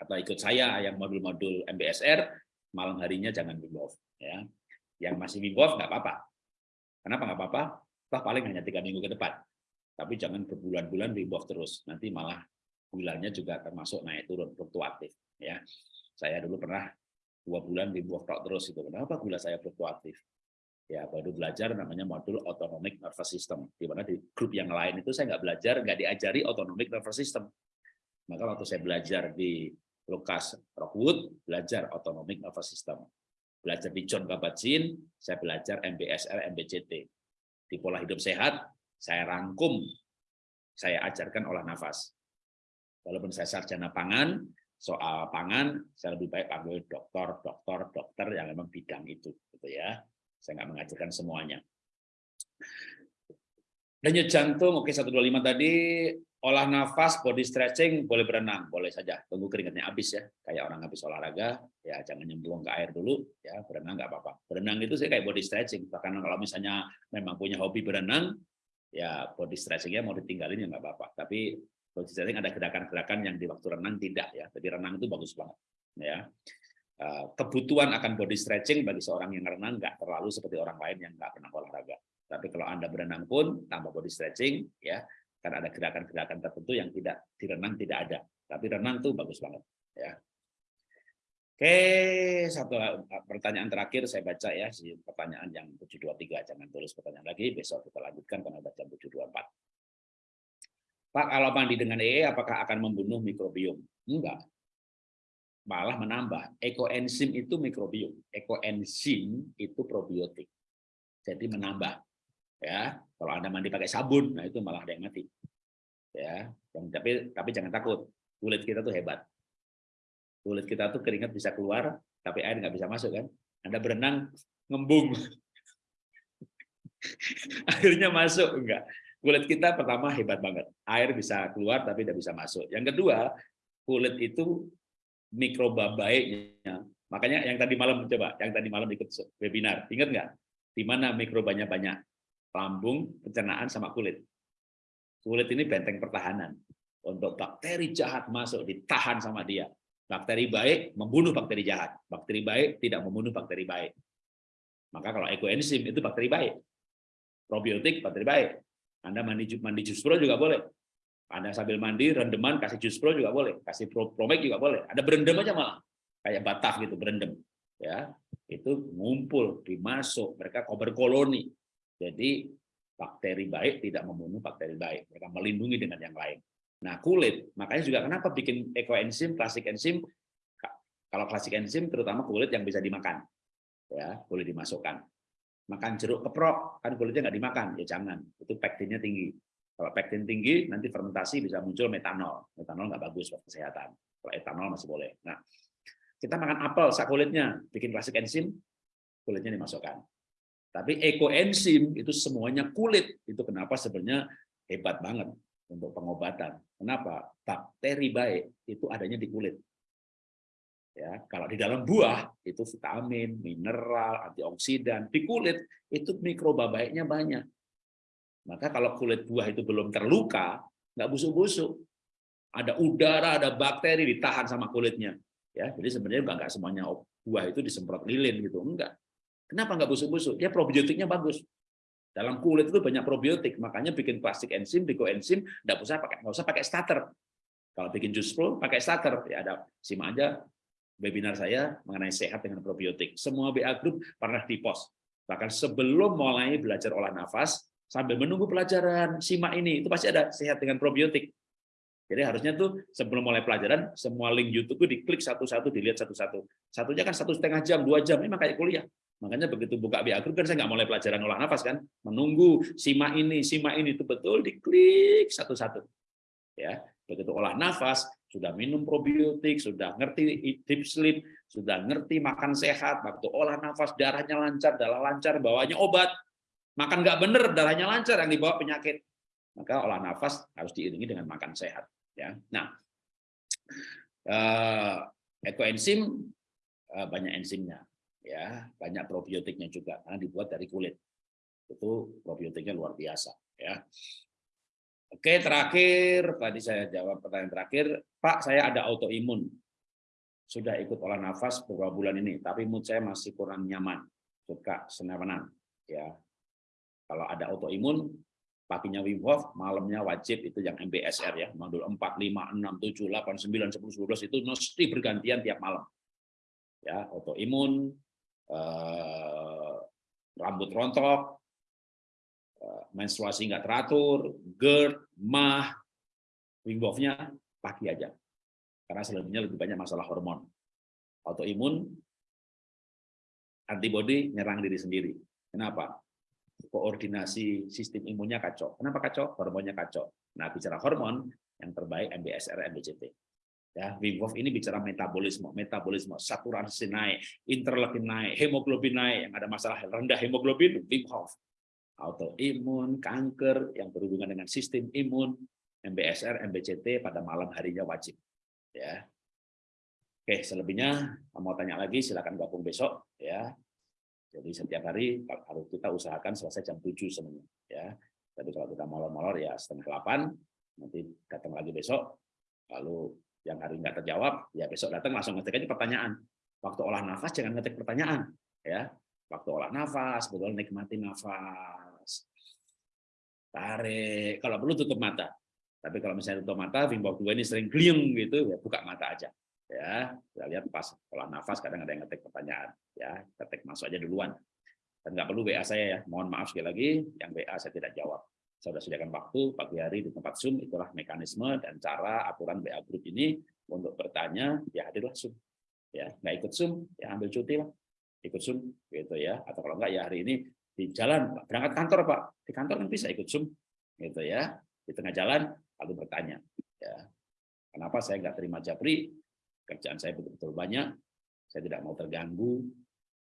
atau ikut saya yang modul-modul MBSR, malam harinya jangan Wim Hof. Ya. Yang masih Hof nggak apa-apa. Kenapa nggak apa-apa? Toh paling hanya tiga minggu ke depan. Tapi jangan berbulan-bulan di bawah terus. Nanti malah gulanya juga termasuk naik turun fluktuatif ya. Saya dulu pernah dua bulan di bawah terus itu. Kenapa gula saya fluktuatif? Ya baru belajar namanya modul autonomic nervous system. Di mana di grup yang lain itu saya nggak belajar nggak diajari autonomic nervous system. Maka waktu saya belajar di Lucas Rockwood belajar autonomic nervous system belajar di John Kabat-Zinn saya belajar MBSR MBCT di pola hidup sehat saya rangkum, saya ajarkan olah nafas. Walaupun saya sarjana pangan, soal pangan saya lebih baik panggil dokter, dokter, dokter yang memang bidang itu, gitu ya. Saya nggak mengajarkan semuanya. Denyut jantung, oke 125 tadi, olah nafas, body stretching, boleh berenang, boleh saja. Tunggu keringatnya habis ya, kayak orang habis olahraga, ya jangan nyemplung ke air dulu, ya berenang nggak apa-apa. Berenang itu sih kayak body stretching, bahkan kalau misalnya memang punya hobi berenang, ya body stretchingnya mau ditinggalin ya nggak apa-apa. Tapi body stretching ada gerakan-gerakan yang di waktu renang tidak ya. Tapi renang itu bagus banget. Ya eh, kebutuhan akan body stretching bagi seorang yang renang nggak terlalu seperti orang lain yang nggak pernah olahraga. Tapi kalau anda berenang pun tambah body stretching ya, karena ada gerakan-gerakan tertentu yang tidak di renang tidak ada. Tapi renang tuh bagus banget ya. Oke, satu pertanyaan terakhir saya baca ya, si pertanyaan yang 723, jangan tulis pertanyaan lagi, besok kita lanjutkan karena udah jam 724. Pak, kalau mandi dengan EE apakah akan membunuh mikrobiom? Enggak. malah menambah. Ekoenzim itu mikrobiom, ekoenzim itu probiotik. Jadi menambah. Ya, kalau Anda mandi pakai sabun, nah itu malah ada yang mati. Ya, yang- tapi tapi jangan takut. Kulit kita tuh hebat. Kulit kita tuh keringat bisa keluar, tapi air nggak bisa masuk kan. Anda berenang ngembung. [laughs] Akhirnya masuk enggak. Kulit kita pertama hebat banget. Air bisa keluar tapi tidak bisa masuk. Yang kedua, kulit itu mikroba baiknya. Makanya yang tadi malam coba, yang tadi malam ikut webinar, ingat nggak? Di mana mikrobanya banyak? Lambung, pencernaan, sama kulit. Kulit ini benteng pertahanan. Untuk bakteri jahat masuk, ditahan sama dia. Bakteri baik membunuh bakteri jahat. Bakteri baik tidak membunuh bakteri baik. Maka kalau ekoenzim itu bakteri baik. Probiotik bakteri baik. Anda mandi mandi jus pro juga boleh. Anda sambil mandi rendeman kasih jus pro juga boleh, kasih pro promek juga boleh. Ada berendam aja malah. Kayak batah gitu berendam. Ya, itu ngumpul, dimasuk, mereka berkoloni. Jadi bakteri baik tidak membunuh bakteri baik, mereka melindungi dengan yang lain. Nah, kulit, makanya juga kenapa bikin ekoenzim, klasik enzim kalau klasik enzim terutama kulit yang bisa dimakan. Ya, boleh dimasukkan. Makan jeruk keprok, kan kulitnya nggak dimakan, ya jangan. Itu pektinnya tinggi. Kalau pektin tinggi, nanti fermentasi bisa muncul metanol. Metanol nggak bagus buat kesehatan. Kalau etanol masih boleh. Nah, kita makan apel, sak kulitnya, bikin klasik enzim, kulitnya dimasukkan. Tapi ekoenzim itu semuanya kulit. Itu kenapa sebenarnya hebat banget untuk pengobatan. Kenapa? Bakteri baik itu adanya di kulit. Ya, kalau di dalam buah itu vitamin, mineral, antioksidan. Di kulit itu mikroba baiknya banyak. Maka kalau kulit buah itu belum terluka, nggak busuk-busuk. Ada udara, ada bakteri ditahan sama kulitnya. Ya, jadi sebenarnya nggak semuanya buah itu disemprot lilin gitu, enggak. Kenapa nggak busuk-busuk? Ya probiotiknya bagus. Dalam kulit itu banyak probiotik, makanya bikin plastik enzim, enzim, nggak usah pakai nggak usah pakai starter. Kalau bikin jus pro pakai starter, ya ada simak aja webinar saya mengenai sehat dengan probiotik. Semua BA Group pernah di post. Bahkan sebelum mulai belajar olah nafas, sambil menunggu pelajaran simak ini, itu pasti ada sehat dengan probiotik. Jadi harusnya tuh sebelum mulai pelajaran, semua link YouTube diklik satu-satu, dilihat satu-satu. Satunya kan satu setengah jam, dua jam, ini kayak kuliah. Makanya begitu buka BA Group kan saya nggak mulai pelajaran olah nafas kan, menunggu simak ini, simak ini itu betul diklik satu-satu. Ya, begitu olah nafas, sudah minum probiotik, sudah ngerti deep sleep, sudah ngerti makan sehat, waktu olah nafas darahnya lancar, darah lancar, bawanya obat. Makan nggak bener, darahnya lancar yang dibawa penyakit. Maka olah nafas harus diiringi dengan makan sehat. Ya, nah eh, ekoenzim eh, banyak enzimnya, ya banyak probiotiknya juga karena dibuat dari kulit. Itu probiotiknya luar biasa. Ya, Oke, terakhir tadi saya jawab pertanyaan terakhir, Pak, saya ada autoimun. Sudah ikut olah nafas beberapa bulan ini, tapi mood saya masih kurang nyaman, suka senewenan. Ya, kalau ada autoimun, paginya Wim Hof, malamnya wajib itu yang MBSR ya, modul 4, 5, 6, 7, 8, 9, 10, 12 itu mesti bergantian tiap malam. Ya, autoimun, eh, rambut rontok, menstruasi nggak teratur, GERD, MAH, Wim Hof-nya pagi aja. Karena selebihnya lebih banyak masalah hormon. Autoimun, antibody nyerang diri sendiri. Kenapa? Koordinasi sistem imunnya kacau. Kenapa kacau? Hormonnya kacau. Nah, bicara hormon, yang terbaik MBSR, MBCT. Ya, Wim Hof ini bicara metabolisme, metabolisme, saturasi naik, interleukin naik, hemoglobin naik, yang ada masalah rendah hemoglobin, Wim Hof autoimun, kanker yang berhubungan dengan sistem imun, MBSR, MBCT pada malam harinya wajib. Ya. Oke, selebihnya mau tanya lagi silakan gabung besok ya. Jadi setiap hari harus kita usahakan selesai jam 7 semuanya ya. Tapi kalau kita molor-molor ya setengah 8 nanti datang lagi besok. Lalu yang hari nggak terjawab ya besok datang langsung ngetik aja pertanyaan. Waktu olah nafas jangan ngetik pertanyaan ya. Waktu olah nafas betul nikmati nafas tarik, kalau perlu tutup mata. Tapi kalau misalnya tutup mata, Wim 2 ini sering kliung gitu, ya buka mata aja. Ya, kita lihat pas olah nafas kadang ada yang ngetik pertanyaan, ya ketik masuk aja duluan. Dan nggak perlu WA saya ya, mohon maaf sekali lagi, yang WA saya tidak jawab. Saya sudah sediakan waktu pagi hari di tempat Zoom, itulah mekanisme dan cara aturan WA Group ini untuk bertanya, ya hadirlah Zoom. ya nggak ikut zoom ya ambil cuti lah. Ikut zoom gitu ya. Atau kalau enggak ya hari ini di jalan berangkat kantor pak. Di kantor kan bisa ikut zoom gitu ya. Di tengah jalan lalu bertanya ya. Kenapa saya nggak terima japri? Kerjaan saya betul-betul banyak. Saya tidak mau terganggu.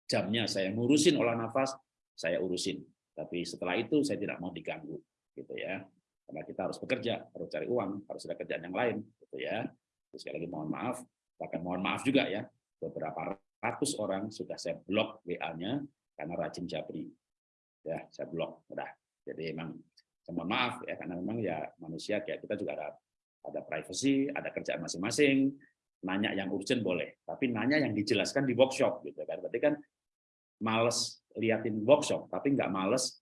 Jamnya saya ngurusin olah nafas saya urusin. Tapi setelah itu saya tidak mau diganggu gitu ya. Karena kita harus bekerja harus cari uang harus ada kerjaan yang lain gitu ya. Terus sekali lagi mohon maaf bahkan mohon maaf juga ya beberapa ratus orang sudah saya blok WA-nya karena rajin japri. Ya saya blok udah. Jadi emang saya mohon maaf ya karena memang ya manusia kayak kita juga ada ada privacy ada kerjaan masing-masing. Nanya yang urgent boleh tapi nanya yang dijelaskan di workshop gitu kan. Berarti kan males liatin workshop tapi nggak males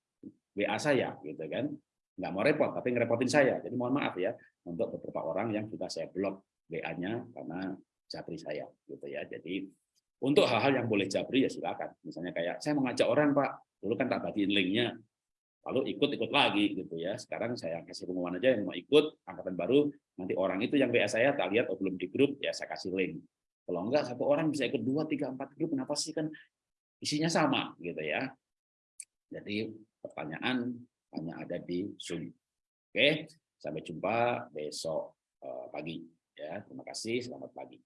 WA saya gitu kan nggak mau repot tapi ngerepotin saya. Jadi mohon maaf ya untuk beberapa orang yang sudah saya blok WA-nya karena japri saya gitu ya. Jadi untuk hal-hal yang boleh japri ya silakan. Misalnya kayak saya mengajak orang pak. Dulu kan tak bagiin linknya. Lalu ikut-ikut lagi gitu ya. Sekarang saya kasih pengumuman aja yang mau ikut angkatan baru nanti orang itu yang WA saya tak lihat oh belum di grup ya saya kasih link. Kalau enggak satu orang bisa ikut dua tiga empat grup kenapa sih? Kan isinya sama gitu ya. Jadi pertanyaan hanya ada di Zoom. Oke sampai jumpa besok eh, pagi. Ya terima kasih selamat pagi